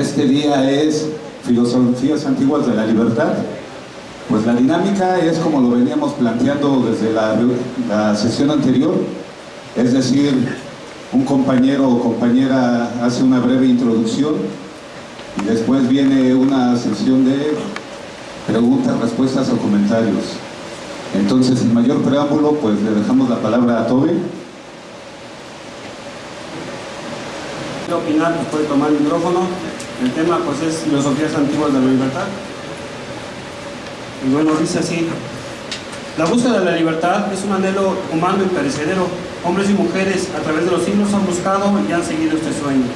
este día es Filosofías Antiguas de la Libertad. Pues la dinámica es como lo veníamos planteando desde la, sesión anterior, es decir, un compañero o compañera hace una breve introducción y después viene una sesión de preguntas, respuestas o comentarios. Entonces, sin mayor preámbulo, pues le dejamos la palabra a Toby. Quiero opinar, puede tomar el micrófono. El tema pues es filosofías antiguas de la libertad. Y bueno, dice así. La búsqueda de la libertad es un anhelo humano y perecedero. Hombres y mujeres a través de los siglos han buscado y han seguido este sueño.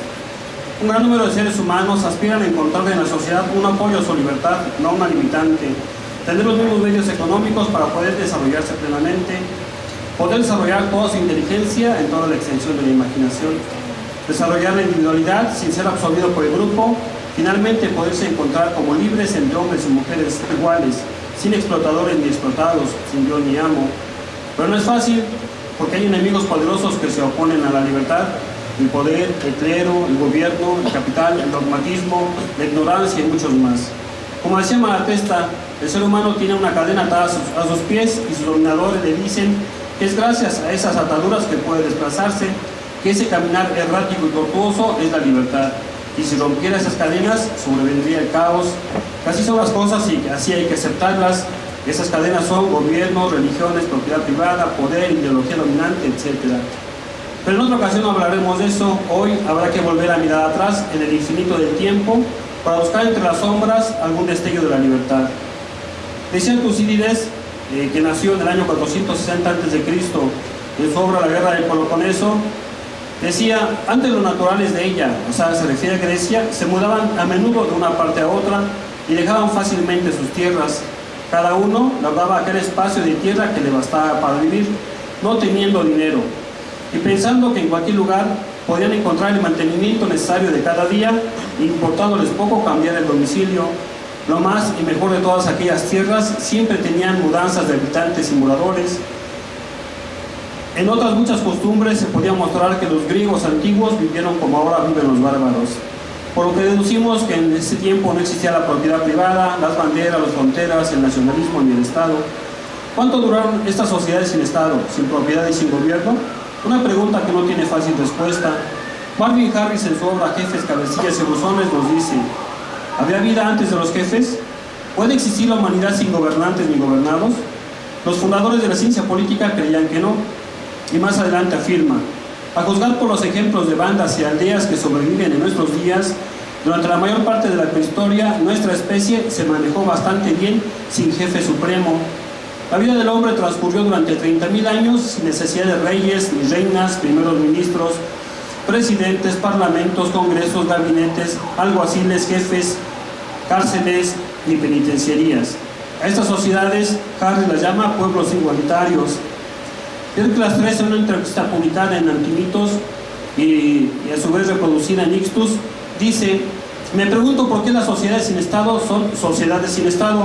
Un gran número de seres humanos aspiran a encontrar en la sociedad un apoyo a su libertad, no una limitante. Tener los mismos medios económicos para poder desarrollarse plenamente, poder desarrollar toda su inteligencia en toda la extensión de la imaginación, desarrollar la individualidad sin ser absorbido por el grupo, finalmente poderse encontrar como libres entre hombres y mujeres iguales, sin explotadores ni explotados, sin yo ni amo. Pero no es fácil, porque hay enemigos poderosos que se oponen a la libertad, el poder, el clero, el gobierno, el capital, el dogmatismo, la ignorancia y muchos más. Como decía Malatesta, el ser humano tiene una cadena atada a sus, a sus pies y sus dominadores le dicen que es gracias a esas ataduras que puede desplazarse, que ese caminar errático y tortuoso es la libertad. Y si rompiera esas cadenas, sobrevendría el caos. Así son las cosas y así hay que aceptarlas. Esas cadenas son gobiernos, religiones, propiedad privada, poder, ideología dominante, etc. Pero en otra ocasión hablaremos de eso. Hoy habrá que volver a mirar atrás en el infinito del tiempo para buscar entre las sombras algún destello de la libertad. Decía Tucídides, eh, que nació en el año 460 a.C., en su obra La Guerra del Peloponeso, decía, antes los naturales de ella, o sea, se refiere a Grecia, se mudaban a menudo de una parte a otra y dejaban fácilmente sus tierras. Cada uno labraba aquel espacio de tierra que le bastaba para vivir, no teniendo dinero, y pensando que en cualquier lugar podían encontrar el mantenimiento necesario de cada día, importándoles poco cambiar el domicilio. Lo más y mejor de todas aquellas tierras siempre tenían mudanzas de habitantes y moradores. En otras muchas costumbres se podía mostrar que los griegos antiguos vivieron como ahora viven los bárbaros. Por lo que deducimos que en ese tiempo no existía la propiedad privada, las banderas, las fronteras, el nacionalismo ni el Estado. ¿Cuánto duraron estas sociedades sin Estado, sin propiedad y sin gobierno? Una pregunta que no tiene fácil respuesta. Marvin Harris en su obra Jefes, Cabecillas y Buzones nos dice ¿Había vida antes de los jefes? ¿Puede existir la humanidad sin gobernantes ni gobernados? Los fundadores de la ciencia política creían que no. Y más adelante afirma a juzgar por los ejemplos de bandas y aldeas que sobreviven en nuestros días, durante la mayor parte de la prehistoria, nuestra especie se manejó bastante bien sin jefe supremo. La vida del hombre transcurrió durante 30.000 años sin necesidad de reyes, ni reinas, primeros ministros, presidentes, parlamentos, congresos, gabinetes, alguaciles, jefes, cárceles ni penitenciarías. A estas sociedades Harry las llama pueblos igualitarios, Pericles 3 en una entrevista publicada en Antimitos y, a su vez reproducida en Ixtus, dice, me pregunto por qué las sociedades sin Estado son sociedades sin Estado.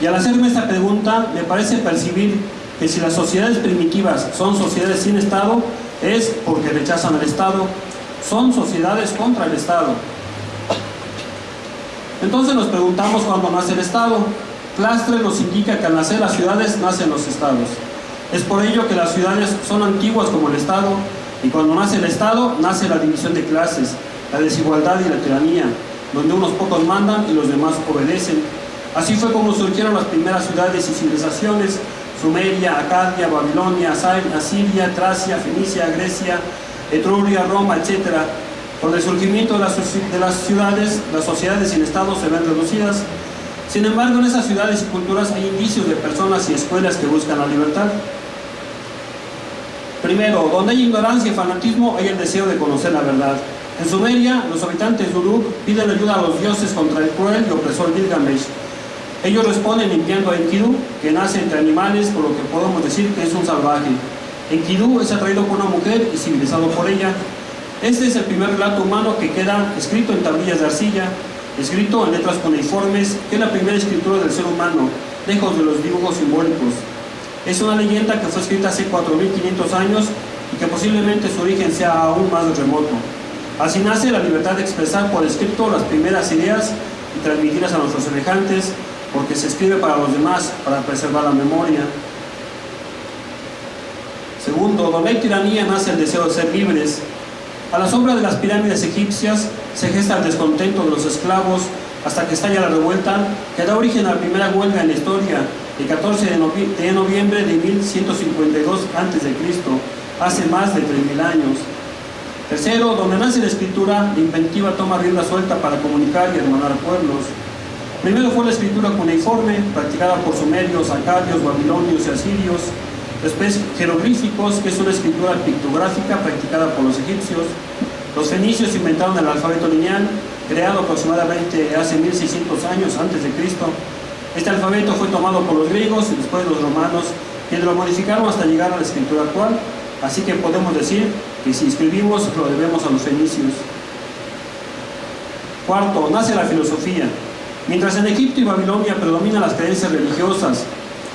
Y al hacerme esta pregunta, me parece percibir que si las sociedades primitivas son sociedades sin Estado, es porque rechazan el Estado. Son sociedades contra el Estado. Entonces nos preguntamos cuándo nace el Estado. Clastre nos indica que al nacer las ciudades nacen los Estados. Es por ello que las ciudades son antiguas como el Estado, y cuando nace el Estado, nace la división de clases, la desigualdad y la tiranía, donde unos pocos mandan y los demás obedecen. Así fue como surgieron las primeras ciudades y civilizaciones, Sumeria, Acadia, Babilonia, Asiria, Tracia, Fenicia, Grecia, Etruria, Roma, etc. Con el surgimiento de las, de las ciudades, las sociedades sin Estado se ven reducidas. Sin embargo, en esas ciudades y culturas hay indicios de personas y escuelas que buscan la libertad. Primero, donde hay ignorancia y fanatismo, hay el deseo de conocer la verdad. En Sumeria, los habitantes de Uruk piden ayuda a los dioses contra el cruel y opresor Gilgamesh. Ellos responden limpiando a Enkidu, que nace entre animales, por lo que podemos decir que es un salvaje. Enkidu es atraído por una mujer y civilizado por ella. Este es el primer relato humano que queda escrito en tablillas de arcilla, escrito en letras cuneiformes, que es la primera escritura del ser humano, lejos de los dibujos simbólicos. Es una leyenda que fue escrita hace 4.500 años y que posiblemente su origen sea aún más remoto. Así nace la libertad de expresar por escrito las primeras ideas y transmitirlas a nuestros semejantes, porque se escribe para los demás, para preservar la memoria. Segundo, donde hay tiranía nace el deseo de ser libres. A la sombra de las pirámides egipcias se gesta el descontento de los esclavos hasta que estalla la revuelta que da origen a la primera huelga en la historia, el 14 de, noviembre de 1152 a.C., hace más de 3.000 años. Tercero, donde nace la escritura, la inventiva toma rienda suelta para comunicar y hermanar pueblos. Primero fue la escritura cuneiforme, practicada por sumerios, acadios, babilonios y asirios. Después, jeroglíficos, que es una escritura pictográfica practicada por los egipcios. Los fenicios inventaron el alfabeto lineal, creado aproximadamente hace 1600 años antes de Cristo. Este alfabeto fue tomado por los griegos y después los romanos, quienes lo modificaron hasta llegar a la escritura actual. Así que podemos decir que si escribimos lo debemos a los fenicios. Cuarto, nace la filosofía. Mientras en Egipto y Babilonia predominan las creencias religiosas,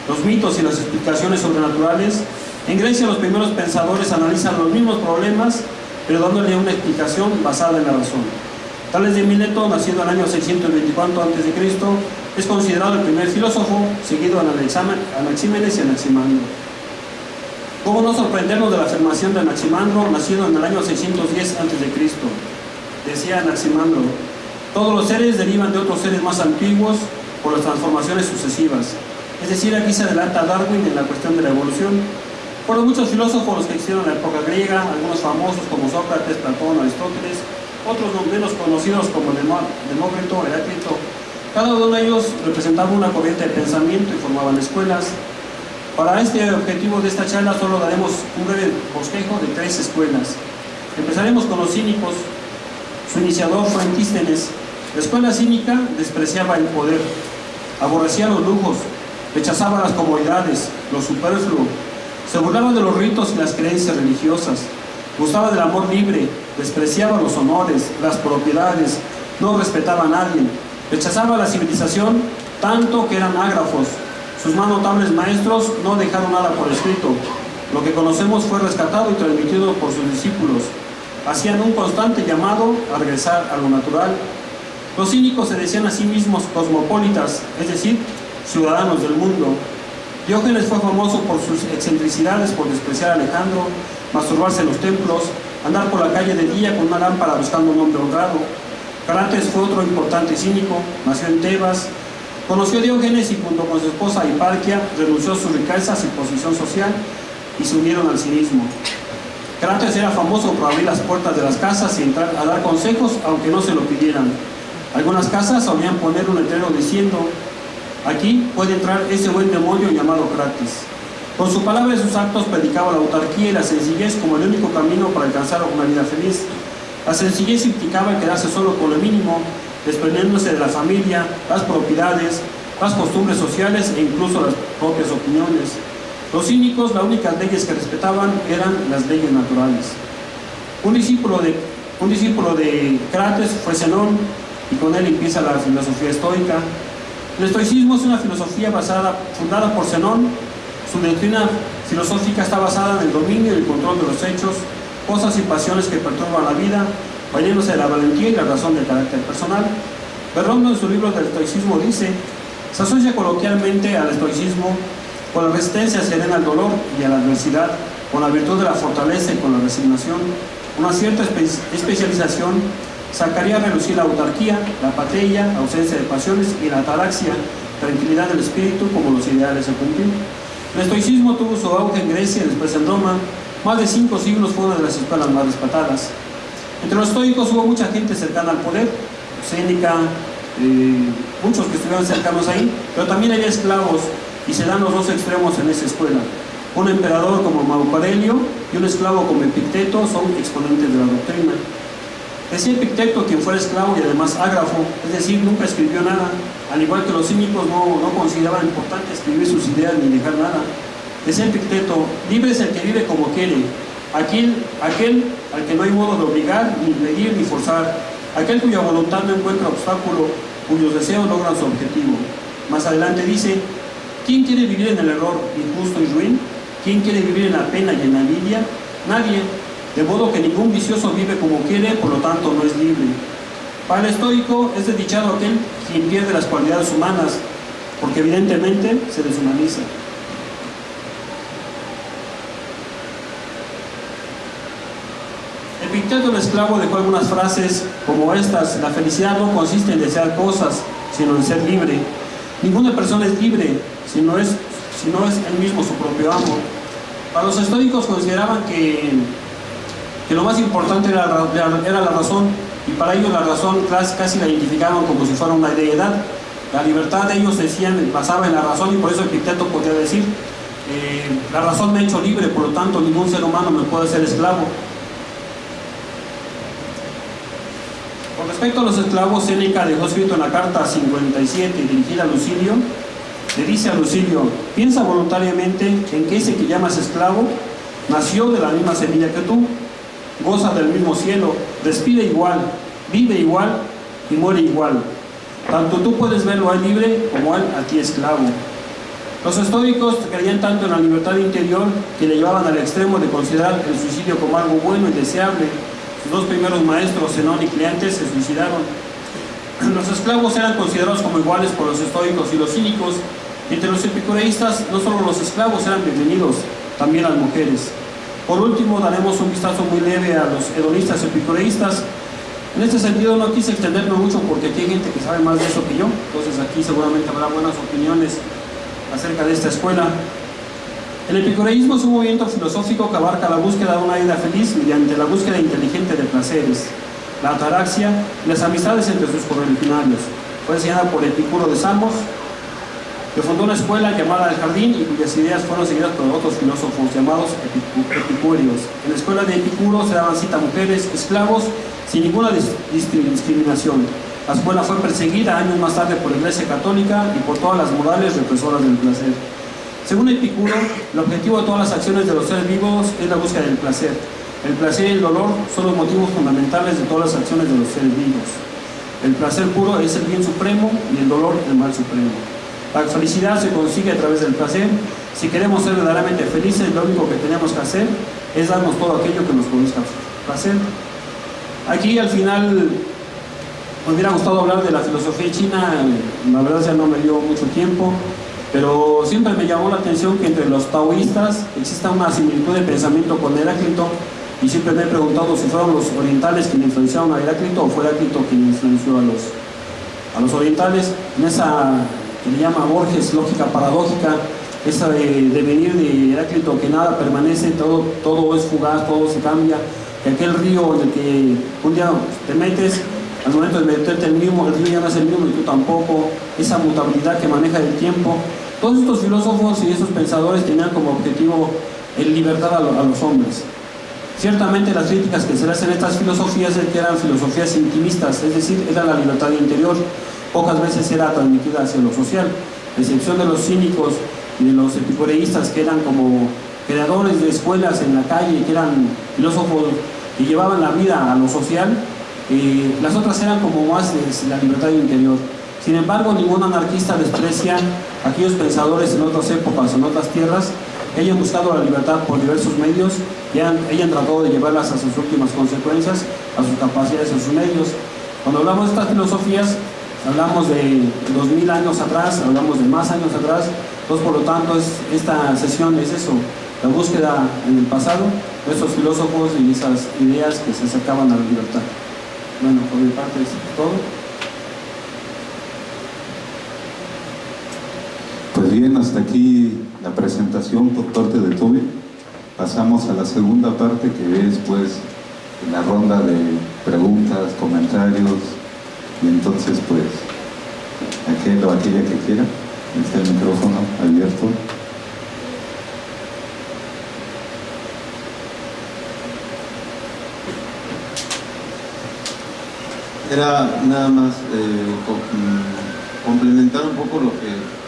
los mitos y las explicaciones sobrenaturales, en Grecia los primeros pensadores analizan los mismos problemas, pero dándole una explicación basada en la razón. Tales de Mileto, nacido el año 624 a.C., es considerado el primer filósofo, seguido en Anaxímenes y Anaximandro. ¿Cómo no sorprendernos de la afirmación de Anaximandro, nacido en el año 610 a.C.? Decía Anaximandro, todos los seres derivan de otros seres más antiguos por las transformaciones sucesivas. Es decir, aquí se adelanta Darwin en la cuestión de la evolución. Fueron muchos filósofos los que existieron en la época griega, algunos famosos como Sócrates, Platón, Aristóteles, otros menos conocidos como Demócrito, Heráclito. Cada uno de ellos representaba una corriente de pensamiento y formaban escuelas. Para este objetivo de esta charla solo daremos un breve bosquejo de tres escuelas. Empezaremos con los cínicos. Su iniciador fue Antístenes. La escuela cínica despreciaba el poder, aborrecía los lujos, rechazaba las comodidades, lo superfluo, se burlaba de los ritos y las creencias religiosas, gustaba del amor libre, despreciaba los honores, las propiedades, no respetaba a nadie, rechazaba la civilización tanto que eran ágrafos. Sus más notables maestros no dejaron nada por escrito. Lo que conocemos fue rescatado y transmitido por sus discípulos. Hacían un constante llamado a regresar a lo natural. Los cínicos se decían a sí mismos cosmopolitas, es decir, ciudadanos del mundo. Diógenes fue famoso por sus excentricidades, por despreciar a Alejandro, masturbarse en los templos, andar por la calle de día con una lámpara buscando un hombre honrado. Carates fue otro importante cínico, nació en Tebas, conoció a Diógenes y junto con su esposa Hiparquia renunció a sus riquezas y posición social y se unieron al cinismo. Carates era famoso por abrir las puertas de las casas y entrar a dar consejos aunque no se lo pidieran. Algunas casas solían poner un letrero diciendo Aquí puede entrar ese buen demonio llamado Crates. Con su palabra y sus actos predicaba la autarquía y la sencillez como el único camino para alcanzar una vida feliz. La sencillez implicaba quedarse solo con lo mínimo, desprendiéndose de la familia, las propiedades, las costumbres sociales e incluso las propias opiniones. Los cínicos, las únicas leyes que respetaban eran las leyes naturales. Un discípulo de, un discípulo de Crates fue Zenón y con él empieza la filosofía estoica, el estoicismo es una filosofía basada, fundada por Zenón. Su doctrina filosófica está basada en el dominio y el control de los hechos, cosas y pasiones que perturban la vida, valiéndose de la valentía y la razón del carácter personal. Berrondo en su libro del estoicismo dice, se asocia coloquialmente al estoicismo con la resistencia serena al dolor y a la adversidad, con la virtud de la fortaleza y con la resignación, una cierta especialización sacaría a relucir la autarquía, la patella, ausencia de pasiones y la ataraxia, tranquilidad del espíritu como los ideales a cumplir. El estoicismo tuvo su auge en Grecia y después en Roma. Más de cinco siglos fue una de las escuelas más respetadas. Entre los estoicos hubo mucha gente cercana al poder, Séneca, eh, muchos que estuvieron cercanos ahí, pero también había esclavos y se dan los dos extremos en esa escuela. Un emperador como Marco y un esclavo como Epicteto son exponentes de la doctrina. Decía Epicteto, quien fuera esclavo y además ágrafo, es decir, nunca escribió nada, al igual que los cínicos no, no consideraban importante escribir sus ideas ni dejar nada. Decía Epicteto, libre es el que vive como quiere, aquel, aquel al que no hay modo de obligar, ni pedir, ni forzar, aquel cuya voluntad no encuentra obstáculo, cuyos deseos logran su objetivo. Más adelante dice, ¿quién quiere vivir en el error injusto y ruin? ¿Quién quiere vivir en la pena y en la envidia? Nadie. De modo que ningún vicioso vive como quiere, por lo tanto no es libre. Para el estoico es desdichado aquel quien pierde las cualidades humanas, porque evidentemente se deshumaniza. Epicteto el esclavo dejó algunas frases como estas, la felicidad no consiste en desear cosas, sino en ser libre. Ninguna persona es libre si no es, si no es él mismo su propio amo. Para los estoicos consideraban que, que lo más importante era, la razón y para ellos la razón casi la identificaban como si fuera una deidad. La libertad de ellos decían, basaba en la razón y por eso Epicteto podía decir, eh, la razón me ha hecho libre, por lo tanto ningún ser humano me puede ser esclavo. Con respecto a los esclavos, Séneca dejó escrito en la carta 57 dirigida a Lucilio, le dice a Lucilio, piensa voluntariamente en que ese que llamas esclavo nació de la misma semilla que tú, goza del mismo cielo, respira igual, vive igual y muere igual. Tanto tú puedes verlo a él libre como él a ti esclavo. Los estoicos creían tanto en la libertad interior que le llevaban al extremo de considerar el suicidio como algo bueno y deseable. Sus dos primeros maestros, Zenón y Cleantes, se suicidaron. Los esclavos eran considerados como iguales por los estoicos y los cínicos. Entre los epicureístas, no solo los esclavos eran bienvenidos, también las mujeres. Por último, daremos un vistazo muy leve a los hedonistas epicureístas. En este sentido no quise extenderme mucho porque aquí hay gente que sabe más de eso que yo, entonces aquí seguramente habrá buenas opiniones acerca de esta escuela. El epicureísmo es un movimiento filosófico que abarca la búsqueda de una vida feliz mediante la búsqueda inteligente de placeres, la ataraxia y las amistades entre sus correligionarios. Fue enseñada por Epicuro de Samos, que fundó una escuela llamada El Jardín y cuyas ideas fueron seguidas por otros filósofos llamados epicúreos. En la escuela de Epicuro se daban cita mujeres, esclavos, sin ninguna discriminación. La escuela fue perseguida años más tarde por la Iglesia Católica y por todas las morales represoras del placer. Según Epicuro, el objetivo de todas las acciones de los seres vivos es la búsqueda del placer. El placer y el dolor son los motivos fundamentales de todas las acciones de los seres vivos. El placer puro es el bien supremo y el dolor el mal supremo. La felicidad se consigue a través del placer. Si queremos ser verdaderamente felices, lo único que tenemos que hacer es darnos todo aquello que nos produzca placer. Aquí al final me hubiera gustado hablar de la filosofía china, la verdad ya no me dio mucho tiempo, pero siempre me llamó la atención que entre los taoístas exista una similitud de pensamiento con Heráclito y siempre me he preguntado si fueron los orientales quienes influenciaron a Heráclito o fue Heráclito quien influenció a los, a los orientales en esa le llama Borges, lógica paradójica, esa de, venir de Heráclito, que nada permanece, todo, todo es fugaz, todo se cambia, que aquel río en el que un día te metes, al momento de meterte el mismo, el río ya no es el mismo y tú tampoco, esa mutabilidad que maneja el tiempo. Todos estos filósofos y estos pensadores tenían como objetivo el libertad a, los hombres. Ciertamente las críticas que se le hacen a estas filosofías es que eran filosofías intimistas, es decir, era la libertad interior, pocas veces era transmitida hacia lo social, a excepción de los cínicos y de los epicureístas que eran como creadores de escuelas en la calle, que eran filósofos que llevaban la vida a lo social, eh, las otras eran como más la libertad interior. Sin embargo, ningún anarquista desprecia aquellos pensadores en otras épocas, en otras tierras, que hayan buscado la libertad por diversos medios y hayan, tratado de llevarlas a sus últimas consecuencias, a sus capacidades, a sus medios. Cuando hablamos de estas filosofías, hablamos de 2000 años atrás, hablamos de más años atrás, entonces por lo tanto esta sesión es eso, la búsqueda en el pasado de esos filósofos y esas ideas que se acercaban a la libertad. Bueno, por mi parte es todo. Pues bien, hasta aquí la presentación por parte de Toby. Pasamos a la segunda parte que es pues la ronda de preguntas, comentarios, y entonces, pues, aquel o aquella que quiera, está el micrófono abierto. Era nada más eh, mm, complementar un poco lo que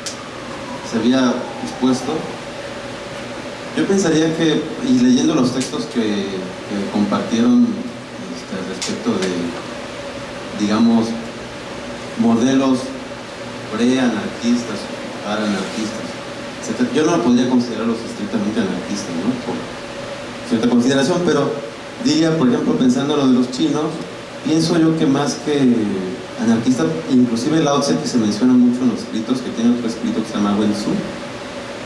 se había expuesto. Yo pensaría que, y leyendo los textos que, compartieron este, respecto de, digamos, modelos pre-anarquistas, para-anarquistas, Yo no podría considerarlos estrictamente anarquistas, ¿no? Por cierta consideración, pero diría, por ejemplo, pensando lo de los chinos, pienso yo que más que anarquista, inclusive Lao Tse que se menciona mucho en los escritos, que tiene otro escrito que se llama Wen Tzu,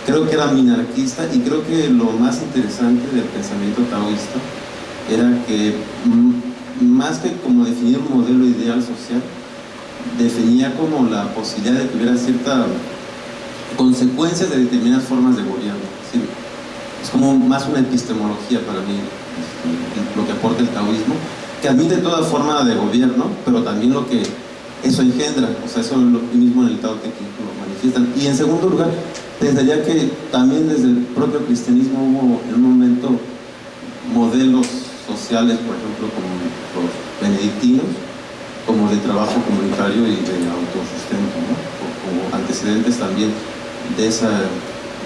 creo que era minarquista y creo que lo más interesante del pensamiento taoísta era que más que como definir un modelo ideal social, definía como la posibilidad de que hubiera cierta consecuencias de determinadas formas de gobierno. Es como más una epistemología para mí este, lo que aporta el taoísmo, que admite toda forma de gobierno, pero también lo que eso engendra, o sea, eso es lo mismo en el Tao que lo manifiestan. Y en segundo lugar, pensaría que también desde el propio cristianismo hubo en un momento modelos sociales, por ejemplo, como los benedictinos, como de trabajo comunitario y de autosustento, como antecedentes también de, esa,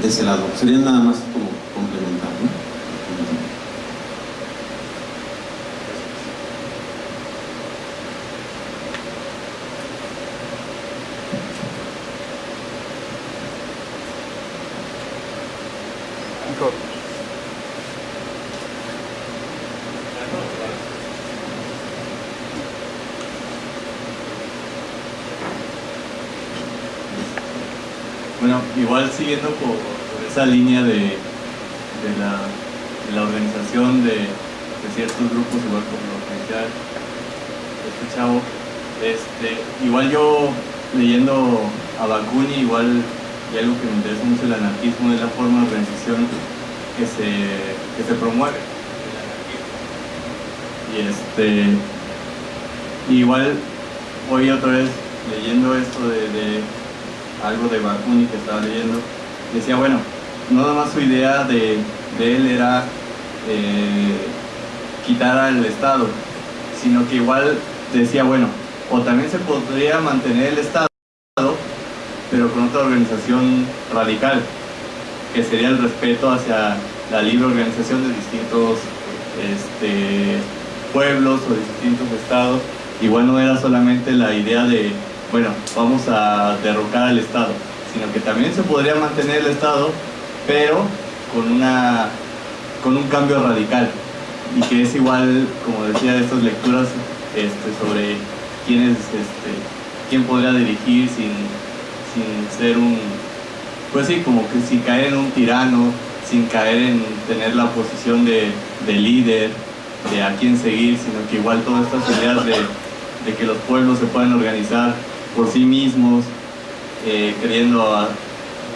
de ese lado. Serían nada más como complementar. ¿no? Bueno, siguiendo por, esa línea de, de, la, organización de, ciertos grupos, igual como lo que este chavo, este, igual yo leyendo a Bakunin, igual y algo que me interesa mucho el anarquismo es la forma de organización que se, que se promueve. Y este igual hoy otra vez leyendo esto de algo de Bakunin que estaba leyendo, decía, bueno, no nada más su idea de, él era eh, quitar al Estado, sino que igual decía, bueno, o también se podría mantener el Estado, pero con otra organización radical, que sería el respeto hacia la libre organización de distintos este, pueblos o distintos estados. Igual no era solamente la idea de bueno, vamos a derrocar al Estado, sino que también se podría mantener el Estado, pero con, una, con un cambio radical, y que es igual, como decía, estas lecturas este, sobre quién, es, este, quién podría dirigir sin, sin ser un, pues sí, como que sin caer en un tirano, sin caer en tener la posición de, de líder, de a quién seguir, sino que igual todas estas ideas de, de que los pueblos se pueden organizar por sí mismos, eh,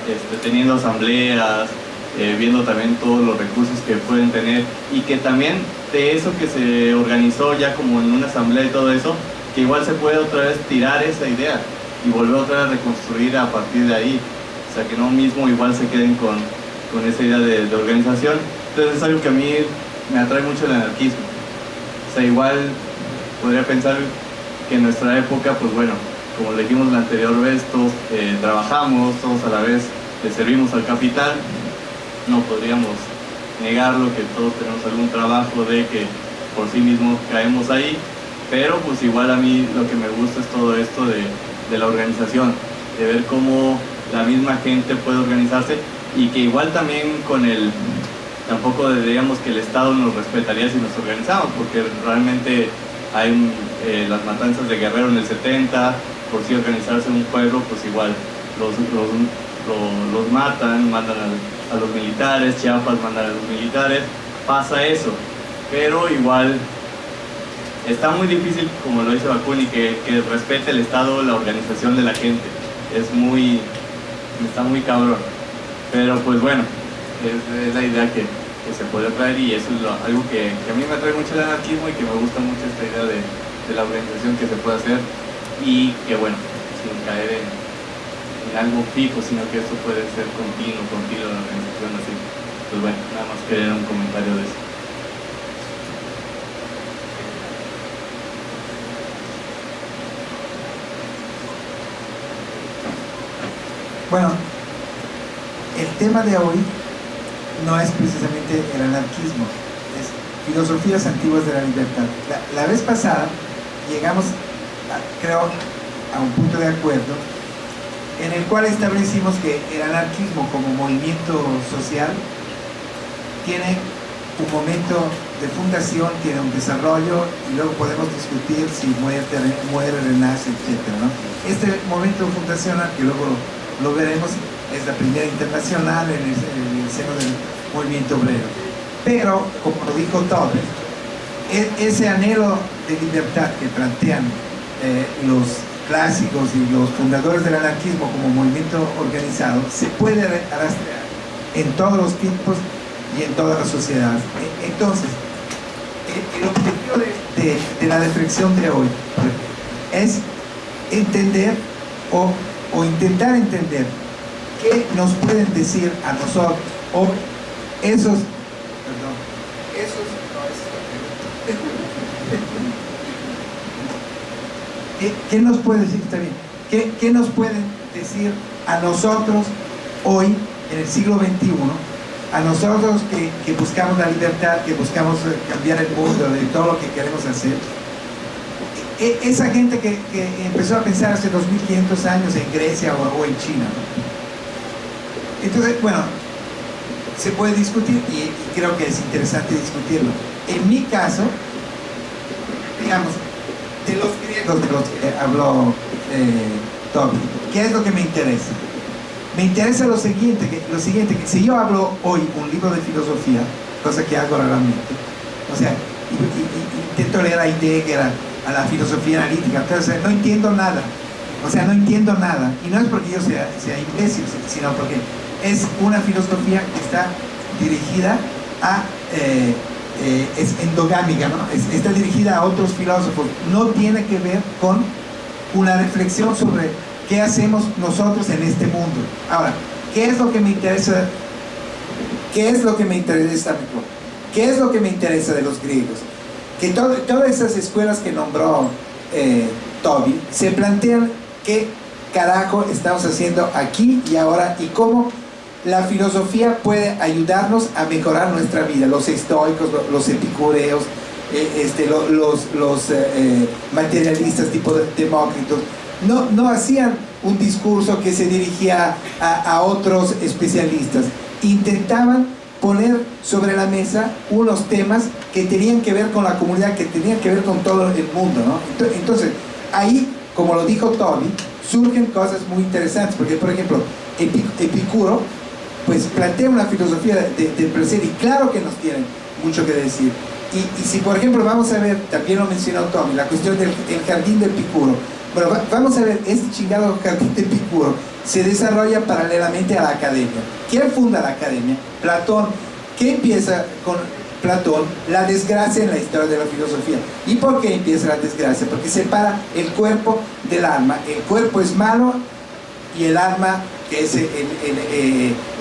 este, teniendo asambleas, eh, viendo también todos los recursos que pueden tener y que también de eso que se organizó ya como en una asamblea y todo eso, que igual se puede otra vez tirar esa idea y volver otra vez a reconstruir a partir de ahí. O sea, que no mismo igual se queden con, con esa idea de, de organización. Entonces es algo que a mí me atrae mucho el anarquismo. O sea, igual podría pensar que en nuestra época, pues bueno, como le dijimos la anterior vez, todos eh, trabajamos, todos a la vez le servimos al capital, no podríamos negarlo que todos tenemos algún trabajo de que por sí mismos caemos ahí, pero pues igual a mí lo que me gusta es todo esto de, de la organización, de ver cómo la misma gente puede organizarse y que igual también con el, tampoco diríamos que el Estado nos respetaría si nos organizamos, porque realmente hay eh, las matanzas de Guerrero en el 70, por si organizarse en un pueblo, pues igual los, los, matan, mandan a, los militares, Chiapas mandan a los militares, pasa eso, pero igual está muy difícil, como lo dice Bakunin, que, que respete el Estado la organización de la gente, es muy, está muy cabrón, pero pues bueno, es, la idea que, se puede traer y eso es algo que, a mí me atrae mucho el anarquismo y que me gusta mucho esta idea de, de la organización que se puede hacer y que bueno, sin caer en, algo fijo, sino que esto puede ser continuo, continuo la organización así. Pues bueno, nada más quería un comentario de eso. Bueno, el tema de hoy no es precisamente el anarquismo, es filosofías antiguas de la libertad. la vez pasada llegamos creo, a un punto de acuerdo en el cual establecimos que el anarquismo como movimiento social tiene un momento de fundación tiene un desarrollo y luego podemos discutir si muere, muere renace, etc. ¿no? Este momento fundacional, que luego lo, veremos, es la primera internacional en el, seno del movimiento obrero. Pero, como lo dijo Torres, ese anhelo de libertad que plantean eh, los clásicos y los fundadores del anarquismo como movimiento organizado se puede arrastrar en todos los tiempos y en todas las sociedades. E, entonces, el objetivo de, la reflexión de hoy es entender o, intentar entender qué nos pueden decir a nosotros o esos, perdón, esos, ¿Qué, nos puede decir? Bien. ¿Qué, ¿Qué nos pueden decir a nosotros hoy, en el siglo XXI, a nosotros que, buscamos la libertad, que buscamos cambiar el mundo, de todo lo que queremos hacer, e, esa gente que, empezó a pensar hace 2500 años en Grecia o, en China. Entonces, bueno, se puede discutir y, creo que es interesante discutirlo. En mi caso, digamos, de los griegos de los que habló eh, Toby, ¿qué es lo que me interesa? Me interesa lo siguiente, que, lo siguiente, que si yo hablo hoy un libro de filosofía, cosa que hago raramente, o sea, intento leer a Heidegger, a, la filosofía analítica, entonces no entiendo nada, o sea, no entiendo nada, y no es porque yo sea, sea imbécil, sino porque es una filosofía que está dirigida a, eh, eh, es endogámica, ¿no? está dirigida a otros filósofos, no tiene que ver con una reflexión sobre ¿Qué hacemos nosotros en este mundo? Ahora, ¿qué es lo que me interesa? ¿Qué es lo que me interesa? ¿Qué es lo que me interesa de los griegos? Que todas esas escuelas que nombró eh, Toby se plantean qué carajo estamos haciendo aquí y ahora y cómo la filosofía puede ayudarnos a mejorar nuestra vida. Los estoicos, los epicureos, eh, este, los, los, eh, materialistas tipo Demócritos, no, no hacían un discurso que se dirigía a, otros especialistas. Intentaban poner sobre la mesa unos temas que tenían que ver con la comunidad, que tenían que ver con todo el mundo. ¿no? Entonces, ahí, como lo dijo Tony, surgen cosas muy interesantes, porque por ejemplo, Epicuro, pues plantea una filosofía del placer y claro que nos tienen mucho que decir. Y, si por ejemplo vamos a ver, también lo mencionó Tommy, la cuestión del jardín de Epicuro, bueno, vamos a ver, este chingado jardín de Epicuro se desarrolla paralelamente a la academia. ¿Quién funda la academia? Platón. ¿Qué empieza con Platón? La desgracia en la historia de la filosofía. ¿Y por qué empieza la desgracia? Porque separa el cuerpo del alma. El cuerpo es malo y el alma que es el,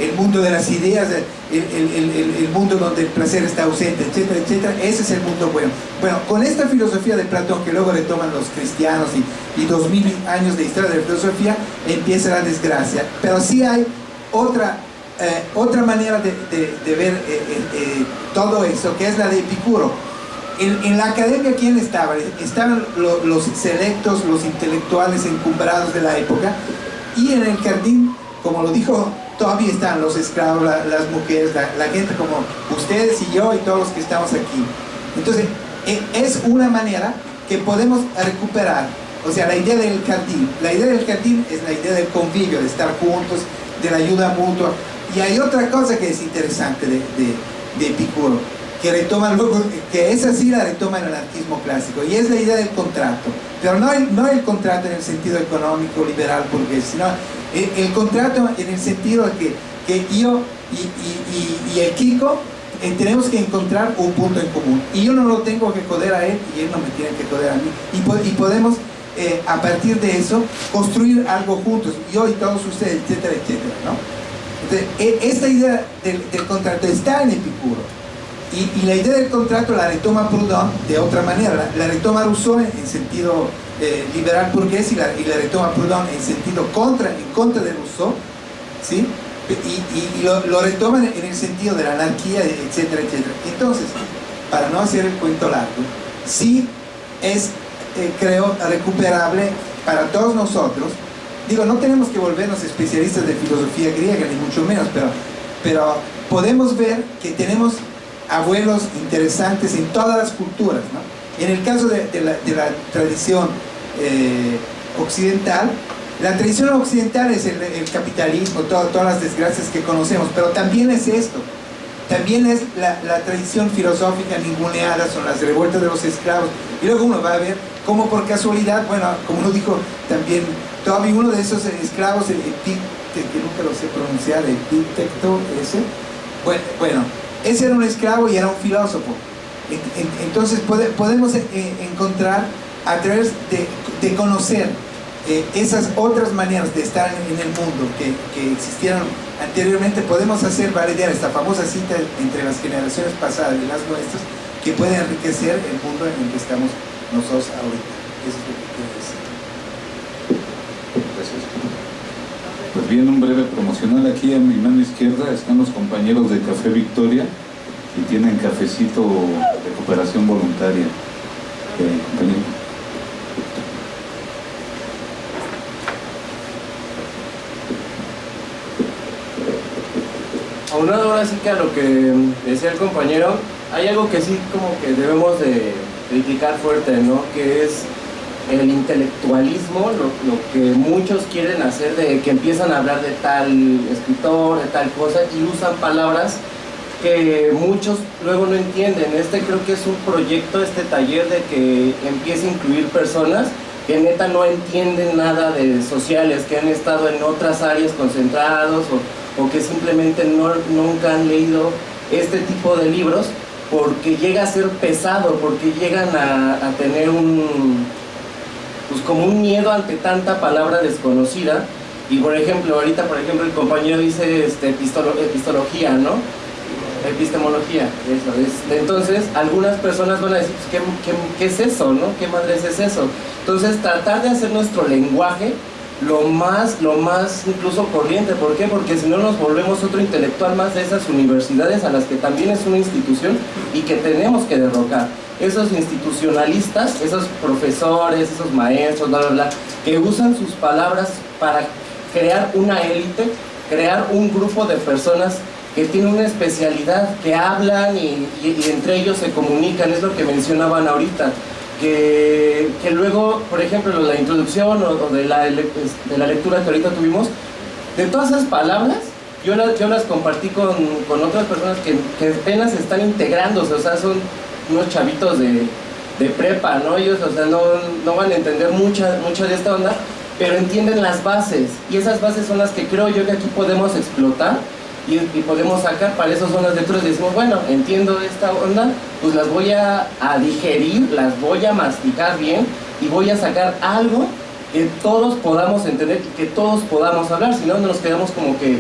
el, mundo de las ideas, el, mundo donde el placer está ausente, etcétera, etcétera, ese es el mundo bueno. Bueno, con esta filosofía de Platón que luego le toman los cristianos y, dos mil años de historia de la filosofía, empieza la desgracia. Pero sí hay otra, eh, otra manera de, ver eh, eh, todo eso, que es la de Epicuro. En, la academia, ¿quién estaba? Estaban los selectos, los intelectuales encumbrados de la época, y en el jardín, como lo dijo, todavía están los esclavos, las mujeres, la, gente como ustedes y yo y todos los que estamos aquí. Entonces, e, es una manera que podemos recuperar, o sea, la idea del jardín. La idea del jardín es la idea del convivio, de estar juntos, de la ayuda mutua. Y hay otra cosa que es interesante de, de, que retoman que esa sí la retoma el anarquismo clásico, y es la idea del contrato. Pero no el, no el contrato en el sentido económico, liberal, porque sino el, contrato en el sentido de que, que yo y, y, el Kiko eh, tenemos que encontrar un punto en común. Y yo no lo tengo que joder a él y él no me tiene que joder a mí. Y, y podemos, eh, a partir de eso, construir algo juntos, yo y todos ustedes, etcétera, etcétera. ¿no? Entonces, e, esta idea del, del contrato está en Epicuro y, la idea del contrato la retoma Proudhon de otra manera, la, retoma Rousseau en, sentido eh, liberal burgués y la, y la, retoma Proudhon en sentido contra, en contra de Rousseau, ¿sí? y, lo, lo, retoman en el sentido de la anarquía, etcétera, etcétera. Entonces, para no hacer el cuento largo, sí es, eh, creo, recuperable para todos nosotros. Digo, no tenemos que volvernos especialistas de filosofía griega, ni mucho menos, pero, pero podemos ver que tenemos abuelos interesantes en todas las culturas. En el caso de, la, tradición eh, occidental, la tradición occidental es el, capitalismo, todas las desgracias que conocemos, pero también es esto, también es la, tradición filosófica ninguneada, son las revueltas de los esclavos, y luego uno va a ver cómo por casualidad, bueno, como lo dijo también todavía uno de esos esclavos, el, que nunca lo sé pronunciar, el Epicteto ese, bueno, bueno, ese era un esclavo y era un filósofo, entonces podemos eh, encontrar a través de conocer eh, esas otras maneras de estar en, el mundo que, que, existieron anteriormente, podemos hacer valer esta famosa cita entre las generaciones pasadas y las nuestras, que puede enriquecer el mundo en el que estamos nosotros ahorita. Eso es lo que quiero decir. Gracias. Pues bien, un breve promocional. Aquí a mi mano izquierda están los compañeros de Café Victoria y tienen cafecito de cooperación voluntaria. Eh, compañero. aunado ahora sí que a lo que decía el compañero, hay algo que sí como que debemos de criticar fuerte, ¿no? Que es el intelectualismo, lo, que muchos quieren hacer de que empiezan a hablar de tal escritor, de tal cosa y usan palabras que muchos luego no entienden. Este creo que es un proyecto, este taller de que empiece a incluir personas que neta no entienden nada de sociales, que han estado en otras áreas concentrados o o que simplemente no, nunca han leído este tipo de libros porque llega a ser pesado, porque llegan a, tener un, pues como un miedo ante tanta palabra desconocida. Y por ejemplo, ahorita por ejemplo el compañero dice este, epistología, ¿no? Epistemología, eso es. Entonces, algunas personas van a decir, pues, ¿qué, qué es eso, no? ¿Qué madres es eso? Entonces, tratar de hacer nuestro lenguaje lo más, lo más incluso corriente. ¿Por qué? Porque si no nos volvemos otro intelectual más de esas universidades a las que también es una institución y que tenemos que derrocar. Esos institucionalistas, esos profesores, esos maestros, bla, bla, bla, que usan sus palabras para crear una élite, crear un grupo de personas que tienen una especialidad, que hablan y, y entre ellos se comunican, es lo que mencionaban ahorita que, luego, por ejemplo, la introducción o, de, la, de la lectura que ahorita tuvimos, de todas esas palabras, yo las, yo las compartí con, otras personas que, que, apenas están integrándose, o sea, son unos chavitos de, prepa, ¿no? Ellos, o sea, no, no, van a entender mucha, mucha de esta onda, pero entienden las bases, y esas bases son las que creo yo que aquí podemos explotar y, podemos sacar, para eso son las lecturas, y decimos, bueno, entiendo esta onda, pues las voy a, digerir, las voy a masticar bien y voy a sacar algo que todos podamos entender y que todos podamos hablar, si no nos quedamos como que,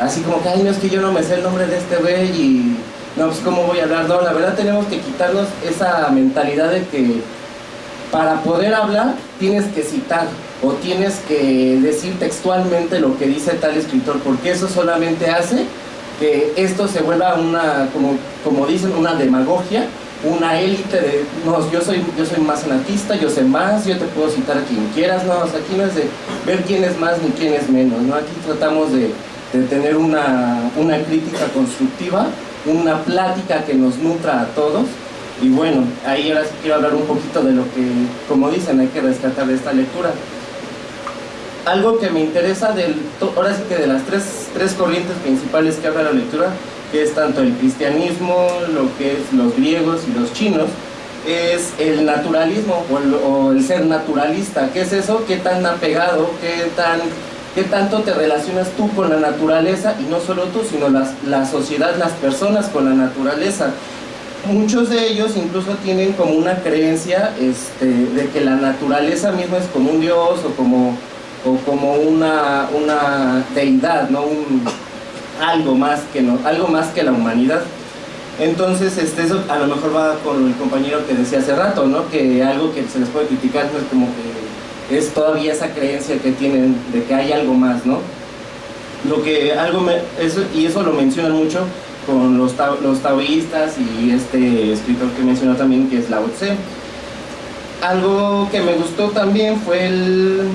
así como que, ay, no es que yo no me sé el nombre de este güey y no, pues cómo voy a hablar, no, la verdad tenemos que quitarnos esa mentalidad de que para poder hablar tienes que citar, o tienes que decir textualmente lo que dice tal escritor, porque eso solamente hace que esto se vuelva una, como, como dicen, una demagogia, una élite de, no, yo soy, yo soy más anarquista, yo sé más, yo te puedo citar a quien quieras, no, aquí no es de ver quién es más ni quién es menos, ¿no? Aquí tratamos de, de tener una, una crítica constructiva, una plática que nos nutra a todos, y bueno, ahí ahora sí quiero hablar un poquito de lo que, como dicen, hay que rescatar de esta lectura algo que me interesa del, ahora sí que de las tres, tres corrientes principales que habla la lectura, que es tanto el cristianismo, lo que es los griegos y los chinos, es el naturalismo o el, ser naturalista. ¿Qué es eso? ¿Qué tan apegado, qué, tan, qué tanto te relacionas tú con la naturaleza? Y no solo tú, sino las, la sociedad, las personas con la naturaleza. Muchos de ellos incluso tienen como una creencia este, de que la naturaleza misma es como un dios o como o como una, una deidad, ¿no? algo, más que no, algo más que la humanidad. Entonces, este, eso a lo mejor va con el compañero que decía hace rato, ¿no? que algo que se les puede criticar no es como que es todavía esa creencia que tienen de que hay algo más, ¿no? Lo que algo eso, y eso lo mencionan mucho con los, los taoístas y este escritor que mencionó también que es Lao Tse. Algo que me gustó también fue el,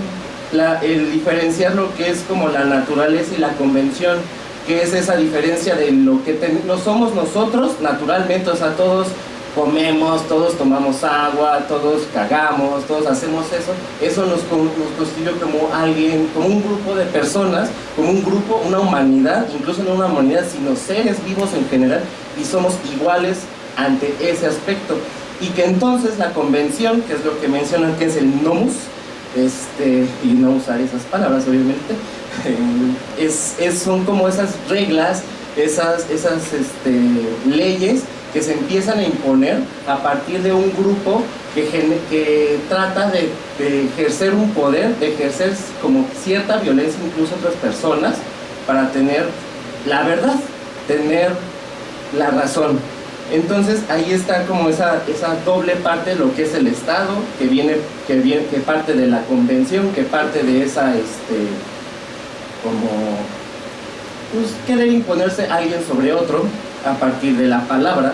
el diferenciar lo que es como la naturaleza y la convención. que es esa diferencia de lo que no somos nosotros naturalmente, o sea, todos comemos, todos tomamos agua, todos cagamos, todos hacemos eso, eso nos, nos constituye como alguien, como un grupo de personas, como un grupo, una humanidad, incluso no una humanidad, sino seres vivos en general, y somos iguales ante ese aspecto. Y que entonces la convención, que es lo que mencionan que es el nomus, este, y no usar esas palabras obviamente, es, es, son como esas reglas, esas, esas este, leyes que se empiezan a imponer a partir de un grupo que, que trata de, ejercer un poder, de ejercer como cierta violencia incluso a otras personas para tener la verdad, tener la razón. Entonces ahí está como esa, esa doble parte de lo que es el Estado, que viene, que viene, que parte de la convención, que parte de esa este, como pues, querer imponerse alguien sobre otro, a partir de la palabra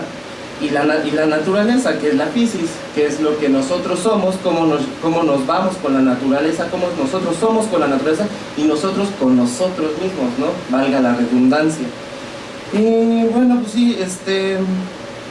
y la, y la naturaleza, que es la física, que es lo que nosotros somos, cómo nos, cómo nos vamos con la naturaleza, cómo nosotros somos con la naturaleza y nosotros con nosotros mismos, ¿no? Valga la redundancia. Y bueno, pues sí, este,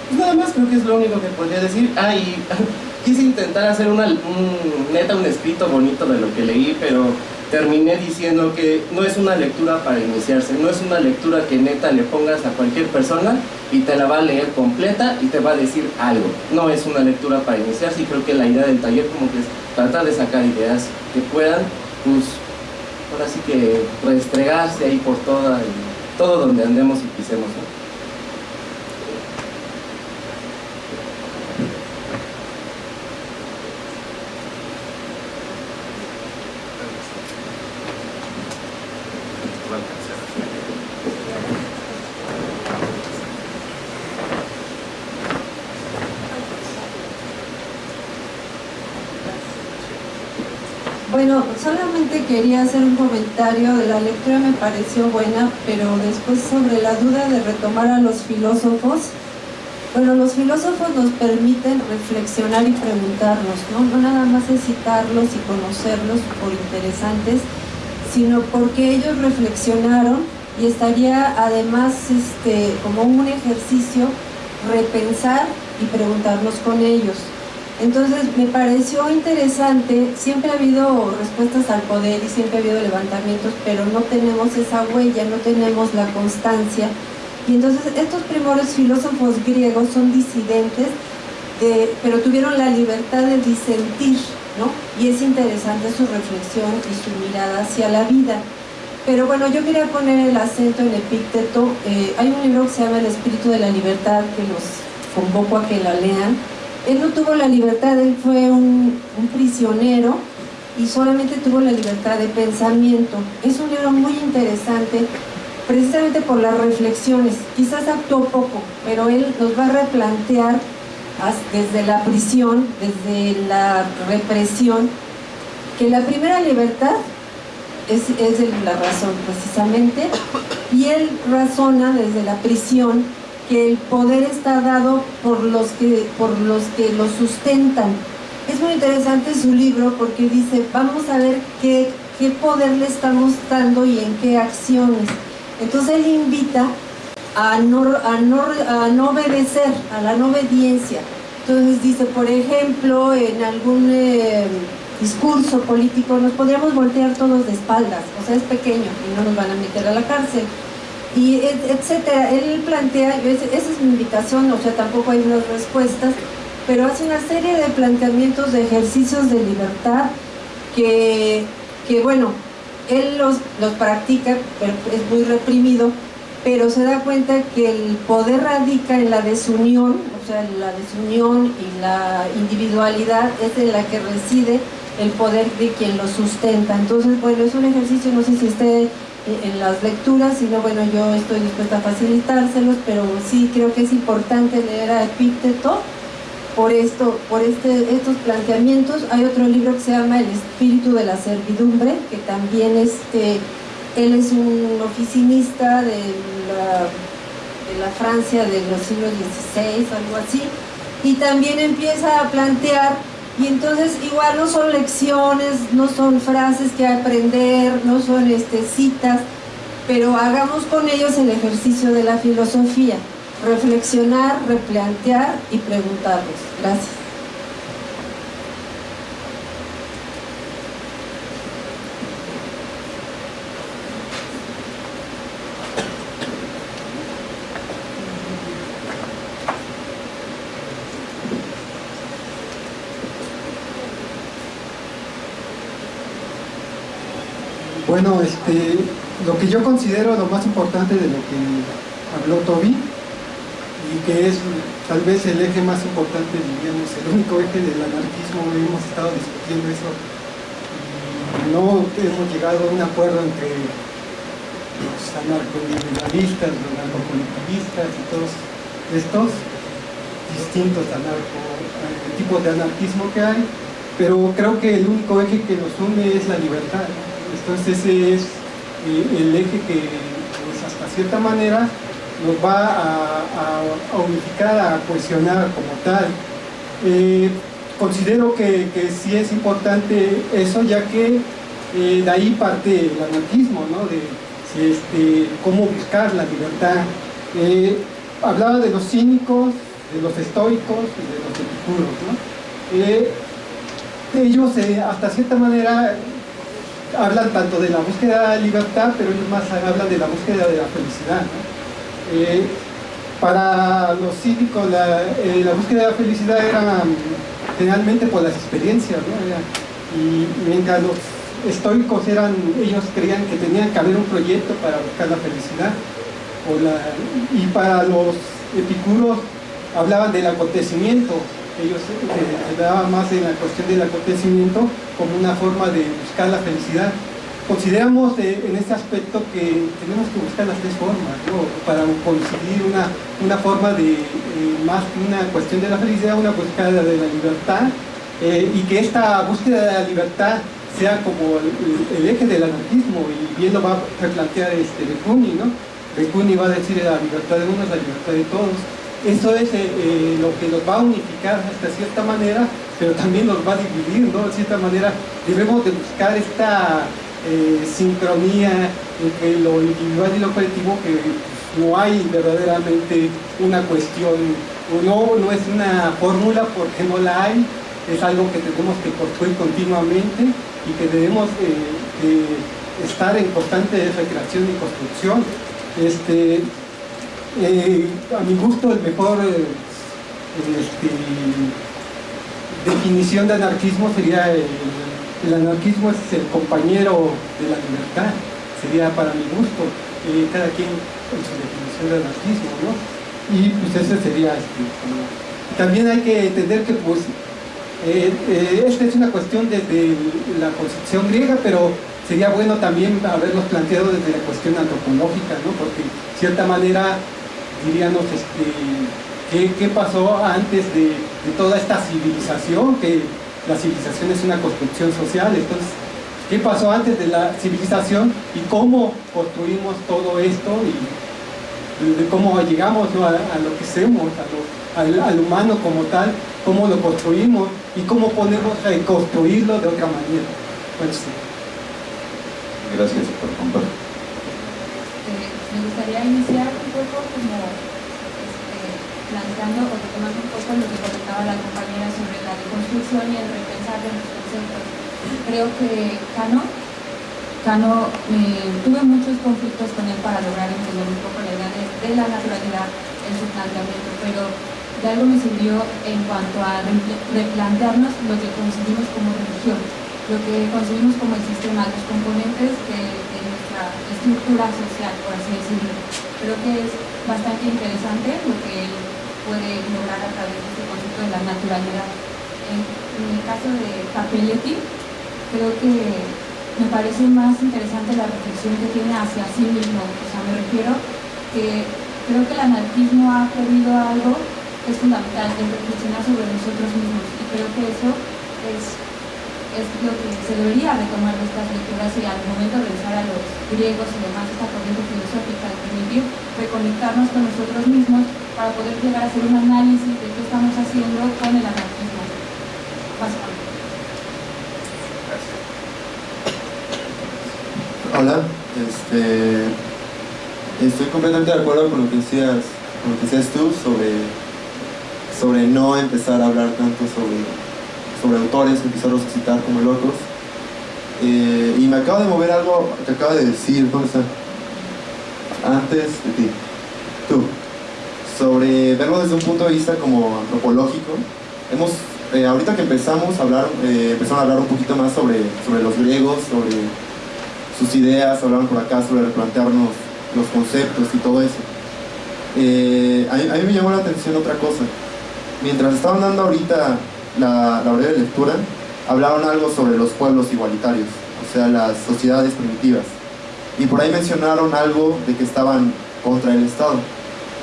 pues nada más creo que es lo único que podría decir. Ah, y quise intentar hacer una, un, neta un escrito bonito de lo que leí, pero terminé diciendo que no es una lectura para iniciarse, no es una lectura que neta le pongas a cualquier persona y te la va a leer completa y te va a decir algo. No es una lectura para iniciarse y creo que la idea del taller como que es tratar de sacar ideas que puedan, pues, ahora sí que restregarse ahí por toda, todo donde andemos y pisemos solamente quería hacer un comentario de la lectura, me pareció buena, pero después sobre la duda de retomar a los filósofos. Bueno, los filósofos nos permiten reflexionar y preguntarnos, ¿no? No nada más es citarlos y conocerlos por interesantes, sino porque ellos reflexionaron y estaría además este, como un ejercicio repensar y preguntarnos con ellos. Entonces me pareció interesante, siempre ha habido respuestas al poder y siempre ha habido levantamientos, pero no tenemos esa huella, no tenemos la constancia. Y entonces estos primeros filósofos griegos son disidentes, pero tuvieron la libertad de disentir, ¿no? Y es interesante su reflexión y su mirada hacia la vida. Pero bueno, yo quería poner el acento en Epícteto. Eh, hay un libro que se llama El Espíritu de la Libertad, que los convoco a que la lean él no tuvo la libertad, él fue un, prisionero y solamente tuvo la libertad de pensamiento. Es un libro muy interesante, precisamente por las reflexiones. Quizás actuó poco, pero él nos va a replantear desde la prisión, desde la represión, que la primera libertad es, es la razón precisamente, y él razona desde la prisión que el poder está dado por los que, por los que lo sustentan. Es muy interesante su libro porque dice, vamos a ver qué, qué poder le estamos dando y en qué acciones. Entonces él invita a no, a no, a no obedecer, a la no obediencia. Entonces dice, por ejemplo, en algún eh, discurso político nos podríamos voltear todos de espaldas, o sea, es pequeño y no nos van a meter a la cárcel y etcétera. Él plantea, esa es mi invitación, o sea, tampoco hay unas respuestas, pero hace una serie de planteamientos de ejercicios de libertad que, que bueno, él los, los practica, pero es muy reprimido, pero se da cuenta que el poder radica en la desunión, o sea, la desunión y la individualidad es en la que reside el poder de quien lo sustenta. Entonces, bueno, es un ejercicio, no sé si esté en las lecturas, sino bueno, yo estoy dispuesta a facilitárselos, pero sí creo que es importante leer a Epícteto por, esto, por este, estos planteamientos. Hay otro libro que se llama El espíritu de la servidumbre, que también este, él es un oficinista de la, de la Francia de los siglos XVI, algo así, y también empieza a plantear y entonces igual no son lecciones, no son frases que aprender, no son este, citas, pero hagamos con ellos el ejercicio de la filosofía, reflexionar, replantear y preguntarlos. Gracias. Bueno, este, lo que yo considero lo más importante de lo que habló Toby y que es tal vez el eje más importante, diríamos, el único eje del anarquismo, hemos estado discutiendo eso no hemos llegado a un acuerdo entre los anarcoindividualistas, los anarcocolectivistas y todos estos distintos anarco, eh, tipos de anarquismo que hay, pero creo que el único eje que nos une es la libertad. Entonces ese es el eje que pues, hasta cierta manera nos va a, unificar, a cohesionar como tal. Eh, considero que, sí es importante eso, ya que eh, de ahí parte el anarquismo, ¿no? de este, cómo buscar la libertad. hablaba de los cínicos, de los estoicos y de los epicuros. ellos, hasta cierta manera, hablan tanto de la búsqueda de libertad, pero ellos más hablan de la búsqueda de la felicidad. Eh, para los cívicos eh, la, búsqueda de la felicidad era generalmente por las experiencias, y mientras los estoicos eran, ellos creían que tenían que haber un proyecto para buscar la felicidad, y para los epicuros hablaban del acontecimiento, ellos se más en la cuestión del acontecimiento como una forma de buscar la felicidad. Consideramos eh, en este aspecto que tenemos que buscar las tres formas, para conseguir una, una forma de, eh, más una cuestión de la felicidad, una búsqueda de la libertad, eh, y que esta búsqueda de la libertad sea como el, eje del anarquismo, y bien lo va a replantear este Becuni, ¿no? Becuni va a decir la libertad de unos, la libertad de todos, eso es eh, eh, lo que nos va a unificar de cierta manera, pero también nos va a dividir, ¿no? De cierta manera debemos de buscar esta eh, sincronía entre lo individual y lo colectivo que no hay verdaderamente una cuestión, no, no es una fórmula porque no la hay, es algo que tenemos que construir continuamente y que debemos estar en constante recreación y construcción. Este, eh, a mi gusto el mejor eh, este, definición de anarquismo sería el, anarquismo es el compañero de la libertad, sería para mi gusto, eh, cada quien en su definición de anarquismo, ¿no? Y pues ese sería este, también hay que entender que pues esta es una cuestión desde la concepción griega, pero sería bueno también haberlos planteado desde la cuestión antropológica, ¿no? porque de cierta manera diríamos, este, ¿qué, pasó antes de, toda esta civilización? Que la civilización es una construcción social, entonces, ¿qué pasó antes de la civilización y cómo construimos todo esto y, de cómo llegamos a, lo que somos, al, humano como tal, cómo lo construimos y cómo podemos reconstruirlo de otra manera? Pues, Gracias por compartir me gustaría iniciar un poco como este, planteando o retomando un poco lo que comentaba la compañera sobre la deconstrucción y el repensar de los conceptos. Creo que Cano, Cano eh, tuve muchos conflictos con él para lograr entender un poco la idea de, la naturalidad en su planteamiento, pero de algo me sirvió en cuanto a replantearnos lo que concebimos como religión, lo que concebimos como el sistema, los componentes que estructura social, por así decirlo. Creo que es bastante interesante lo que él puede lograr a través de este concepto de la naturalidad. En, el caso de Capelletti, creo que me parece más interesante la reflexión que tiene hacia sí mismo. O sea, me refiero que creo que el anarquismo ha perdido algo que es fundamental, el reflexionar sobre nosotros mismos. Y creo que eso es es lo que se debería retomar de estas lecturas y al momento de regresar a los griegos y demás, esta corriente filosófica, permitir reconectarnos con nosotros mismos para poder llegar a hacer un análisis de qué estamos haciendo con el anarquismo. Básicamente. Hola, este, Estoy completamente de acuerdo con lo que decías, con lo que decías tú sobre, sobre no empezar a hablar tanto sobre, sobre autores, empezarlos a citar como locos. Eh, y me acaba de mover algo que acaba de decir, ¿dónde está? Antes de ti, tú, sobre verlo desde un punto de vista como antropológico. Hemos, eh, ahorita que empezamos a hablar, eh, empezaron a hablar un poquito más sobre, sobre los griegos, sobre sus ideas, hablaron por acá sobre replantearnos los conceptos y todo eso. Eh, a, mí, a, mí, me llamó la atención otra cosa. Mientras estaban dando ahorita la, la breve lectura, hablaron algo sobre los pueblos igualitarios, o sea, las sociedades primitivas. Y por ahí mencionaron algo de que estaban contra el Estado.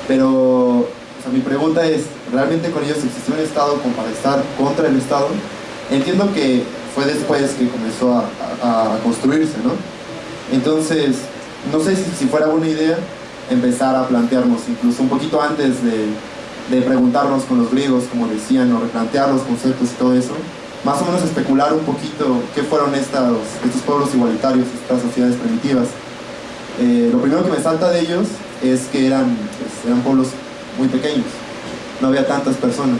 Pero o sea, mi pregunta es, ¿realmente con ellos existió un Estado como para estar contra el Estado? Entiendo que fue después que comenzó a, a, a construirse, ¿no? Entonces, no sé si, si, fuera buena idea empezar a plantearnos, incluso un poquito antes de, de, preguntarnos con los griegos, como decían, o replantear los conceptos y todo eso, más o menos especular un poquito qué fueron estos, estos pueblos igualitarios, estas sociedades primitivas. Eh, lo primero que me salta de ellos es que eran, pues, eran pueblos muy pequeños, no había tantas personas.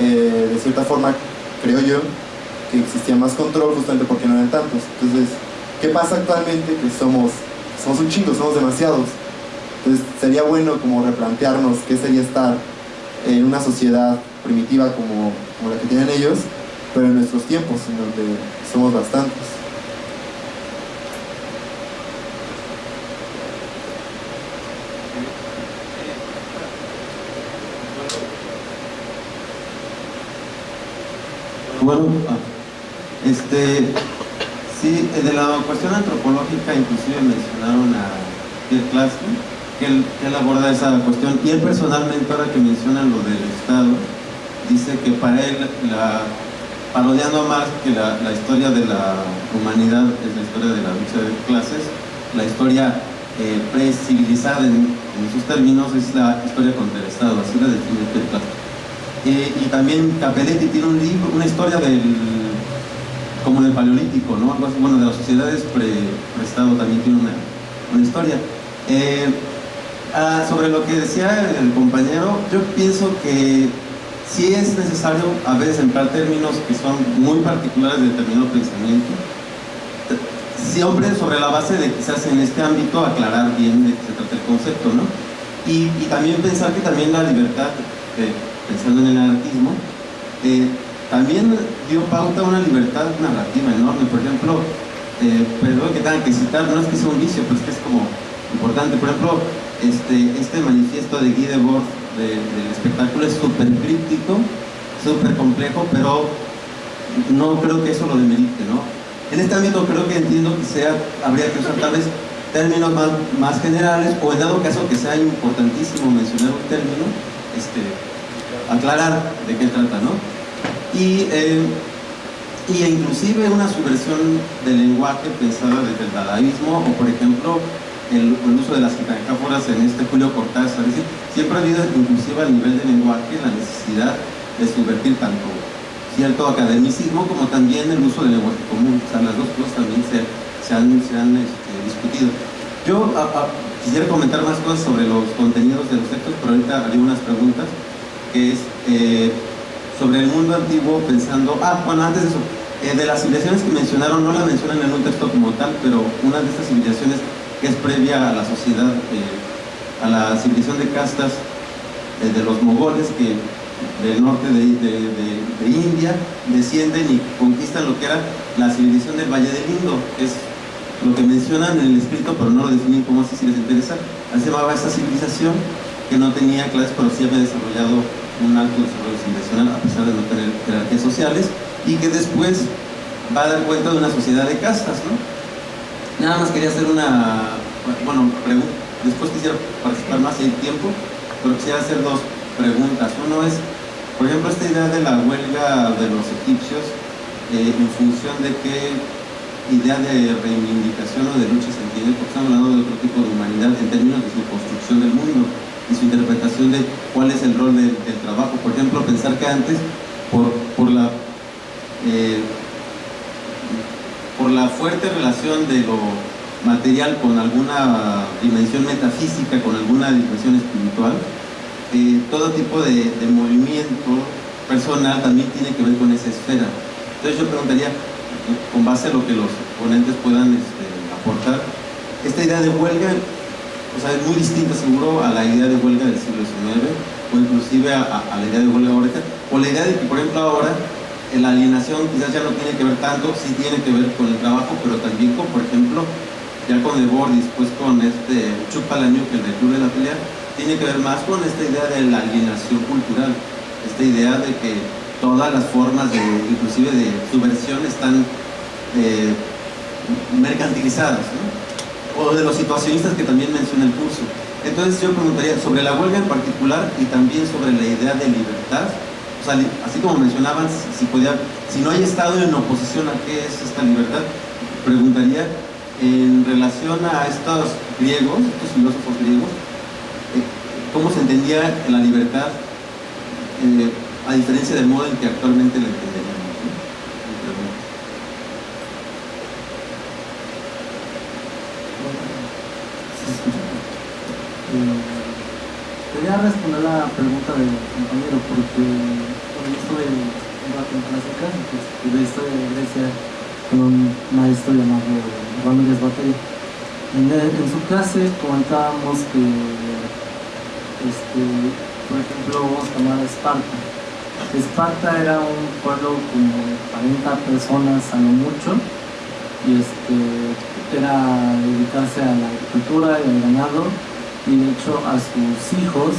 Eh, de cierta forma, creo yo, que existía más control justamente porque no eran tantos. Entonces, ¿qué pasa actualmente? Que somos, somos un chingo, somos demasiados. Entonces, sería bueno como replantearnos qué sería estar en una sociedad primitiva como, como la que tienen ellos, pero en nuestros tiempos, en donde somos bastantes. Bueno, este, sí, de la cuestión antropológica inclusive mencionaron a Pierre Klasky, que él, aborda esa cuestión, y él personalmente, ahora que mencionan lo del Estado, dice que para él, parodiando a Marx, que la, historia de la humanidad es la historia de la lucha de clases, la historia eh, pre-civilizada en, sus términos es la historia contra el Estado, así la define Klasky. Eh, y también Capelletti tiene un libro, una historia del como del paleolítico, ¿no? Bueno, de las sociedades pre-estado también tiene una, una historia. Eh, ah, sobre lo que decía el compañero, yo pienso que sí es necesario a veces emplear términos que son muy particulares de determinado pensamiento. Siempre sobre la base de quizás en este ámbito aclarar bien de qué se trata el concepto, ¿no? Y, y también pensar que también la libertad de, pensando en el anarquismo, eh, también dio pauta a una libertad narrativa enorme. Por ejemplo, eh, perdón que tengan que citar, no es que sea un vicio, pues que es como importante. Por ejemplo, este, este manifiesto de Guy Debord de, del espectáculo es súper críptico, súper complejo, pero no creo que eso lo demerite, ¿no? En este ámbito creo que entiendo que sea, habría que usar tal vez términos más, más generales, o en dado caso que sea importantísimo mencionar un término, este, aclarar de qué trata, ¿no? Y, eh, y inclusive una subversión del lenguaje pensada desde el dadaísmo, o por ejemplo, el, el uso de las metáforas en este Julio Cortázar, es decir, siempre ha habido inclusive a nivel de lenguaje la necesidad de subvertir tanto cierto academicismo como también el uso del lenguaje común, o sea, las dos cosas también se, se han, se han este, discutido. Yo a, a, quisiera comentar más cosas sobre los contenidos de los textos, pero ahorita haré unas preguntas que es eh, sobre el mundo antiguo pensando, ah, bueno, antes de eso, eh, de las civilizaciones que mencionaron, no la mencionan en un texto como tal, pero una de estas civilizaciones que es previa a la sociedad, eh, a la civilización de castas eh, de los mogoles que del norte de, de, India descienden y conquistan lo que era la civilización del Valle del Indo, que es lo que mencionan en el escrito, pero no lo definen como así si les interesa. Así se llamaba esta civilización que no tenía clases, pero sí había desarrollado un alto desarrollo civilizacional a pesar de no tener jerarquías sociales y que después va a dar cuenta de una sociedad de castas, ¿no? Nada más quería hacer una, bueno, después quisiera participar más hay tiempo, pero quisiera hacer dos preguntas. Uno es, por ejemplo, esta idea de la huelga de los egipcios, eh, en función de qué idea de reivindicación o de lucha se entiende, porque estamos hablando de otro tipo de humanidad en términos de su construcción del mundo y su interpretación de cuál es el rol del, trabajo. Por ejemplo, pensar que antes, por, por la... Eh, la fuerte relación de lo material con alguna dimensión metafísica, con alguna dimensión espiritual, eh, todo tipo de, de, movimiento personal también tiene que ver con esa esfera. Entonces yo preguntaría, con base a lo que los ponentes puedan este, aportar, esta idea de huelga, o sea, es muy distinta seguro a la idea de huelga del siglo XIX, o inclusive a, a la idea de huelga ahorita, o la idea de que, por ejemplo, ahora la alienación quizás ya no tiene que ver tanto, sí tiene que ver con el trabajo, pero también con, por ejemplo, ya con el y después con este Chupalaño, que el del Club de la Pelea, tiene que ver más con esta idea de la alienación cultural, esta idea de que todas las formas, de, inclusive de subversión, están eh, mercantilizadas, ¿no? o de los situacionistas que también menciona el curso. Entonces yo preguntaría sobre la huelga en particular y también sobre la idea de libertad, así como mencionaban, si, no hay Estado en oposición a qué es esta libertad, preguntaría en relación a estos griegos, estos filósofos griegos, eh, cómo se entendía la libertad eh, a diferencia del modo en que actualmente la entenderíamos. quería responder la pregunta del compañero porque clásica pues, de historia de Grecia con un maestro llamado Ramírez Batalla. En, en, su clase comentábamos que, este, por ejemplo, vamos a tomar a Esparta. Esparta era un pueblo como de 40 personas a lo mucho y este, era dedicarse a la agricultura y al ganado y de hecho a sus hijos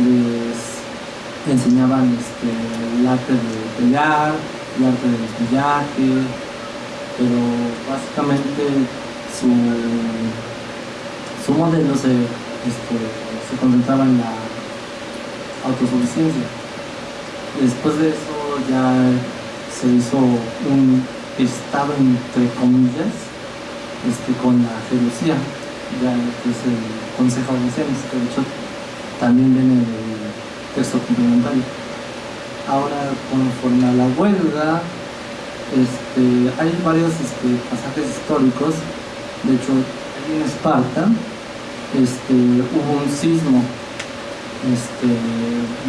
les enseñaban este, el arte de pelear, el arte del pillaje, pero básicamente su, su modelo se, este, se concentraba en la autosuficiencia. Después de eso ya se hizo un estado entre comillas este, con la geología ya que es el Consejo de Naciones, que de hecho también viene texto complementario. Ahora, conforme a la huelga, este, hay varios este, pasajes históricos, de hecho, en Esparta este, hubo un sismo este,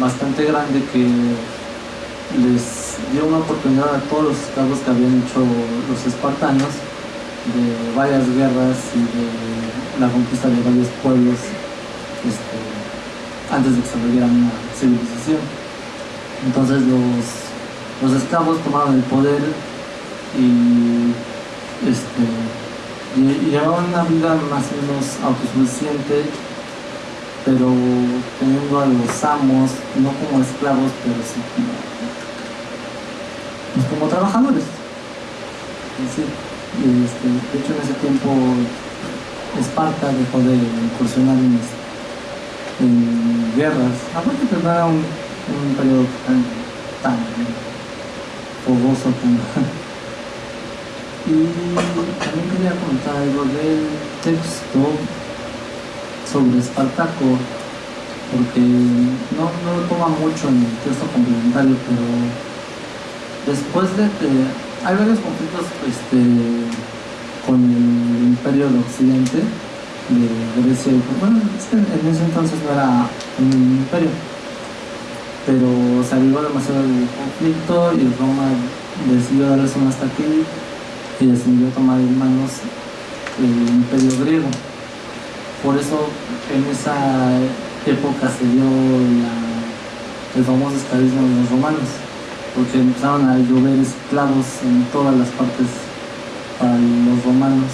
bastante grande que les dio una oportunidad a todos los esclavos que habían hecho los espartanos de varias guerras y de la conquista de varios pueblos este, antes de que se volviera una civilización. Entonces los, los esclavos tomaron el poder y, este, llevaban una vida más o menos autosuficiente, pero teniendo a los amos, no como esclavos, pero sí como, pues como trabajadores. Este, de hecho, en ese tiempo Esparta dejó de incursionar en, en aparte que no un, un periodo tan, tan fogoso como... y también quería comentar algo del texto sobre Espartaco, porque no, no lo toma mucho en el texto complementario, pero después de que hay varios conflictos este, con el imperio de Occidente de Grecia bueno, es que en ese entonces no era un imperio pero se avivó demasiado el conflicto y Roma decidió darles un hasta aquí y decidió tomar en manos el imperio griego por eso en esa época se dio el famoso esclavismo de los romanos porque empezaron a llover esclavos en todas las partes para los romanos.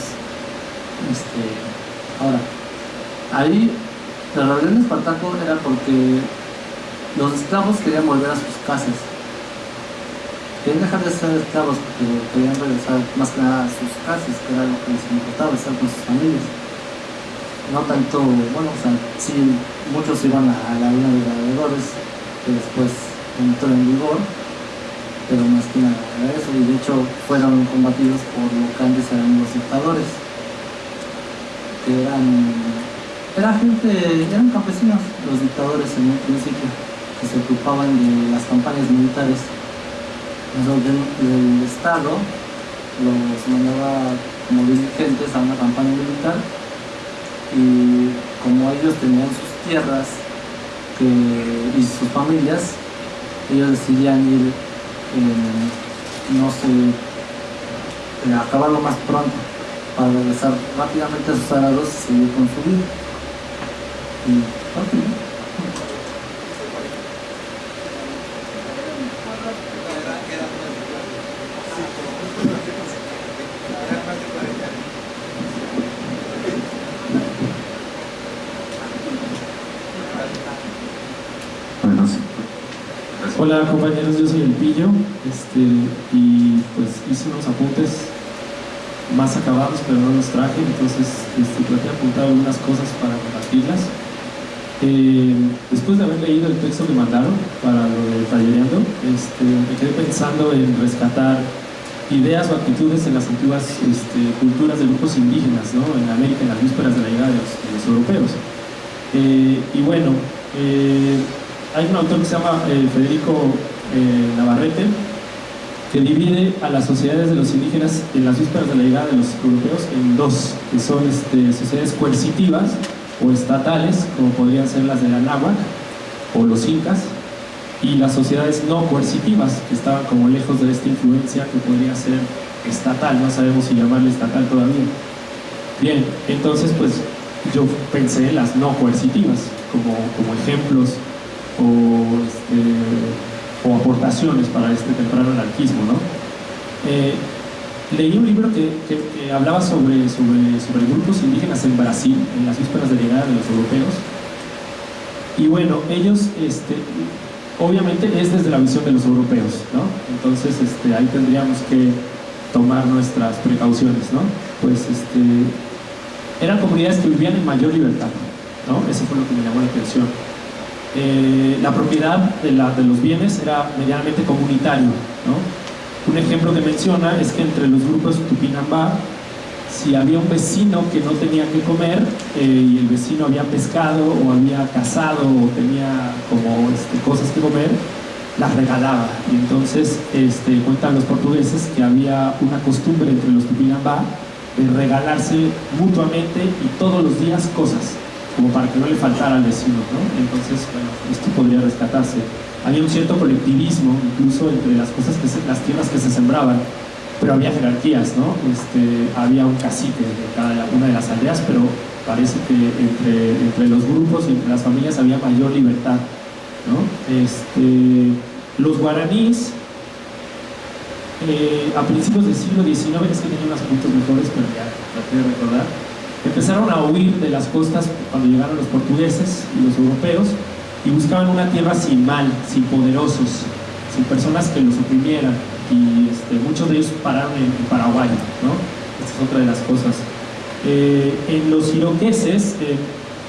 Este, ahora, ahí la rebelión de Espartaco era porque los esclavos querían volver a sus casas. Querían dejar de ser esclavos porque querían regresar más que nada a sus casas, que era lo que les importaba, estar con sus familias. No tanto, bueno, o sea, sí, muchos iban a la línea de gladiadores, que después entró en vigor, pero más que nada eso, y de hecho fueron combatidos por lo que antes eran los dictadores, que eran, era gente, eran campesinos los dictadores en un principio, que se ocupaban de las campañas militares. Entonces, el Estado los mandaba como dirigentes a una campaña militar y como ellos tenían sus tierras y sus familias, ellos decidían ir, eh, no sé, eh, acabarlo más pronto para regresar rápidamente a sus arados y seguir con su vida. Hola compañeros, yo soy El Pillo este, y pues hice unos apuntes más acabados pero no los traje, entonces este, traté de apuntar algunas cosas para compartirlas. Eh, después de haber leído el texto que mandaron para lo de tallereando, este, me quedé pensando en rescatar ideas o actitudes en las antiguas este, culturas de grupos indígenas ¿no? en América en las vísperas de la llegada de los, europeos. Eh, y bueno, eh, hay un autor que se llama eh, Federico eh, Navarrete que divide a las sociedades de los indígenas en las vísperas de la llegada de los europeos en dos, que son este, sociedades coercitivas o estatales, como podrían ser las de la náhuatl o los incas, y las sociedades no coercitivas, que estaban como lejos de esta influencia que podría ser estatal, no sabemos si llamarle estatal todavía. Bien, entonces pues yo pensé en las no coercitivas como, como ejemplos este, o, aportaciones para este temprano anarquismo. ¿no? Eh, leí un libro que, hablaba sobre, sobre, sobre, grupos indígenas en Brasil, en las vísperas de llegada de los europeos. Y bueno, ellos, este, obviamente es desde la visión de los europeos, ¿no? Entonces este, ahí tendríamos que tomar nuestras precauciones, ¿no? Pues este, eran comunidades que vivían en mayor libertad, ¿no? Eso fue lo que me llamó la atención. Eh, la propiedad de, los bienes era medianamente comunitario. Un ejemplo que menciona es que entre los grupos Tupinambá, si había un vecino que no tenía que comer eh, y el vecino había pescado o había cazado o tenía como este, cosas que comer, las regalaba. Y entonces este, cuentan los portugueses que había una costumbre entre los Tupinambá de regalarse mutuamente y todos los días cosas como para que no le faltara al vecino, ¿no? Entonces, bueno, esto podría rescatarse. Había un cierto colectivismo, incluso entre las cosas que las tierras que se sembraban, pero había jerarquías, ¿no? Este, había un cacique de cada una de las aldeas, pero parece que entre, entre los grupos y entre las familias había mayor libertad, ¿no? Este, los guaraníes, eh, a principios del siglo XIX, es que tenía unos puntos mejores, pero ya traté de recordar, empezaron a huir de las costas cuando llegaron los portugueses y los europeos y buscaban una tierra sin mal, sin poderosos, sin personas que los oprimieran y este, muchos de ellos pararon en, Paraguay, ¿no? Esta es otra de las cosas. Eh, en los iroqueses eh,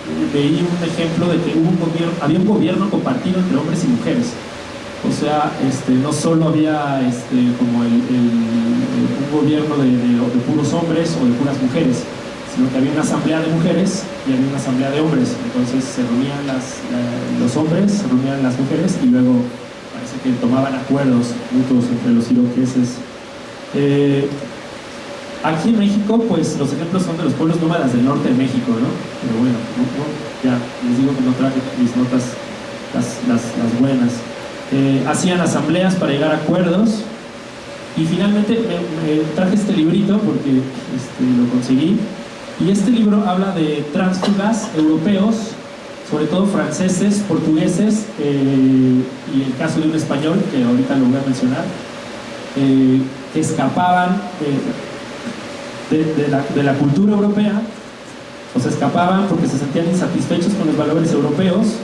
un ejemplo de que había un gobierno compartido entre hombres y mujeres. O sea, este, no solo había este, como un gobierno de puros hombres o de puras mujeres, sino que había una asamblea de mujeres y había una asamblea de hombres. Entonces se reunían los hombres, se reunían las mujeres y luego parece que tomaban acuerdos mutuos entre los iroqueses. Eh, aquí en México, pues los ejemplos son de los pueblos nómadas del norte de México, ¿no? Pero bueno, ya les digo que no traje mis notas las, buenas. Eh, hacían asambleas para llegar a acuerdos y finalmente traje este librito porque este, lo conseguí y este libro habla de tránsfugas europeos, sobre todo franceses, portugueses, eh, y el caso de un español, que ahorita lo voy a mencionar, eh, que escapaban de, la, cultura europea, o se escapaban porque se sentían insatisfechos con los valores europeos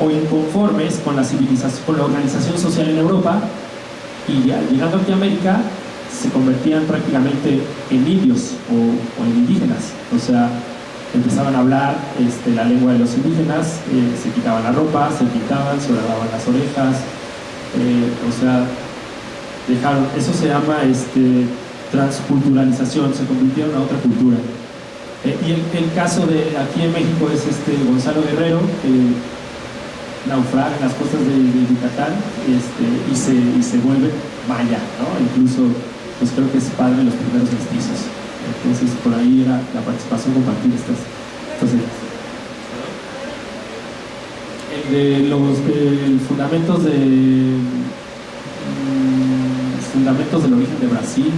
o inconformes con la civilización, con la organización social en Europa, y llegando aquí a América se convertían prácticamente en indios o, en indígenas. O sea, empezaban a hablar este, la lengua de los indígenas, eh, se quitaban la ropa, se pintaban, se lavaban las orejas, eh, o sea, dejaron, eso se llama este, transculturalización, se convirtieron a otra cultura. Eh, y el, caso de aquí en México es este Gonzalo Guerrero, que naufraga en las costas de, Yucatán este, y, se, y se vuelve maya, ¿no? incluso pues creo que es padre los primeros mestizos. Entonces por ahí era la participación compartir estas Entonces, el de los de fundamentos de mm, fundamentos del origen de Brasil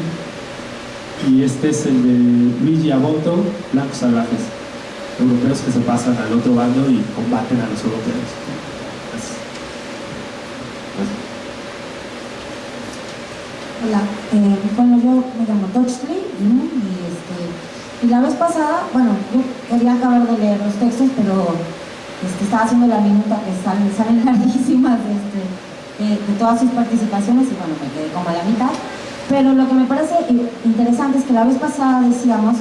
y este es el de Luigi Aboto, Blancos Salvajes, europeos que se pasan al otro bando y combaten a los europeos. Gracias. Hola, eh, bueno, yo me llamo ¿no? y, este, y la vez pasada, bueno, yo quería acabar de leer los textos, pero este, estaba haciendo la minuta que salen, salen larguísimas este, de todas sus participaciones y bueno, me quedé como a la mitad. Pero lo que me parece interesante es que la vez pasada decíamos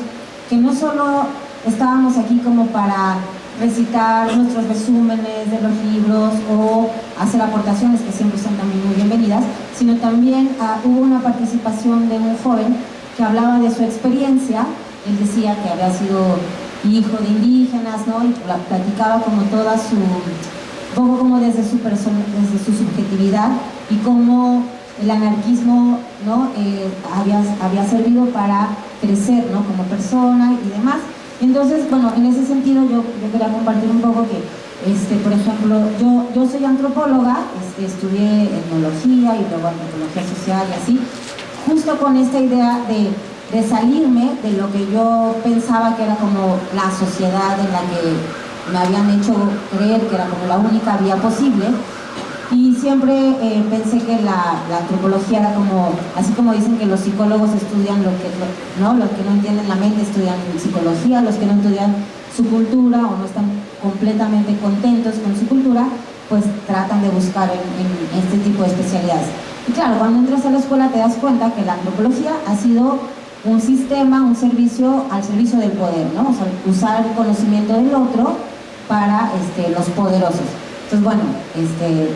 que no solo estábamos aquí como para recitar nuestros resúmenes de los libros o hacer aportaciones que siempre son también muy bienvenidas, sino también ah, hubo una participación de un joven que hablaba de su experiencia, él decía que había sido hijo de indígenas, ¿no? Y pla- platicaba como toda su, poco como desde su persona, desde su subjetividad y cómo el anarquismo, ¿no? Eh, había, había servido para crecer, ¿no? Como persona y demás. Entonces, bueno, en ese sentido yo, yo quería compartir un poco que, este, por ejemplo, yo, yo soy antropóloga, este, estudié etnología y luego antropología social y así, justo con esta idea de, de salirme de lo que yo pensaba que era como la sociedad en la que me habían hecho creer que era como la única vía posible y siempre eh, pensé que la, antropología era como, así como dicen que los psicólogos estudian lo que, ¿no? los que no entienden la mente estudian psicología, los que no estudian su cultura o no están completamente contentos con su cultura, pues tratan de buscar en este tipo de especialidades. Y claro, cuando entras a la escuela te das cuenta que la antropología ha sido un sistema, un servicio al servicio del poder, ¿no? O sea, usar el conocimiento del otro para este, los poderosos. Entonces, bueno, este,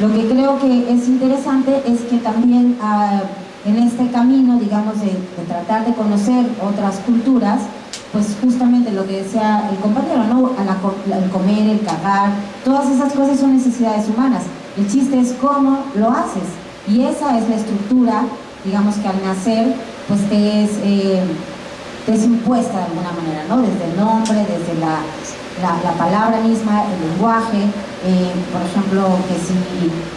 lo que creo que es interesante es que también ah, en este camino, digamos, de, tratar de conocer otras culturas, pues justamente lo que decía el compañero, ¿no? El comer, el cagar, todas esas cosas son necesidades humanas. El chiste es cómo lo haces. Y esa es la estructura, digamos que al nacer, pues te eh, te es impuesta de alguna manera, ¿no? Desde el nombre, desde la, la, la palabra misma, el lenguaje, eh, por ejemplo, que si,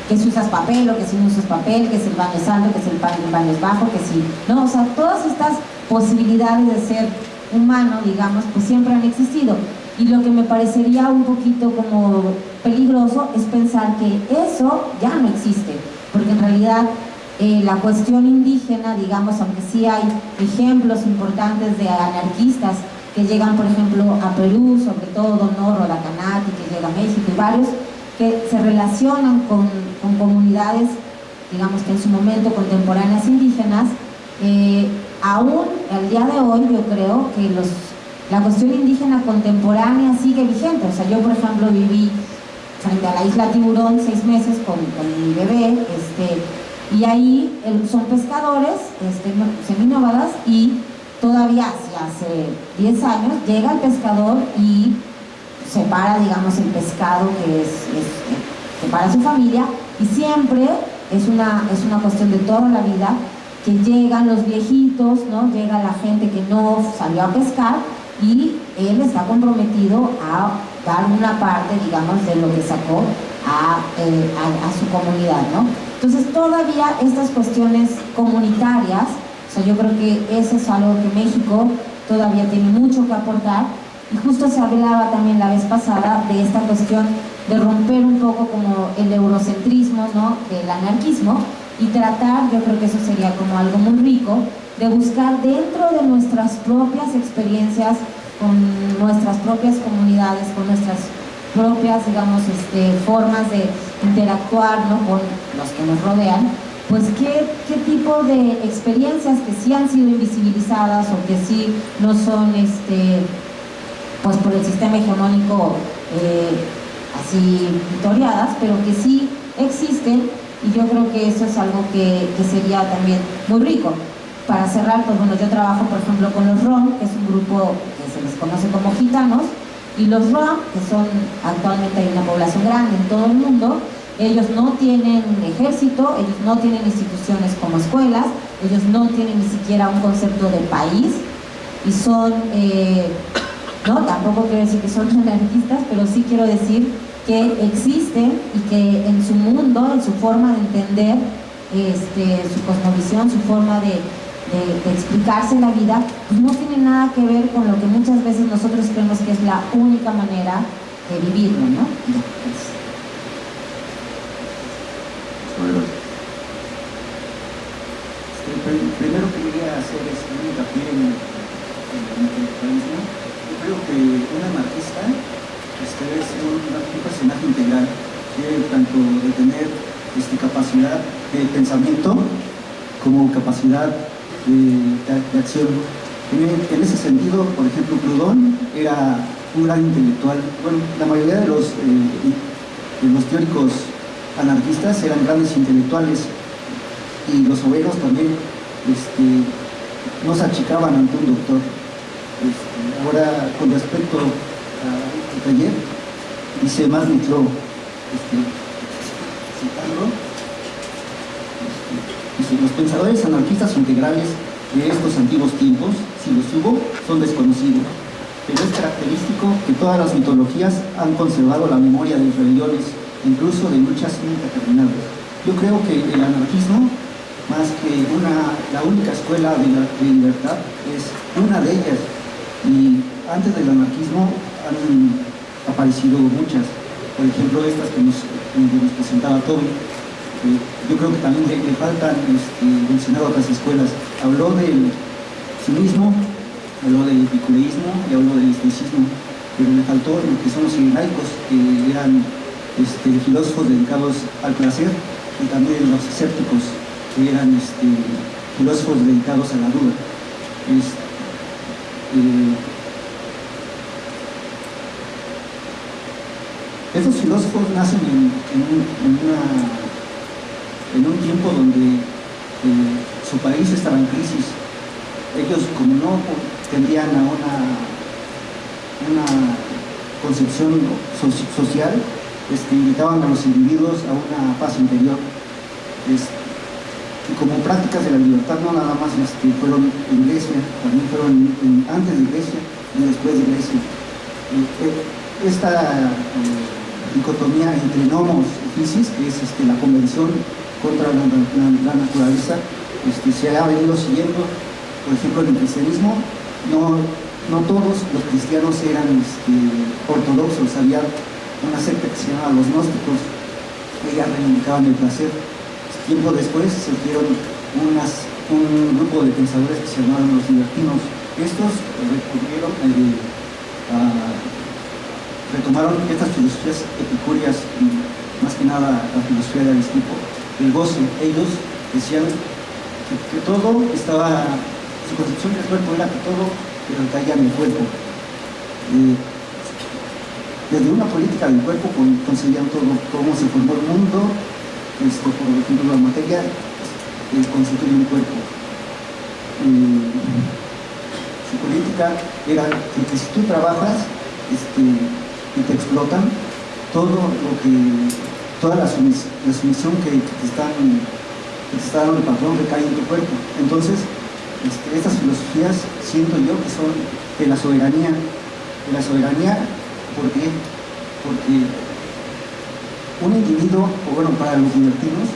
que si usas papel o que si no usas papel, que si el baño es alto, que si el baño, el baño es bajo, que si, ¿no? O sea, todas estas posibilidades de ser humano, digamos, pues siempre han existido. Y lo que me parecería un poquito como peligroso es pensar que eso ya no existe, porque en realidad eh, la cuestión indígena, digamos, aunque sí hay ejemplos importantes de anarquistas que llegan, por ejemplo, a Perú, sobre todo, ¿no? Rodacanati, que llega a México y varios, que se relacionan con, comunidades, digamos que en su momento contemporáneas indígenas, eh, aún al día de hoy yo creo que la cuestión indígena contemporánea sigue vigente. O sea, yo por ejemplo viví frente a la isla Tiburón seis meses con, mi bebé, este, y ahí son pescadores, este, no- seminómadas, y todavía hace, hace 10 años llega el pescador y separa, digamos, el pescado que es, es- que para su familia, y siempre es una, es una cuestión de toda la vida que llegan los viejitos, ¿no? Llega la gente que no salió a pescar y él está comprometido a dar una parte, digamos, de lo que sacó a, eh, a- a su comunidad, ¿no? Entonces todavía estas cuestiones comunitarias, o sea, yo creo que eso es algo que México todavía tiene mucho que aportar y justo se hablaba también la vez pasada de esta cuestión de romper un poco como el eurocentrismo, ¿no? Del anarquismo y tratar, yo creo que eso sería como algo muy rico, de buscar dentro de nuestras propias experiencias, con nuestras propias comunidades, con nuestras propias, digamos, este, formas de interactuar ¿no? con los que nos rodean, pues qué, qué tipo de experiencias que sí han sido invisibilizadas o que sí no son, este, pues por el sistema hegemónico eh, así victoriadas, pero que sí existen y yo creo que eso es algo que, que sería también muy rico. Para cerrar, pues bueno, yo trabajo por ejemplo con los ROM, que es un grupo que se les conoce como gitanos, y los ROM, que son actualmente hay una población grande en todo el mundo, ellos no tienen ejército, ellos no tienen instituciones como escuelas, ellos no tienen ni siquiera un concepto de país y son, eh, ¿no? Tampoco quiero decir que son anarquistas, pero sí quiero decir que existen y que en su mundo, en su forma de entender, este, su cosmovisión, su forma de, explicarse la vida, pues no tiene nada que ver con lo que muchas veces nosotros creemos que es la única manera de vivirlo, ¿no? Primero que quería hacer es un hincapié en, el intelectualismo. Yo creo que un anarquista este, es un, personaje integral, que tanto de tener este, capacidad de pensamiento como capacidad de, acción. En, ese sentido, por ejemplo, Proudhon era un gran intelectual. Bueno, la mayoría de los, eh, de los teóricos anarquistas eran grandes intelectuales y los obreros también este, no se achicaban ante un doctor. Este, ahora, con respecto al taller, dice más Mitro, este, citando, este, los pensadores anarquistas integrales de estos antiguos tiempos, si los hubo, son desconocidos. Pero es característico que todas las mitologías han conservado la memoria de rebeliones, incluso de luchas indeterminadas. Yo creo que el anarquismo más que una, la única escuela de, libertad, es una de ellas. Y antes del anarquismo han aparecido muchas, por ejemplo estas que nos, presentaba Toby. yo creo que también le, faltan este, mencionar otras escuelas. Habló del cinismo, habló del epicureísmo y habló del estoicismo, pero le faltó lo que son los laicos, que eran este, filósofos dedicados al placer y también los escépticos que eran este, filósofos dedicados a la duda. Eh, estos filósofos nacen en, un, tiempo donde eh, su país estaba en crisis. Ellos, como no tendían a una, concepción social, este, invitaban a los individuos a una paz interior. Y como prácticas de la libertad no nada más este, fueron en Grecia, también fueron antes de Grecia y después de Grecia. Eh, esta eh, dicotomía entre nomos y fisis, que es este, la convención contra la, naturaleza, este, se ha venido siguiendo, por ejemplo, en el cristianismo, no, no todos los cristianos eran este, ortodoxos, había una secta que se llamaba los gnósticos, ellas reivindicaban el placer, Tiempo después unas, un grupo de pensadores que se llamaron los libertinos. Estos recurrieron, eh, retomaron estas filosofías epicúreas, más que nada la filosofía de Aristipo, el goce. Ellos decían que, todo estaba, su concepción del cuerpo era que todo recaía en el cuerpo. Eh, desde una política del cuerpo concebían todo, cómo se formó el mundo, esto, por ejemplo, la materia eh, constituye un cuerpo. su política era que, si tú trabajas este, y te explotan, todo lo que, toda la, sumisión que, están, que te está dando el patrón recae en tu cuerpo. Entonces, este, estas filosofías siento yo que son de la soberanía. De la soberanía, ¿por qué? Porque un individuo, o bueno, para los libertinos,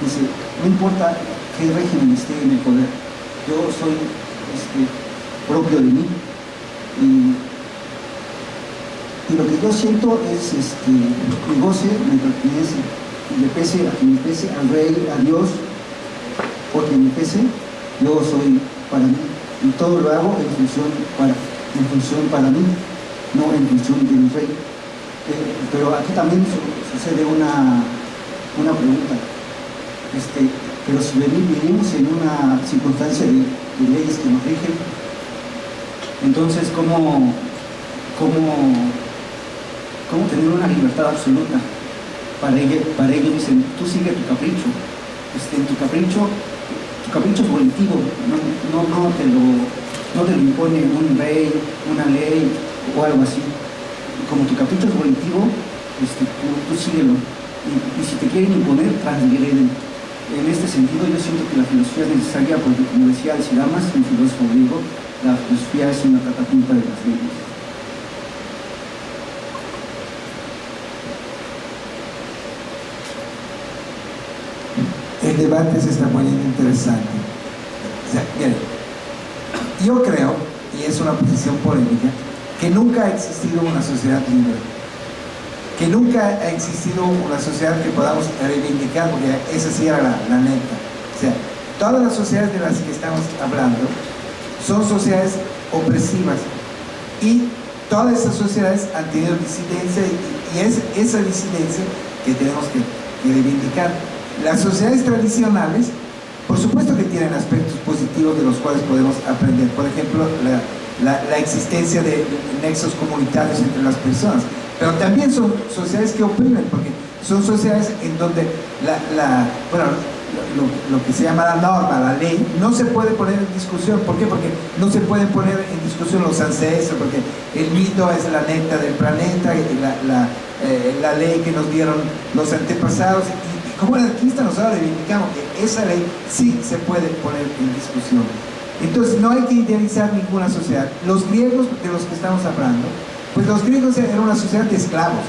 dice, no importa qué régimen esté en el poder, yo soy este, propio de mí. Y, lo que yo siento es este, mi goce me pertenece, y le pese a quien me pese, al rey, a Dios, quien me pese, yo soy para mí. Y todo lo hago en función para, en función para mí, no en función del rey pero aquí también sucede una, una pregunta. Este, pero si vivimos en una circunstancia de, leyes que nos rigen, entonces ¿cómo, cómo, cómo tener una libertad absoluta? Para ellos, para ellos dicen, tú sigue tu capricho. Este, tu capricho, tu capricho es volitivo, no, no, no, te lo, no te lo impone un rey, una ley o algo así como tu capricho colectivo, este, tú, tú síguelo. Y, si te quieren imponer, transgreden. En este sentido, yo siento que la filosofía es necesaria porque, como decía Alcidamas, un filósofo griego, la filosofía es una catapulta de las leyes. El debate se está poniendo interesante. O sea, bien, yo creo, y es una posición polémica, que nunca ha existido una sociedad libre, que nunca ha existido una sociedad que podamos reivindicar, porque esa sí era la, la neta. O sea, todas las sociedades de las que estamos hablando son sociedades opresivas y todas esas sociedades han tenido disidencia y, es esa disidencia que tenemos que, que reivindicar. Las sociedades tradicionales, por supuesto que tienen aspectos positivos de los cuales podemos aprender. Por ejemplo, la, la, la, existencia de nexos comunitarios entre las personas. Pero también son sociedades que oprimen, porque son sociedades en donde la, la bueno, lo, lo, que se llama la norma, la ley, no se puede poner en discusión. ¿Por qué? Porque no se pueden poner en discusión los ancestros, porque el mito es la neta del planeta, la, la, eh, la ley que nos dieron los antepasados. Y, y como anarquistas nosotros reivindicamos que esa ley sí se puede poner en discusión. Entonces no hay que idealizar ninguna sociedad. Los griegos de los que estamos hablando, pues los griegos eran una sociedad de esclavos,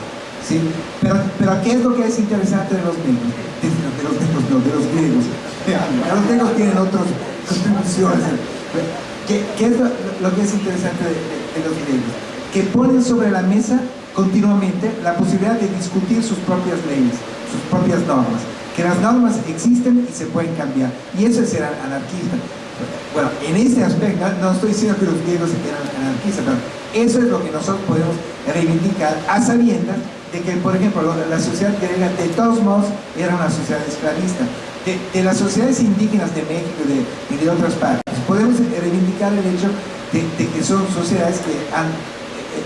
¿sí? Pero, pero ¿qué es lo que es interesante de los griegos? De, de los griegos, no, de los griegos. Los griegos tienen otras contribuciones. ¿Qué, ¿Qué, es lo, que es interesante de, de, de los griegos? Que ponen sobre la mesa continuamente la posibilidad de discutir sus propias leyes, sus propias normas. Que las normas existen y se pueden cambiar. Y eso es ser anarquista. Bueno, en este aspecto, no estoy diciendo que los griegos eran anarquistas, pero eso es lo que nosotros podemos reivindicar a sabiendas de que, por ejemplo, la sociedad griega de todos modos era una sociedad esclavista. De, las sociedades indígenas de México y de otras partes, podemos reivindicar el hecho de, que son sociedades que han,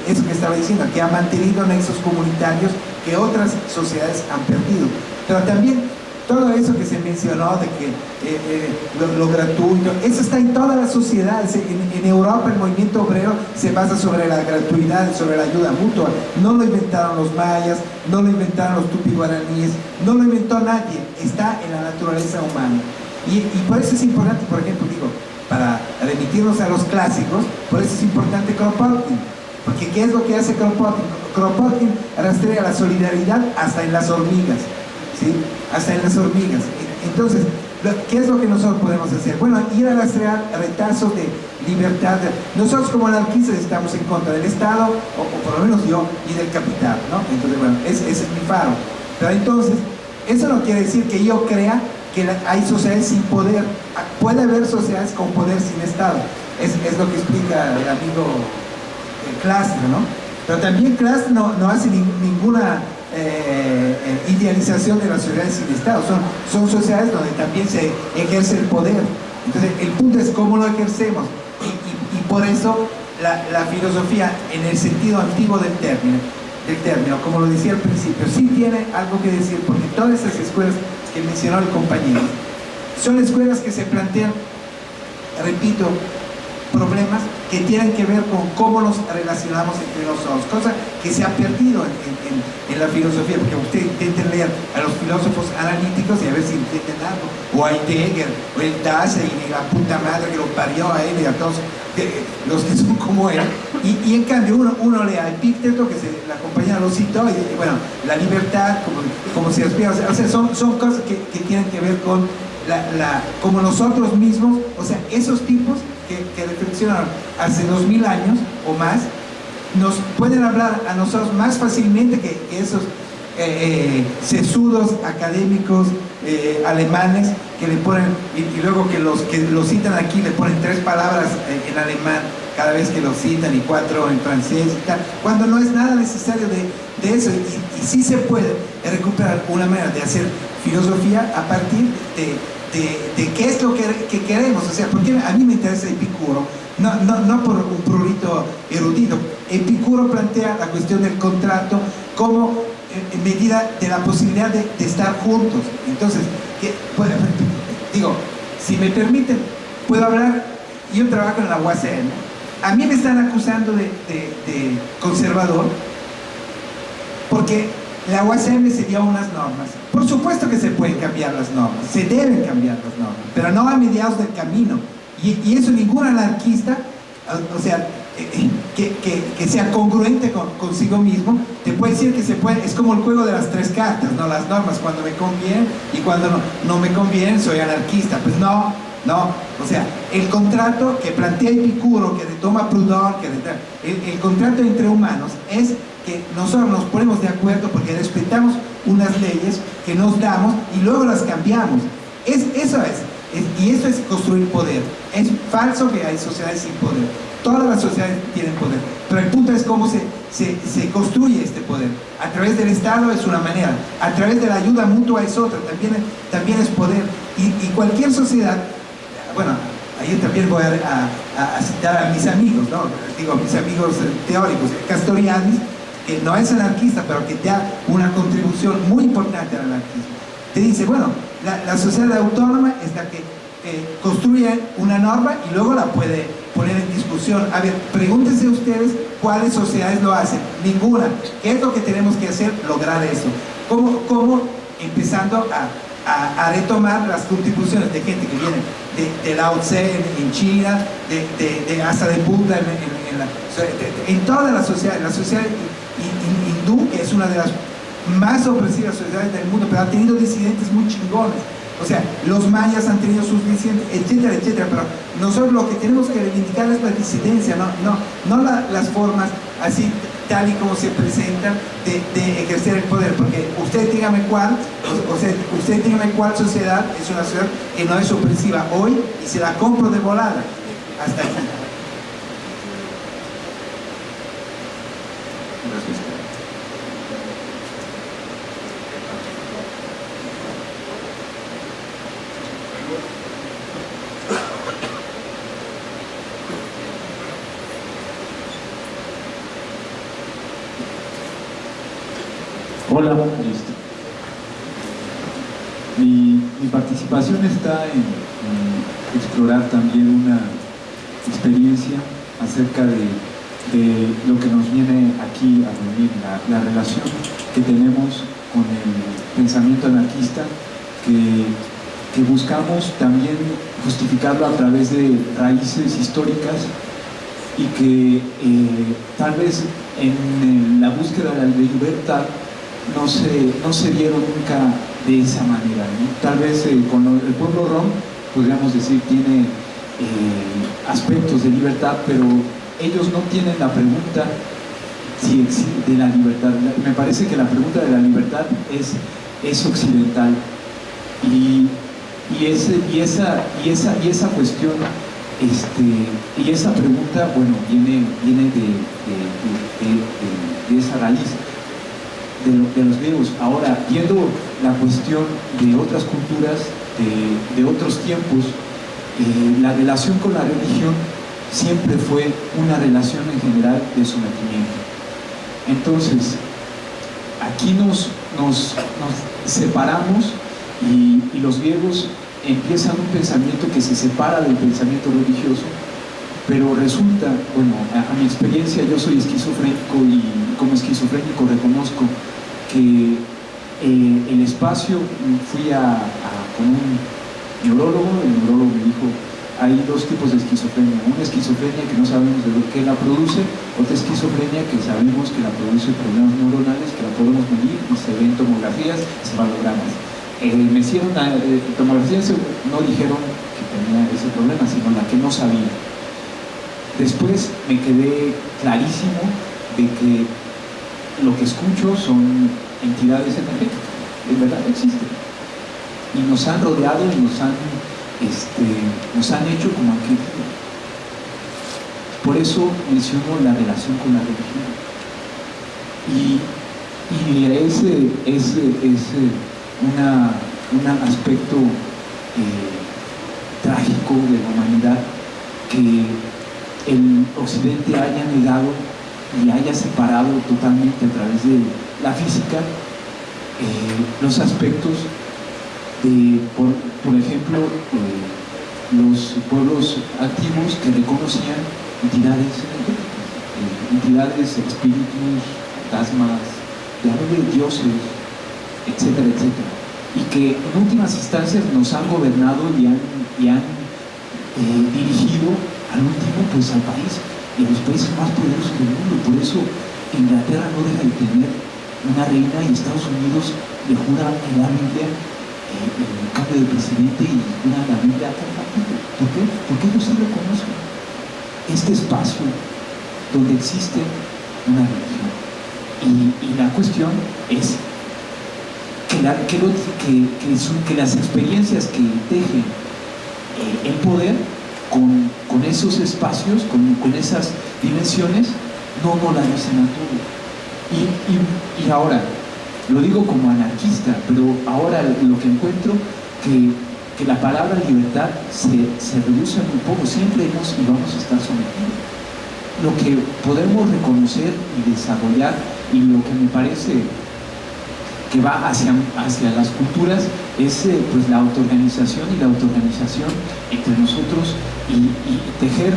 eso que estaba diciendo, que han mantenido nexos comunitarios que otras sociedades han perdido. Pero también todo eso que se mencionó de que eh, eh, lo, gratuito, eso está en todas las sociedades. En, Europa el movimiento obrero se basa sobre la gratuidad, sobre la ayuda mutua. No lo inventaron los mayas, no lo inventaron los tupi-guaraníes, no lo inventó nadie. Está en la naturaleza humana. Y, y por eso es importante, por ejemplo, digo, para remitirnos a los clásicos, por eso es importante Kropotkin. Porque ¿qué es lo que hace Kropotkin? Kropotkin rastrea la solidaridad hasta en las hormigas. Hasta en las hormigas. Entonces, ¿qué es lo que nosotros podemos hacer? Bueno, ir a rastrear retazos de libertad. Nosotros como anarquistas estamos en contra del Estado, o, por lo menos yo, y del capital, ¿no? Entonces, bueno, ese, es mi faro. Pero entonces, eso no quiere decir que yo crea que hay sociedades sin poder. Puede haber sociedades con poder sin Estado. Es, es lo que explica el amigo Klasner, ¿no? Pero también Klasner no, no hace ni, ninguna eh, idealización de las sociedades sin Estado. Son, son sociedades donde también se ejerce el poder. Entonces, el punto es cómo lo ejercemos. Y, y, y por eso la, la, filosofía, en el sentido antiguo del término, del término, como lo decía al principio, sí tiene algo que decir, porque todas esas escuelas que mencionó el compañero, son escuelas que se plantean, repito, problemas que tienen que ver con cómo nos relacionamos entre nosotros, cosa que se ha perdido en, en, en la filosofía, porque usted intenten leer a los filósofos analíticos y a ver si entienden algo, o a Heidegger, o el Dasein, y la puta madre que lo parió a él y a todos de, los que son como él, y, y en cambio uno, uno lee a Epicteto, que se, la compañera lo citó, y bueno, la libertad, como, como se aspira, o sea, son, son cosas que, que tienen que ver con la, la, como nosotros mismos, o sea, esos tipos que, que reflexionaron. Hace dos mil años o más, nos pueden hablar a nosotros más fácilmente que, esos eh, eh, sesudos académicos eh, alemanes que le ponen, y, luego que los que lo citan aquí le ponen tres palabras en, alemán cada vez que lo citan y cuatro en francés y tal, cuando no es nada necesario de, de eso. Y, y sí se puede recuperar una manera de hacer filosofía a partir de, de, qué es lo que, que, queremos, o sea, porque a mí me interesa Epicuro, no, no, no por un prurito erudito, Epicuro plantea la cuestión del contrato como en medida de la posibilidad de, estar juntos, entonces, digo, si me permiten, puedo hablar, yo trabajo en la UACN, a mí me están acusando de conservador, porque la UACM se dio unas normas. Por supuesto que se pueden cambiar las normas, se deben cambiar las normas, pero no a mediados del camino. Y, y eso ningún anarquista, o, sea, eh, que, que, que sea congruente con, consigo mismo, te puede decir que se puede, es como el juego de las tres cartas, ¿no? Las normas, cuando me conviene y cuando no, no me conviene soy anarquista. Pues no, no, o sea, el contrato que plantea Epicuro, que retoma Proudhon, que el, el, contrato entre humanos es que nosotros nos ponemos de acuerdo porque respetamos unas leyes que nos damos y luego las cambiamos. Es, eso es, es, y eso es construir poder. Es falso que hay sociedades sin poder. Todas las sociedades tienen poder. Pero el punto es cómo se, se, se, construye este poder. A través del Estado es una manera, a través de la ayuda mutua es otra, también, también es poder. Y cualquier sociedad, bueno, ahí también voy a, a, a, citar a mis amigos, ¿no? digo, mis amigos teóricos, Castoriadis, que no es anarquista, pero que da una contribución muy importante al anarquismo. Te dice, bueno, la, la sociedad autónoma es la que eh, construye una norma y luego la puede poner en discusión. A ver, pregúntense ustedes cuáles sociedades lo hacen. Ninguna. ¿Qué es lo que tenemos que hacer? Lograr eso. ¿Cómo? cómo empezando a, a, a, retomar las contribuciones de gente que viene de, de Lao Tse en, en China, de, de, de Asa de Buda en, en, en, la, en todas las sociedades, la sociedad hindú, que es una de las más opresivas sociedades del mundo, pero ha tenido disidentes muy chingones. O sea, los mayas han tenido sus disidentes, etcétera, etcétera, pero nosotros lo que tenemos que reivindicar es la disidencia, no, no, no la, las formas así tal y como se presentan de, ejercer el poder, porque usted dígame cuál, o, sea, usted dígame cuál sociedad es una sociedad que no es opresiva hoy y se la compro de volada. Hasta aquí. Hola, este, mi, mi, participación está en, explorar también una experiencia acerca de, lo que nos viene aquí a reunir, la, la, relación que tenemos con el pensamiento anarquista, que, buscamos también justificarlo a través de raíces históricas y que eh, tal vez en la búsqueda de la libertad no se, no se dieron nunca de esa manera. Tal vez eh, el pueblo rom, podríamos decir, tiene eh, aspectos de libertad, pero ellos no tienen la pregunta si de la libertad. Me parece que la pregunta de la libertad es, es occidental. Y, y, ese, y, esa, y, esa, y esa cuestión este, y esa pregunta, bueno, viene, viene de, de esa raíz de, lo, de, los griegos. Ahora, viendo la cuestión de otras culturas, de, otros tiempos, eh, la relación con la religión siempre fue una relación en general de sometimiento. Entonces, aquí nos, nos, nos separamos y, los griegos empiezan un pensamiento que se separa del pensamiento religioso pero resulta, bueno, a, mi experiencia yo soy esquizofrénico y como esquizofrénico reconozco que eh, el espacio fui a, con un neurólogo, el neurólogo me dijo hay dos tipos de esquizofrenia, una esquizofrenia que no sabemos de que la produce, otra esquizofrenia que sabemos que la produce problemas neuronales, que la podemos medir y se ven tomografías, cefalogramas. Eh, me hicieron eh, tomografías, no dijeron que tenía ese problema, sino la que no sabía. Después me quedé clarísimo de que lo que escucho son entidades energéticas, en verdad existen. Y nos han rodeado y nos han, este, nos han hecho como arquetipo. Por eso menciono la relación con la religión. Y, y ese es, un aspecto eh, trágico de la humanidad que el occidente haya negado y haya separado totalmente a través de la física eh, los aspectos de, por, por ejemplo, eh, los pueblos antiguos que reconocían entidades eh, entidades, espíritus, fantasmas, dioses, etcétera, etcétera. Y que en últimas instancias nos han gobernado y han, y han dirigido al último pues al país y los países más poderosos eso Inglaterra no deja de tener una reina y Estados Unidos le jura en Biblia eh, el cambio de presidente y jura la Biblia ¿Por qué? Porque ellos sí lo. Este espacio donde existe una religión. Y, la cuestión es que, las experiencias que tejen eh, el poder con, esos espacios, con, esas dimensiones, no, no la dicen a todo. Y, ahora, lo digo como anarquista, pero ahora lo que encuentro que, que la palabra libertad se, se reduce muy poco, siempre hemos y vamos a estar sometidos. Lo que podemos reconocer y desarrollar y lo que me parece que va hacia, hacia las culturas es eh, pues la autoorganización y la autoorganización entre nosotros y, y tejer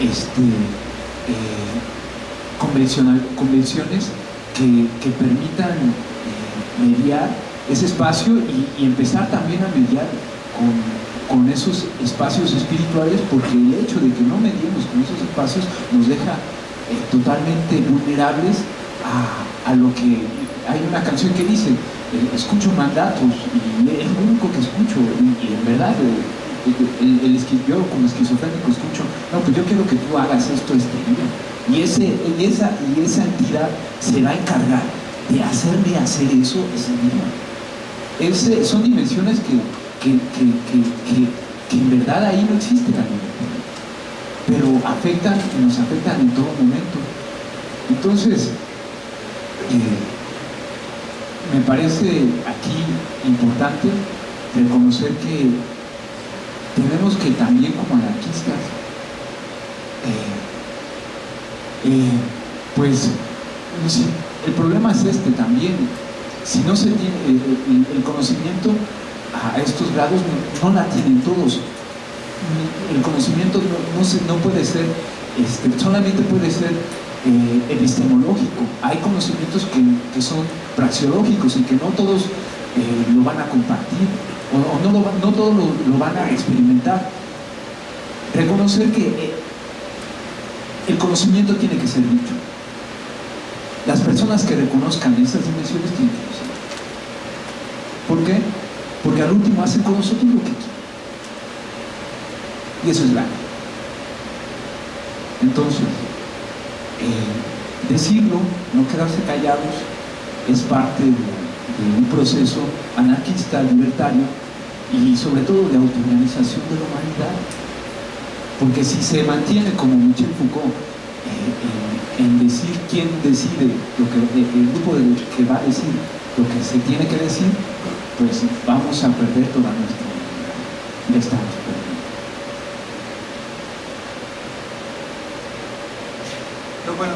este, eh, convenciones que, que permitan eh, mediar ese espacio y, empezar también a mediar con, con, esos espacios espirituales porque el hecho de que no mediemos con esos espacios nos deja eh, totalmente vulnerables a, a, lo que hay una canción que dice eh, escucho mandatos y es lo único que escucho y, en verdad el, el, yo como esquizofrénico escucho no pues yo quiero que tú hagas esto este día y, ese, y, esa, y esa entidad se va a encargar de hacerme hacer eso ese día. Son dimensiones que, que, que, que, en verdad ahí no existe la libertad, pero afectan y nos afectan en todo momento. Entonces, eh, me parece aquí importante reconocer que tenemos que también como anarquistas eh, eh, pues el problema es este también. Si no se tiene el, el, el conocimiento a estos grados, no, la tienen todos. El conocimiento no, no, se, no puede ser, este, solamente puede ser eh, epistemológico. Hay conocimientos que, que, son praxeológicos y que no todos eh, lo van a compartir o, no, lo, no todos lo, van a experimentar. Reconocer que eh, el conocimiento tiene que ser dicho. Las personas que reconozcan esas dimensiones tienen que ser. ¿Por qué? Porque al último hacen con lo que quieren. Y eso es grande. Entonces, eh, decirlo, no quedarse callados, es parte de, de un proceso anarquista, libertario y sobre todo de autoorganización de la humanidad porque si se mantiene como Michel Foucault eh, en, decir quién decide lo que el grupo de, que va a decir lo que se tiene que decir, pues vamos a perder toda nuestra vida. estamos perdiendo. Pero bueno,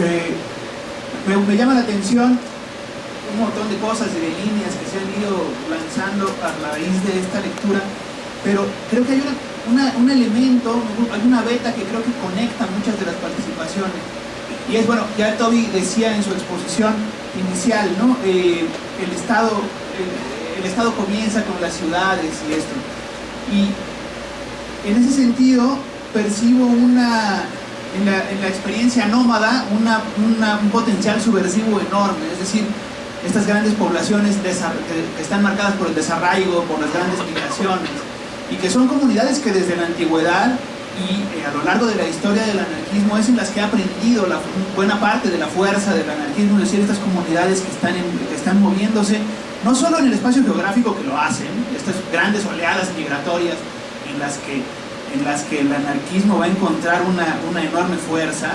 eh, me, me llama la atención un montón de cosas y de líneas que se han ido lanzando a raíz de esta lectura, pero creo que hay una una, un elemento, alguna beta que creo que conecta muchas de las participaciones. Y es, bueno, ya Toby decía en su exposición inicial, ¿no? Eh, el, estado, el, el, Estado comienza con las ciudades y esto. Y en ese sentido percibo una, en la, en la experiencia nómada una, una, un potencial subversivo enorme, es decir, estas grandes poblaciones que están marcadas por el desarraigo, por las grandes migraciones, y que son comunidades que desde la antigüedad y eh, a lo largo de la historia del anarquismo es en las que ha aprendido la, buena parte de la fuerza del anarquismo, es decir, estas comunidades que están, en, que están moviéndose, no solo en el espacio geográfico que lo hacen, estas grandes oleadas migratorias en las que, en las que el anarquismo va a encontrar una, una enorme fuerza,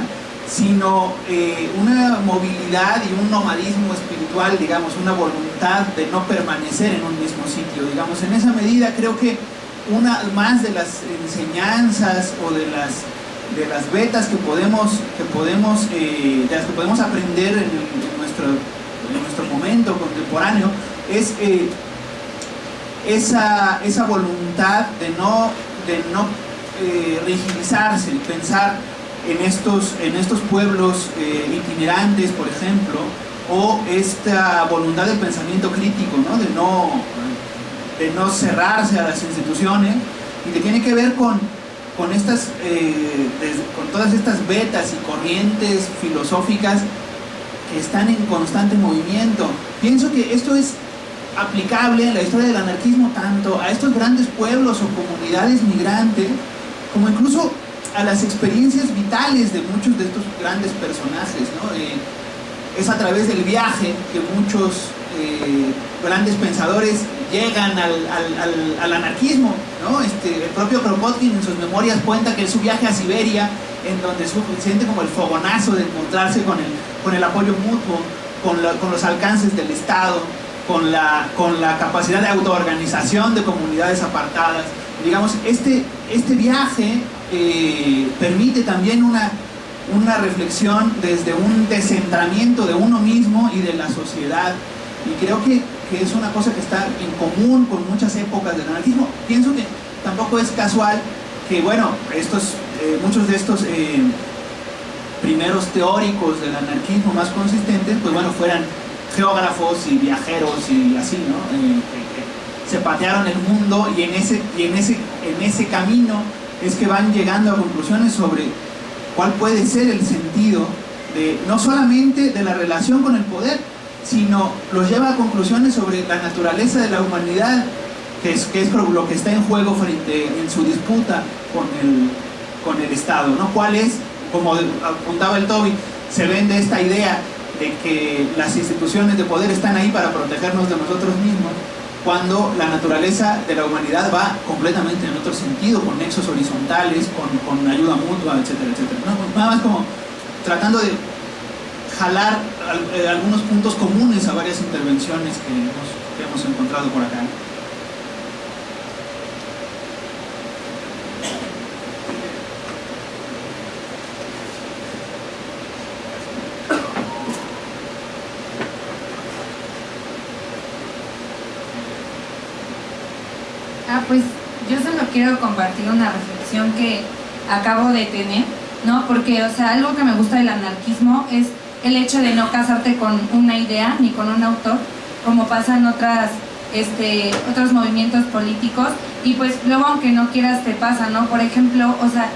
sino eh, una movilidad y un nomadismo espiritual, digamos, una voluntad de no permanecer en un mismo sitio, digamos, en esa medida creo que una más de las enseñanzas o de las de las betas que podemos que podemos eh, de las que podemos aprender en, nuestro en nuestro momento contemporáneo es eh, esa, esa voluntad de no de no eh, rigidizarse y pensar en estos en estos pueblos eh, itinerantes por ejemplo o esta voluntad del pensamiento crítico ¿no? de no de no cerrarse a las instituciones y que tiene que ver con, con, estas, eh, con todas estas vetas y corrientes filosóficas que están en constante movimiento. Pienso que esto es aplicable en la historia del anarquismo tanto a estos grandes pueblos o comunidades migrantes, como incluso a las experiencias vitales de muchos de estos grandes personajes. Eh, es a través del viaje que muchos eh, grandes pensadores llegan al, al- al- al anarquismo. ¿no? Este, el propio Kropotkin en sus memorias cuenta que es su viaje a Siberia, en donde su- siente como el fogonazo de encontrarse con el, con el apoyo mutuo, con, la- con los alcances del Estado, con la, con la capacidad de autoorganización de comunidades apartadas. Digamos, este, este viaje eh, permite también una, una reflexión desde un descentramiento de uno mismo y de la sociedad. Y creo que, que es una cosa que está en común con muchas épocas del anarquismo. Pienso que tampoco es casual que, bueno, estos, eh, muchos de estos eh, primeros teóricos del anarquismo más consistentes, pues bueno, fueran geógrafos y viajeros y así, ¿no? Eh, que- que se patearon el mundo y en ese, y en ese, en ese camino es que van llegando a conclusiones sobre cuál puede ser el sentido de, no solamente de la relación con el poder, sino los lleva a conclusiones sobre la naturaleza de la humanidad, que es, que es lo que está en juego frente en su disputa con el, con el Estado, ¿no? ¿Cuál es, como apuntaba el Toby, se vende esta idea de que las instituciones de poder están ahí para protegernos de nosotros mismos, cuando la naturaleza de la humanidad va completamente en otro sentido, con nexos horizontales, con, con ayuda mutua, etcétera, etcétera. ¿no? Nada más como tratando de jalar al- eh, algunos puntos comunes a varias intervenciones que hemos, que hemos encontrado por acá. Ah, pues yo solo quiero compartir una reflexión que acabo de tener, ¿no? Porque, o sea, algo que me gusta del anarquismo es el hecho de no casarte con una idea ni con un autor, como pasa en otras, este, otros movimientos políticos, y pues luego aunque no quieras te pasa, ¿no? Por ejemplo, o sea,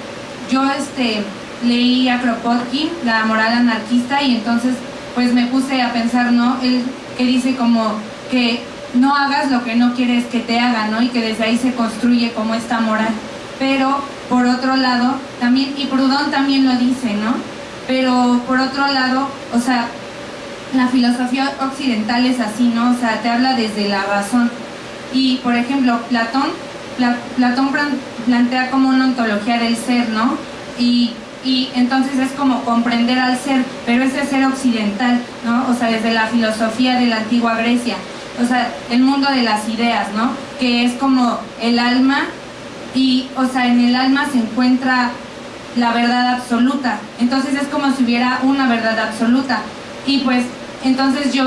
yo este, leí a Kropotkin, La moral anarquista, y entonces pues me puse a pensar, ¿no? Él que dice como que no hagas lo que no quieres que te hagan, ¿no? Y que desde ahí se construye como esta moral. Pero por otro lado, también, y Proudhon también lo dice, ¿no? Pero por otro lado, o sea, la filosofía occidental es así, ¿no? O sea, te habla desde la razón. Y, por ejemplo, Platón, Pla- Platón plan- plantea como una ontología del ser, ¿no? Y, y entonces es como comprender al ser, pero ese ser occidental, ¿no? O sea, desde la filosofía de la antigua Grecia. O sea, el mundo de las ideas, ¿no? Que es como el alma y, o sea, en el alma se encuentra la verdad absoluta. Entonces es como si hubiera una verdad absoluta. Y pues, entonces yo,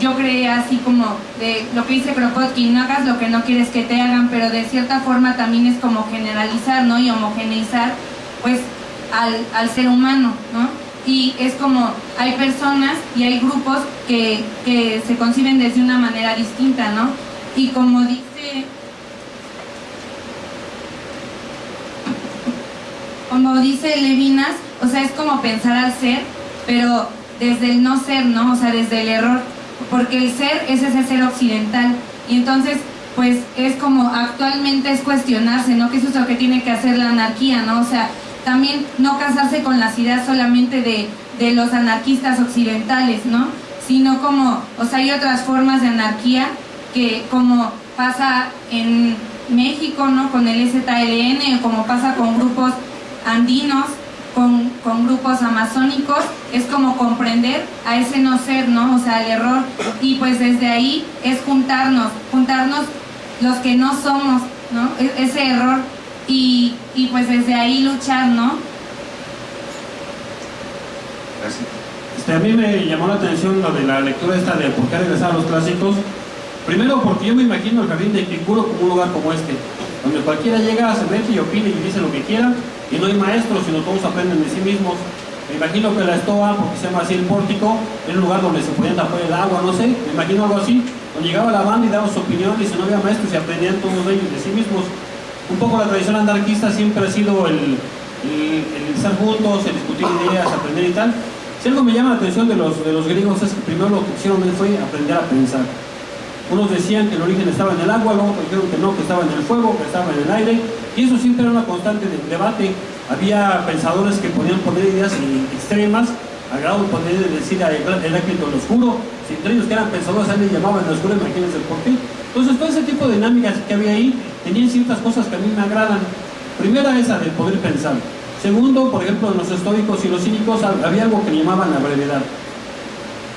yo creía así como de lo que dice Kropotkin, no hagas lo que no quieres que te hagan, pero de cierta forma también es como generalizar, ¿no? Y homogeneizar, pues, al, al ser humano, ¿no? Y es como, hay personas y hay grupos que, que se conciben desde una manera distinta, ¿no? Y como dice como dice Levinas, o sea, es como pensar al ser, pero desde el no ser, ¿no? O sea, desde el error, porque el ser es ese ser occidental. Y entonces, pues es como actualmente es cuestionarse, ¿no? ¿Qué es eso que tiene que hacer la anarquía, ¿no? O sea, también no casarse con las ideas solamente de, de los anarquistas occidentales, ¿no? Sino como, o sea, hay otras formas de anarquía que como pasa en México, ¿no? Con el o como pasa con grupos andinos, con, con grupos amazónicos, es como comprender a ese no ser, ¿no? O sea, el error. Y pues desde ahí es juntarnos, juntarnos los que no somos, ¿no? E- ese error. Y, y pues desde ahí luchar, ¿no? Este, a mí me llamó la atención lo de la lectura esta de por qué regresar a los clásicos. Primero porque yo me imagino el jardín de Epicuro como un lugar como este, donde cualquiera llega, se mete y opina y dice lo que quiera, y no hay maestros, sino todos aprenden de sí mismos. Me imagino que la estoa, porque se llama así el pórtico, era un lugar donde se podía tapar el agua, no sé, me imagino algo así, donde llegaba la banda y daba su opinión y si no había maestros y aprendían todos ellos de sí mismos. Un poco la tradición anarquista siempre ha sido el estar juntos, el discutir ideas, aprender y tal. Si algo me llama la atención de los, de los griegos es que primero lo que hicieron fue aprender a pensar. Unos decían que el origen estaba en el agua, luego dijeron que no, que estaba en el fuego, que estaba en el aire, y eso siempre era una constante de debate. Había pensadores que podían poner ideas extremas, al de poder decir a Heráclito el oscuro, si entre ellos que eran pensadores, a él le llamaban el oscuro, imagínense por qué. Entonces, todo ese tipo de dinámicas que había ahí tenían ciertas cosas que a mí me agradan. Primera, esa de poder pensar. Segundo, por ejemplo, en los estoicos y los cínicos había algo que llamaban la brevedad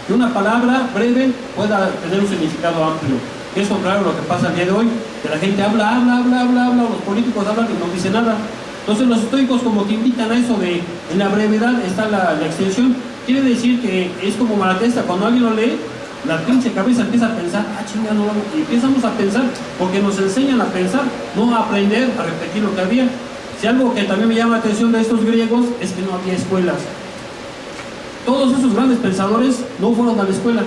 que una palabra breve pueda tener un significado amplio. Eso, claro, lo que pasa el día de hoy, que la gente habla, habla, habla, habla, habla, los políticos hablan y no dicen nada. Entonces los estoicos como que invitan a eso de, en la brevedad está la, extensión. Quiere decir que es como Malatesta, cuando alguien lo lee, la pinche cabeza empieza a pensar, ah, chingada, no y empezamos a pensar, porque nos enseñan a pensar, no a aprender, a repetir lo que había. Si algo que también me llama la atención de estos griegos es que no había escuelas. Todos esos grandes pensadores no fueron a la escuela.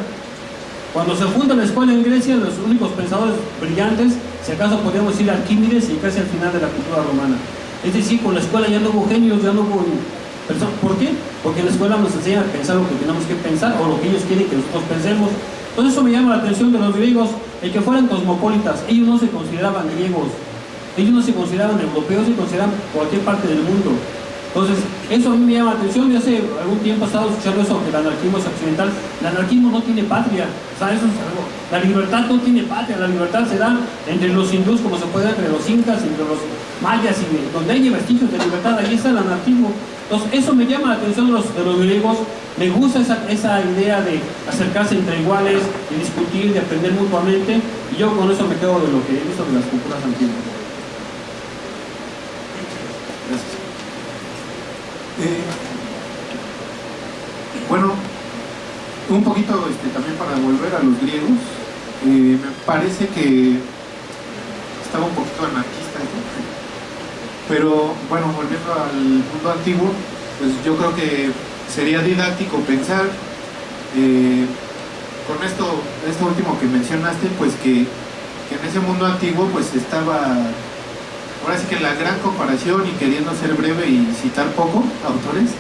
Cuando se funda la escuela en Grecia, los únicos pensadores brillantes, si acaso podríamos decir Arquímedes y casi al final de la cultura romana. Es decir, con la escuela ya no hubo genios, ya no hubo personas. ¿Por qué? Porque la escuela nos enseñan a pensar lo que tenemos que pensar o lo que ellos quieren que nosotros pensemos. Entonces eso me llama la atención de los griegos, el que fueran cosmopolitas. Ellos no se consideraban griegos, ellos no se consideraban europeos, se consideraban cualquier parte del mundo. Entonces, eso a mí me llama la atención. Yo hace algún tiempo he estado escuchando eso, que el anarquismo es occidental. El anarquismo no tiene patria. O sea, eso es algo. La libertad no tiene patria. La libertad se da entre los hindús, como se puede entre los incas, entre los mayas, y donde hay vestigios de libertad, ahí está el anarquismo. Entonces, eso me llama la atención de los, de los griegos. Me gusta esa, esa idea de acercarse entre iguales, de discutir, de aprender mutuamente. Y yo con eso me quedo de lo que he visto de las culturas antiguas. Eh, bueno, un poquito este, también para volver a los griegos, eh, me parece que estaba un poquito anarquista, pero bueno, volviendo al mundo antiguo, pues yo creo que sería didáctico pensar eh, con esto, esto último que mencionaste, pues que, que en ese mundo antiguo pues estaba ahora sí que la gran comparación y queriendo ser breve y citar poco autores,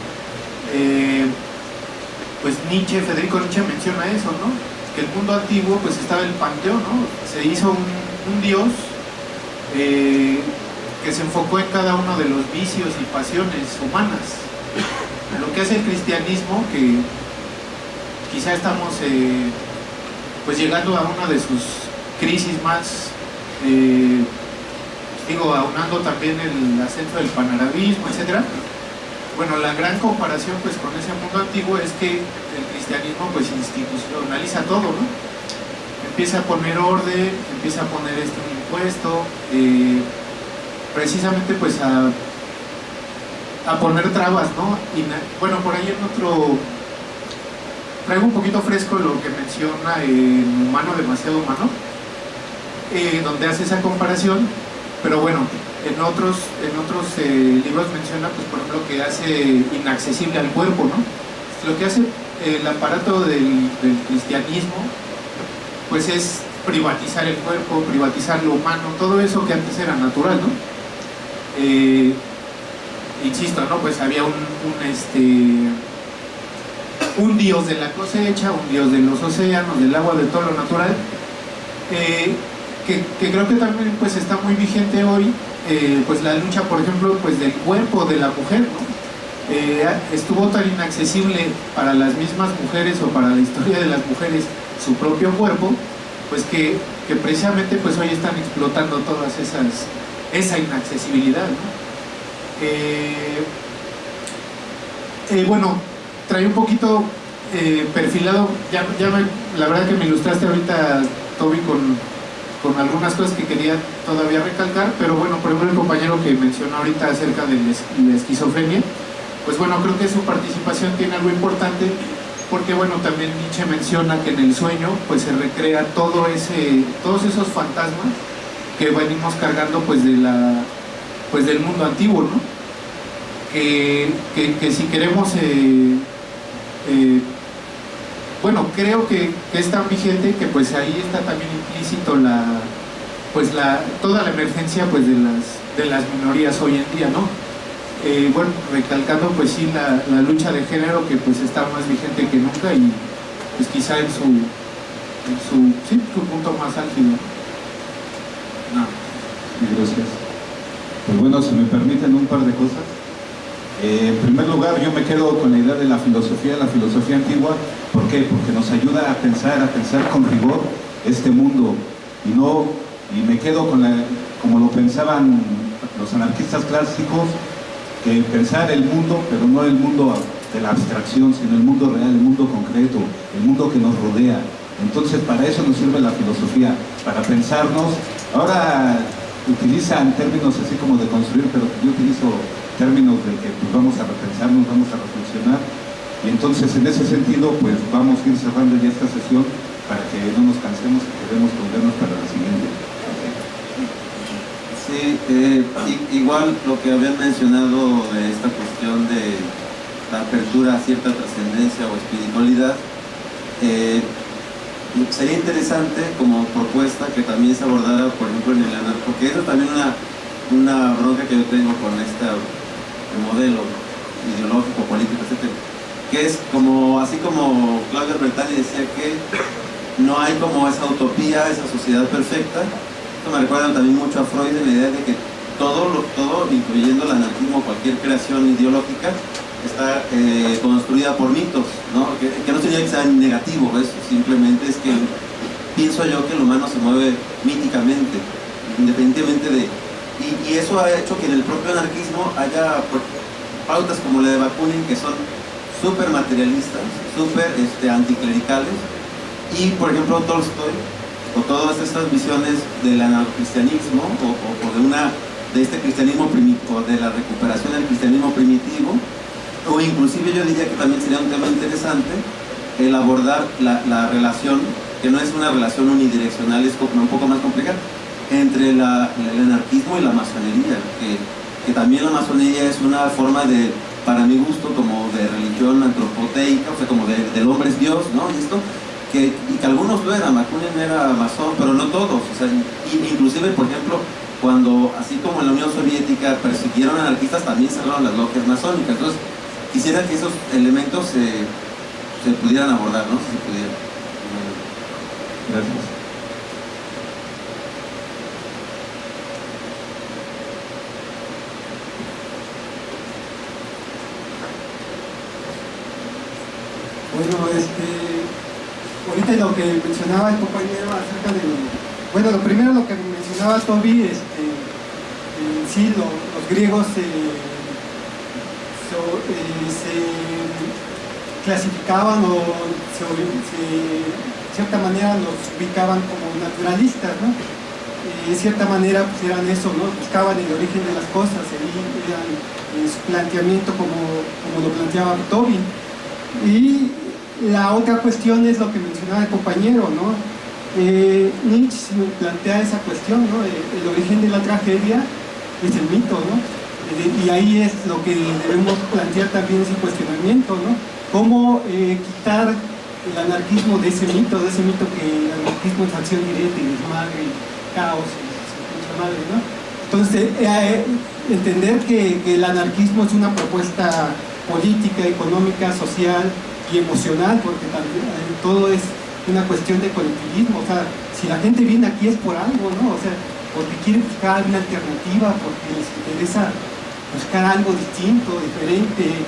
eh, pues Nietzsche, Federico Nietzsche menciona eso, ¿no? Que el mundo antiguo pues estaba el panteón, ¿no? Se hizo un, dios eh, que se enfocó en cada uno de los vicios y pasiones humanas. Lo que hace el cristianismo, que quizá estamos eh, pues llegando a una de sus crisis más digo, aunando también el ascenso del panarabismo, etc. Bueno, la gran comparación pues con ese mundo antiguo es que el cristianismo pues institucionaliza todo, ¿no? Empieza a poner orden, empieza a poner este impuesto, eh, precisamente pues a, a poner trabas, ¿no? Y bueno, por ahí en otro traigo un poquito fresco lo que menciona en Humano Demasiado Humano, eh, donde hace esa comparación pero bueno, en otros, en otros eh, libros menciona, pues por ejemplo, que hace inaccesible al cuerpo, ¿no? Lo que hace el aparato del, cristianismo, pues es privatizar el cuerpo, privatizar lo humano, todo eso que antes era natural, ¿no? Eh, insisto, ¿no? Pues había un, este, un dios de la cosecha, un dios de los océanos, del agua, de todo lo natural, eh, que, creo que también pues está muy vigente hoy, eh, pues la lucha, por ejemplo, pues del cuerpo de la mujer, eh, estuvo tan inaccesible para las mismas mujeres o para la historia de las mujeres su propio cuerpo, pues que, precisamente pues hoy están explotando todas esas, esa inaccesibilidad. Eh, bueno, trae un poquito perfilado, ya, ya la verdad que me ilustraste ahorita, Toby, con, con algunas cosas que quería todavía recalcar, pero bueno, por ejemplo el compañero que mencionó ahorita acerca de la esquizofrenia, pues bueno, creo que su participación tiene algo importante porque bueno, también Nietzsche menciona que en el sueño pues se recrea todo ese, todos esos fantasmas que venimos cargando pues de la pues del mundo antiguo, ¿no? Que, si queremos eh, eh, bueno, creo que, es tan vigente que pues ahí está también implícito la, pues la, toda la emergencia pues de las de las minorías hoy en día, ¿no? Eh, bueno, recalcando pues sí la, la, lucha de género que pues está más vigente que nunca y pues quizá en su, en su, sí, su punto más álgido. No. Gracias. Pues bueno, si me permiten un par de cosas. Eh, en primer lugar, yo me quedo con la idea de la filosofía, la filosofía antigua. ¿Por qué? Porque nos ayuda a pensar, a pensar con rigor este mundo y no y me quedo con la, como lo pensaban los anarquistas clásicos, que pensar el mundo, pero no el mundo de la abstracción, sino el mundo real, el mundo concreto, el mundo que nos rodea. Entonces para eso nos sirve la filosofía, para pensarnos. Ahora utilizan términos así como de construir, pero yo utilizo términos de que pues, vamos a repensarnos, vamos a reflexionar. Y entonces en ese sentido pues vamos a ir cerrando ya esta sesión para que no nos cansemos y queremos volvernos para la siguiente. Sí, eh, igual lo que habían mencionado de esta cuestión de la apertura a cierta trascendencia o espiritualidad, eh, sería interesante como propuesta que también se abordara, por ejemplo, en el porque eso también una, una bronca que yo tengo con modelo ideológico, político, etc. Que es como, así como Claudio Bertani decía que no hay como esa utopía, esa sociedad perfecta, me recuerda también mucho a Freud en la idea de que todo, lo, todo incluyendo el anarquismo, cualquier creación ideológica, está eh, construida por mitos, ¿no? Que, no sería que sea negativo eso, simplemente es que pienso yo que el humano se mueve míticamente, independientemente de... Y, eso ha hecho que en el propio anarquismo haya pues, pautas como la de Bakunin que son súper materialistas, súper este, anticlericales, y por ejemplo Tolstoy o todas estas visiones del anarcocristianismo o, de una de este cristianismo primitivo, de la recuperación del cristianismo primitivo, o inclusive yo diría que también sería un tema interesante el abordar la, relación, que no es una relación unidireccional, es un poco más compleja, entre el anarquismo y la masonería, que, también la masonería es una forma de, para mi gusto, como de religión antropoteica, o sea, como de, del hombre es Dios, ¿no? Y esto, que, algunos lo eran, Bakunin era masón, pero no todos, o sea, inclusive, por ejemplo, cuando, así como en la Unión Soviética persiguieron anarquistas, también cerraron las logias masónicas, entonces quisiera que esos elementos se, se pudieran abordar, ¿no? Si se pudiera. Gracias. Bueno, este, ahorita lo que mencionaba el compañero acerca de, bueno, lo primero lo que mencionaba Toby, este, eh, sí, los griegos eh, se clasificaban o se, de cierta manera los ubicaban como naturalistas, ¿no? Y de cierta manera pues eran eso, ¿no? Buscaban el origen de las cosas, eran su planteamiento como, como lo planteaba Toby. Y la otra cuestión es lo que mencionaba el compañero, ¿no? Eh, Nietzsche plantea esa cuestión, ¿no? El, origen de la tragedia es el mito, ¿no? Eh, y ahí es lo que debemos plantear también ese cuestionamiento, ¿no? Cómo eh, quitar el anarquismo de ese mito, de ese mito que el anarquismo es acción directa y desmadre, caos, y madre, ¿no? Entonces, entender que el anarquismo es una propuesta política, económica, social, y emocional, porque también eh, todo es una cuestión de colectivismo, o sea, si la gente viene aquí es por algo, ¿no? O sea, porque quiere buscar alguna alternativa, porque les interesa buscar algo distinto, diferente,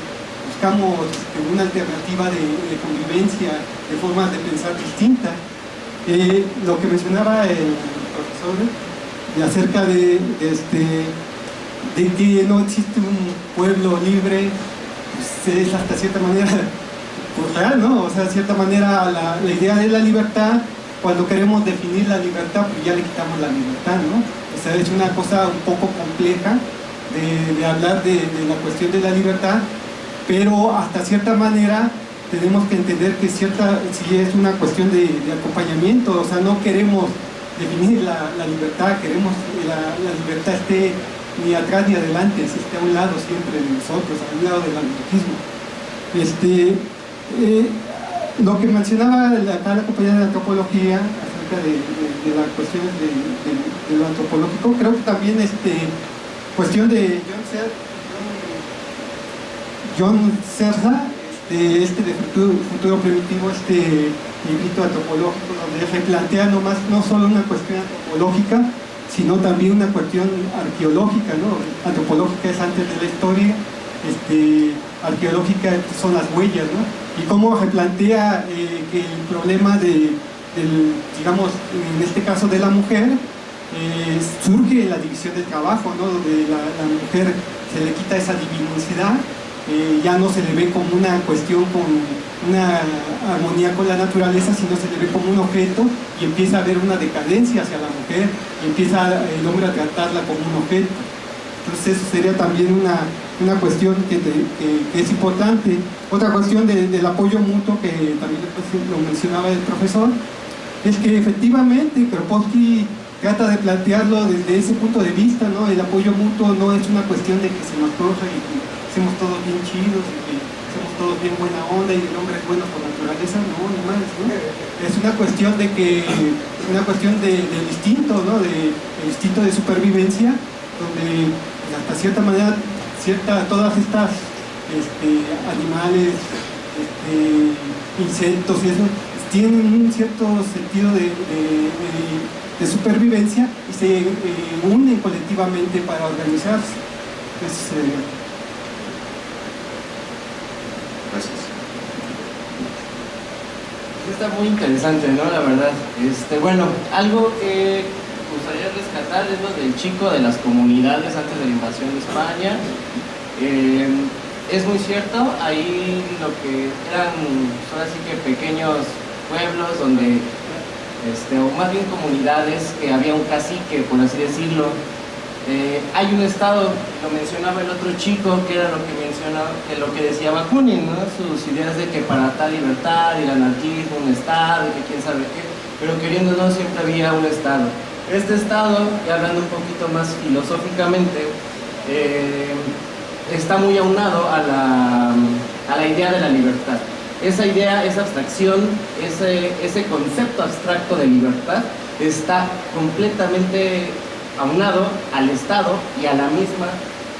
buscamos este, una alternativa de, convivencia, de formas de pensar distintas. Eh, lo que mencionaba el profesor de acerca de, este, de que no existe un pueblo libre, pues es hasta cierta manera O sea, de cierta manera la, idea de la libertad, cuando queremos definir la libertad, pues ya le quitamos la libertad, ¿no? O sea, es una cosa un poco compleja de, hablar de, la cuestión de la libertad, pero hasta cierta manera tenemos que entender que cierta, si es una cuestión de, acompañamiento, o sea, no queremos definir la, libertad, queremos que la, libertad esté ni atrás ni adelante, esté a un lado siempre de nosotros, a un lado del anarquismo. Este, eh, lo que mencionaba acá la compañía de antropología acerca de, las cuestiones de, lo antropológico, creo que también este, cuestión de John, Serra, de este de futuro, futuro primitivo, este librito antropológico, donde replantea no, más, no solo una cuestión antropológica, sino también una cuestión arqueológica, ¿no? Antropológica es antes de la historia, este, arqueológica son las huellas, ¿no? Y cómo replantea eh, que el problema de, del, digamos, en este caso de la mujer, eh, surge la división del trabajo, ¿no? donde la, la mujer se le quita esa divinosidad, eh, ya no se le ve como una cuestión con una armonía con la naturaleza, sino se le ve como un objeto y empieza a haber una decadencia hacia la mujer y empieza el hombre a tratarla como un objeto. Entonces eso sería también una, una cuestión que, es importante. Otra cuestión de- del apoyo mutuo que también lo mencionaba el profesor, es que efectivamente Kropotkin trata de plantearlo desde ese punto de vista, ¿no? El apoyo mutuo no es una cuestión de que se nos coja y que hacemos todos bien chidos y que hacemos todos bien buena onda y el hombre es bueno por naturaleza, no, ni más, ¿no? Es una cuestión de que, una cuestión de, del instinto, ¿no? De, el instinto de supervivencia, donde hasta cierta manera, cierta, todas estas este, animales, este, insectos y eso, tienen un cierto sentido de, de- de- de supervivencia y se eh, unen colectivamente para organizarse. Eso sería. Gracias. Está muy interesante, ¿no? La verdad. Este, bueno, algo que me gustaría rescatar es lo del chico de las comunidades antes de la invasión de España. Eh, es muy cierto, ahí lo que eran, ahora sí que pequeños pueblos donde, este, o más bien comunidades, que había un cacique, por así decirlo. Eh, hay un estado, lo mencionaba el otro chico, que era lo que mencionaba, que lo que decía Bakunin, ¿no? sus ideas de que para tal libertad y el anarquismo, un estado, y que quién sabe qué, pero queriéndonos siempre había un estado. Este estado, y hablando un poquito más filosóficamente, eh, está muy aunado a la, a la idea de la libertad. Esa idea, esa abstracción, ese, ese concepto abstracto de libertad está completamente aunado al Estado y a la misma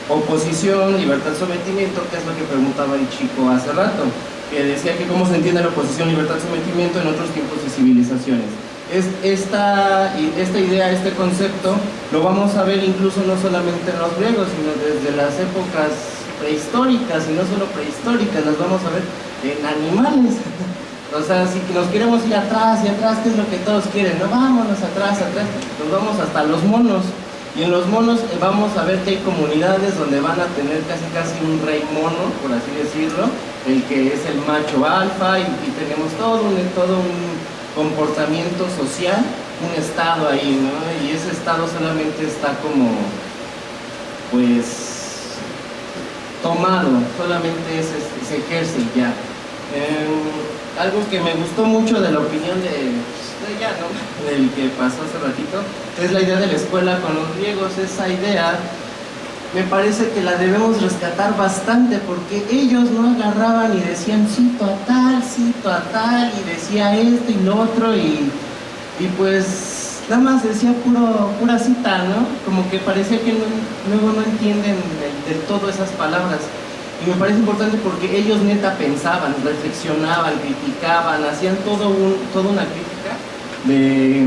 oposición, libertad, sometimiento, que es lo que preguntaba el chico hace rato, que decía que cómo se entiende la oposición, libertad, sometimiento en otros tiempos y civilizaciones. Es, esta, esta idea, este concepto, lo vamos a ver incluso no solamente en los griegos, sino desde las épocas prehistóricas, y no solo prehistóricas, las vamos a ver en animales. O sea, si nos queremos ir atrás y atrás, ¿qué es lo que todos quieren? No, vámonos atrás, atrás, nos vamos hasta los monos. Y en los monos eh, vamos a ver que hay comunidades donde van a tener casi casi un rey mono, por así decirlo, el que es el macho alfa, y, y tenemos todo un, todo un comportamiento social, un estado ahí, ¿no? Y ese estado solamente está como, pues, tomado, solamente es- es- se ejerce ya. Em, algo que me gustó mucho de la opinión de, de ella, ¿no? del que pasó hace ratito, es la idea de la escuela con los griegos. Esa idea me parece que la debemos rescatar bastante porque ellos no agarraban y decían cito a tal, cito a tal, y decía esto y lo otro, y, y pues nada más decía puro, pura cita, ¿no? Como que parecía que no- luego no entienden del, todo esas palabras. Y me parece importante porque ellos neta pensaban, reflexionaban, criticaban, hacían todo un, toda una crítica de,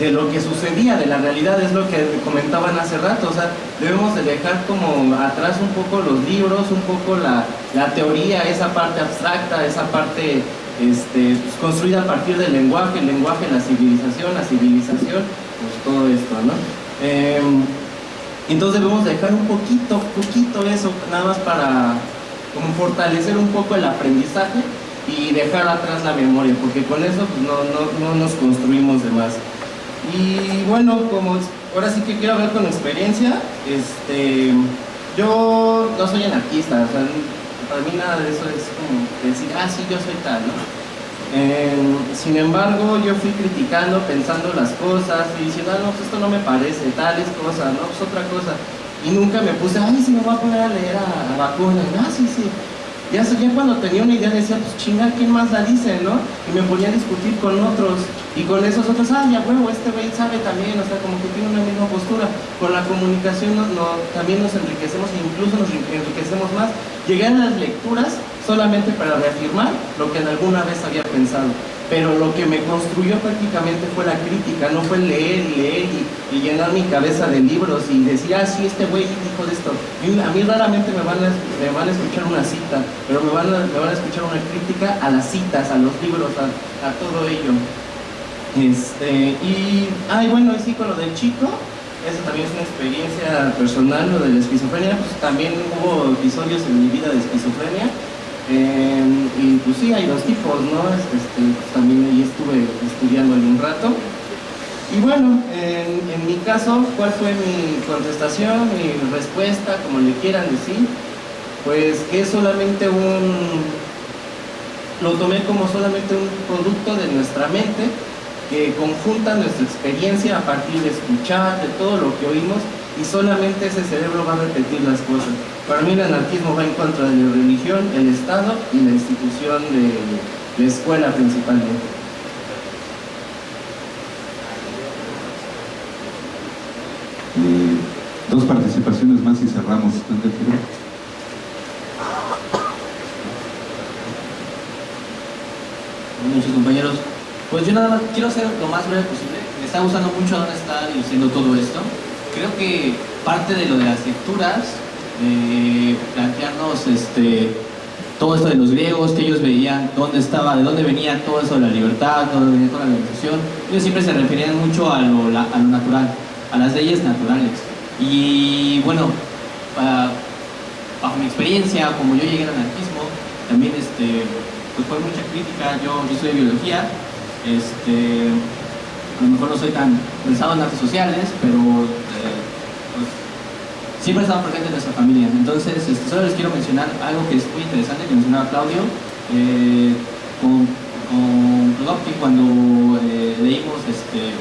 de lo que sucedía, de la realidad, es lo que comentaban hace rato. O sea, debemos de dejar como atrás un poco los libros, un poco la, la teoría, esa parte abstracta, esa parte este, pues, construida a partir del lenguaje, el lenguaje, la civilización, la civilización, pues todo esto, ¿no? Em, entonces debemos dejar un poquito, poquito eso, nada más para como fortalecer un poco el aprendizaje y dejar atrás la memoria, porque con eso pues, no, no, no nos construimos de más. Y bueno, como ahora sí que quiero hablar con experiencia, este, yo no soy anarquista, o sea, para mí nada de eso es como decir, ah, sí, yo soy tal, ¿no? Eh, sin embargo, yo fui criticando, pensando las cosas y diciendo, ah, no, pues esto no me parece, tal es cosa, no, pues otra cosa. Y nunca me puse, ay, si me voy a poner a leer a, a Bakunin, ah, sí, sí. Ya, ya cuando tenía una idea decía, pues chinga, ¿quién más la dice, no? Y me ponía a discutir con otros. Y con esos otros, ah, ya huevo, este güey sabe también, o sea, como que tiene una misma postura. Con la comunicación no, no, también nos enriquecemos e incluso nos enriquecemos más. Llegué a las lecturas solamente para reafirmar lo que en alguna vez había pensado pero lo que me construyó prácticamente fue la crítica, no fue leer y leer y, llenar mi cabeza de libros y decir, ah, sí, este güey dijo de esto. a mí raramente me van, a, escuchar una cita, pero me van, a, me van a escuchar una crítica a las citas, a los libros, a, todo ello. Este, y, ay, bueno, sí, con lo del chico, eso también es una experiencia personal, lo de la esquizofrenia, pues también hubo episodios en mi vida de esquizofrenia, Em, y pues sí, hay dos tipos, ¿no? Este, pues también ahí estuve estudiando un rato. Y bueno, en, mi caso, ¿cuál fue mi contestación, mi respuesta, como le quieran decir? Pues que es solamente un... Lo tomé como solamente un producto de nuestra mente que conjunta nuestra experiencia a partir de escuchar, de todo lo que oímos y solamente ese cerebro va a repetir las cosas. Para mí el anarquismo va en contra de la religión, el Estado y la institución de la escuela principalmente. Eh, dos participaciones más y cerramos. Muchos compañeros. Pues yo nada más quiero ser lo más breve posible. Me está gustando mucho dónde está diciendo todo esto creo que parte de lo de las lecturas, eh, plantearnos este, todo esto de los griegos, que ellos veían dónde estaba, de dónde venía todo eso de la libertad, dónde venía toda la organización, ellos siempre se referían mucho a lo, a lo natural, a las leyes naturales. Y bueno, bajo mi experiencia, como yo llegué al anarquismo, también este, pues fue mucha crítica, yo, yo soy biología, este, a lo mejor no soy tan pensado en artes sociales, pero pues, siempre he estado presente en nuestra familia. Entonces, este, solo les quiero mencionar algo que es muy interesante, que mencionaba Claudio, eh, con, con cuando eh, leímos, este,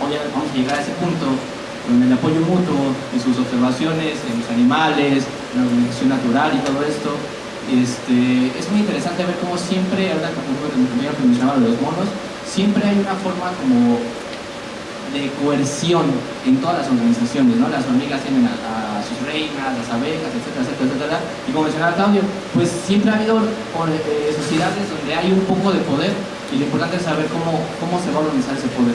vamos a llegar a ese punto, con el apoyo mutuo en sus observaciones en los animales, en la organización natural y todo esto, este, es muy interesante ver cómo siempre, ahora como que mencionaba de los monos, siempre hay una forma como de coerción en todas las organizaciones, ¿no? Las hormigas tienen a, sus reinas, las abejas, etcétera, etcétera, etcétera. Y como mencionaba Claudio, pues siempre ha habido eh, sociedades donde hay un poco de poder y lo importante es saber cómo, cómo se va a organizar ese poder.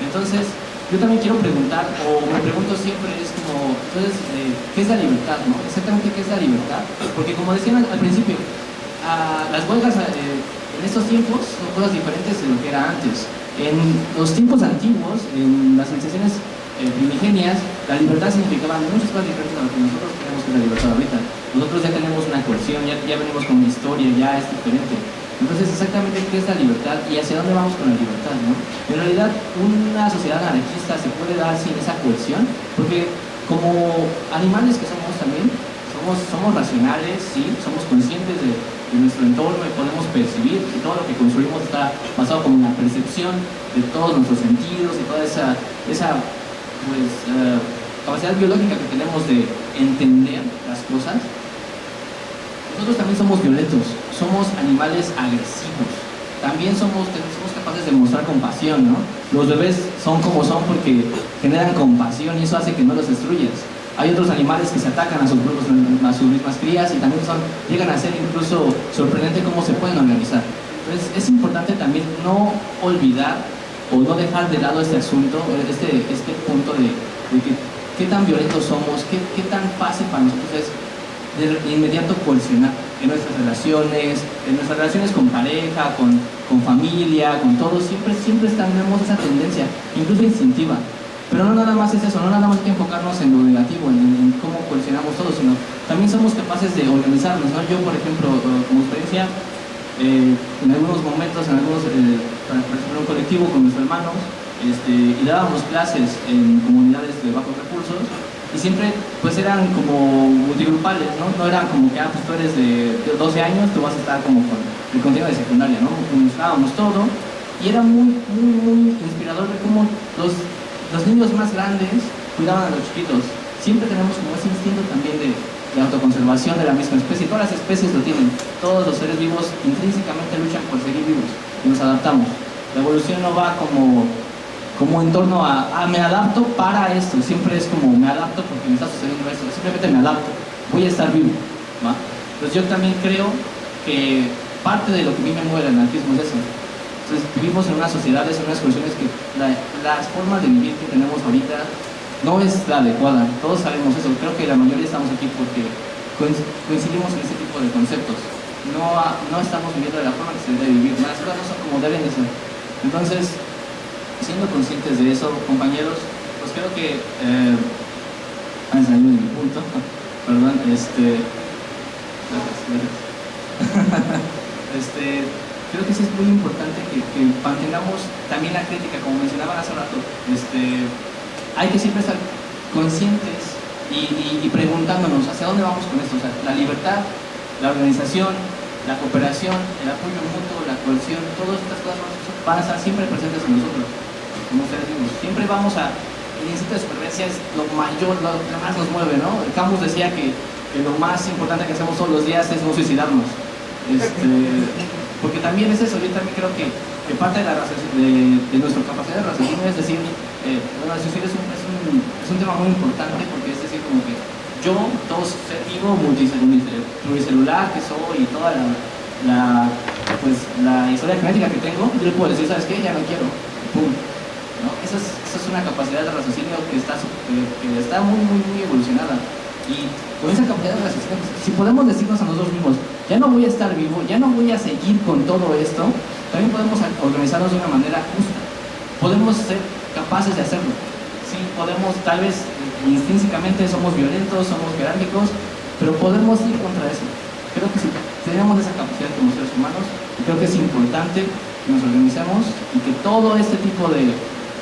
Entonces, yo también quiero preguntar, o me pregunto siempre, es como, entonces, eh, ¿qué es la libertad, no? Exactamente, ¿qué es la libertad? Porque como decían al, principio, las huelgas... Eh, en estos tiempos son cosas diferentes de lo que era antes. En los tiempos antiguos, en las civilizaciones eh, primigenias, la libertad significaba muchas cosas diferentes a lo que nosotros tenemos que la libertad ahorita. Nosotros ya tenemos una coerción, ya, venimos con una historia, ya es diferente. Entonces, exactamente qué es la libertad y hacia dónde vamos con la libertad. En realidad, una sociedad anarquista se puede dar sin esa coerción, porque como animales que somos también, somos, somos racionales, sí, somos conscientes de, en nuestro entorno y podemos percibir y todo lo que construimos está basado como la percepción de todos nuestros sentidos y toda esa, esa pues, eh, capacidad biológica que tenemos de entender las cosas, nosotros también somos violentos, somos animales agresivos, también somos, somos capaces de mostrar compasión, ¿no? Los bebés son como son porque generan compasión y eso hace que no los destruyas. Hay otros animales que se atacan a sus, a sus mismas crías y también son, llegan a ser incluso sorprendente cómo se pueden organizar. Entonces es importante también no olvidar o no dejar de lado este asunto, este, este punto de, que, qué tan violentos somos, qué, qué tan fácil para nosotros es de inmediato coercionar en nuestras relaciones, en nuestras relaciones con pareja, con, con familia, con todos, siempre, siempre tenemos esa tendencia, incluso instintiva, pero no nada más es eso, no nada más hay que enfocarnos en lo negativo, en, cómo coleccionamos todo, sino también somos capaces de organizarnos. ¿no? Yo, por ejemplo, como experiencia, eh, en algunos momentos, en algunos, eh, un colectivo con mis hermanos, este, y dábamos clases en comunidades de bajos recursos, y siempre pues eran como multigrupales, ¿no? No eran como que, ah, pues tú eres de 12 años, tú vas a estar como con el contenido de secundaria, ¿no? Mezclábamos todo, y era muy, muy, muy inspirador ver cómo los los niños más grandes cuidaban a los chiquitos. Siempre tenemos como ese instinto también de, autoconservación de la misma especie. Todas las especies lo tienen. Todos los seres vivos intrínsecamente luchan por seguir vivos y nos adaptamos. La evolución no va como, como en torno a, me adapto para esto. Siempre es como, me adapto porque me está sucediendo esto. Simplemente me adapto. Voy a estar vivo. ¿va? Entonces yo también creo que parte de lo que a mí me mueve el anarquismo es eso. Entonces vivimos en una sociedad, en unas condiciones que las formas de vivir que tenemos ahorita no es la adecuada, todos sabemos eso, creo que la mayoría estamos aquí porque coincidimos en ese tipo de conceptos. No, no estamos viviendo de la forma que se debe vivir, las cosas no son como deben de ser. Entonces, siendo conscientes de eso, compañeros, pues creo que, eh, ah, de mi punto, perdón, este, este, creo que sí es muy importante que, que, mantengamos también la crítica, como mencionaban hace rato, este, hay que siempre estar conscientes y, preguntándonos hacia dónde vamos con esto. O sea, la libertad, la organización, la cooperación, el apoyo mutuo, la cohesión, todas estas cosas van a estar siempre presentes en nosotros. Como ustedes digo, siempre vamos a. El instinto de supervivencia es lo mayor, lo que más nos mueve, ¿no? Camus decía que, lo más importante que hacemos todos los días es no suicidarnos. Este, porque también es eso, yo también creo que, parte de, la, de, de nuestra capacidad de raciocinio es decir, eh, bueno, es, un, es, un, es un tema muy importante porque es decir, como que yo, todo ser vivo, multicelular que soy y toda la, la, pues, la historia genética que tengo, yo le puedo decir, ¿sabes qué? Ya no quiero. Pum. ¿No? Esa, es, esa es una capacidad de raciocinio que está, que, está muy, muy, muy evolucionada. Y con esa capacidad de raciocinio, si podemos decirnos a nosotros mismos, ya no voy a estar vivo, ya no voy a seguir con todo esto, también podemos organizarnos de una manera justa. Podemos ser capaces de hacerlo. Sí, podemos, tal vez intrínsecamente somos violentos, somos jerárquicos, pero podemos ir contra eso. Creo que si tenemos esa capacidad como seres humanos, creo que es importante que nos organicemos y que todo este tipo de,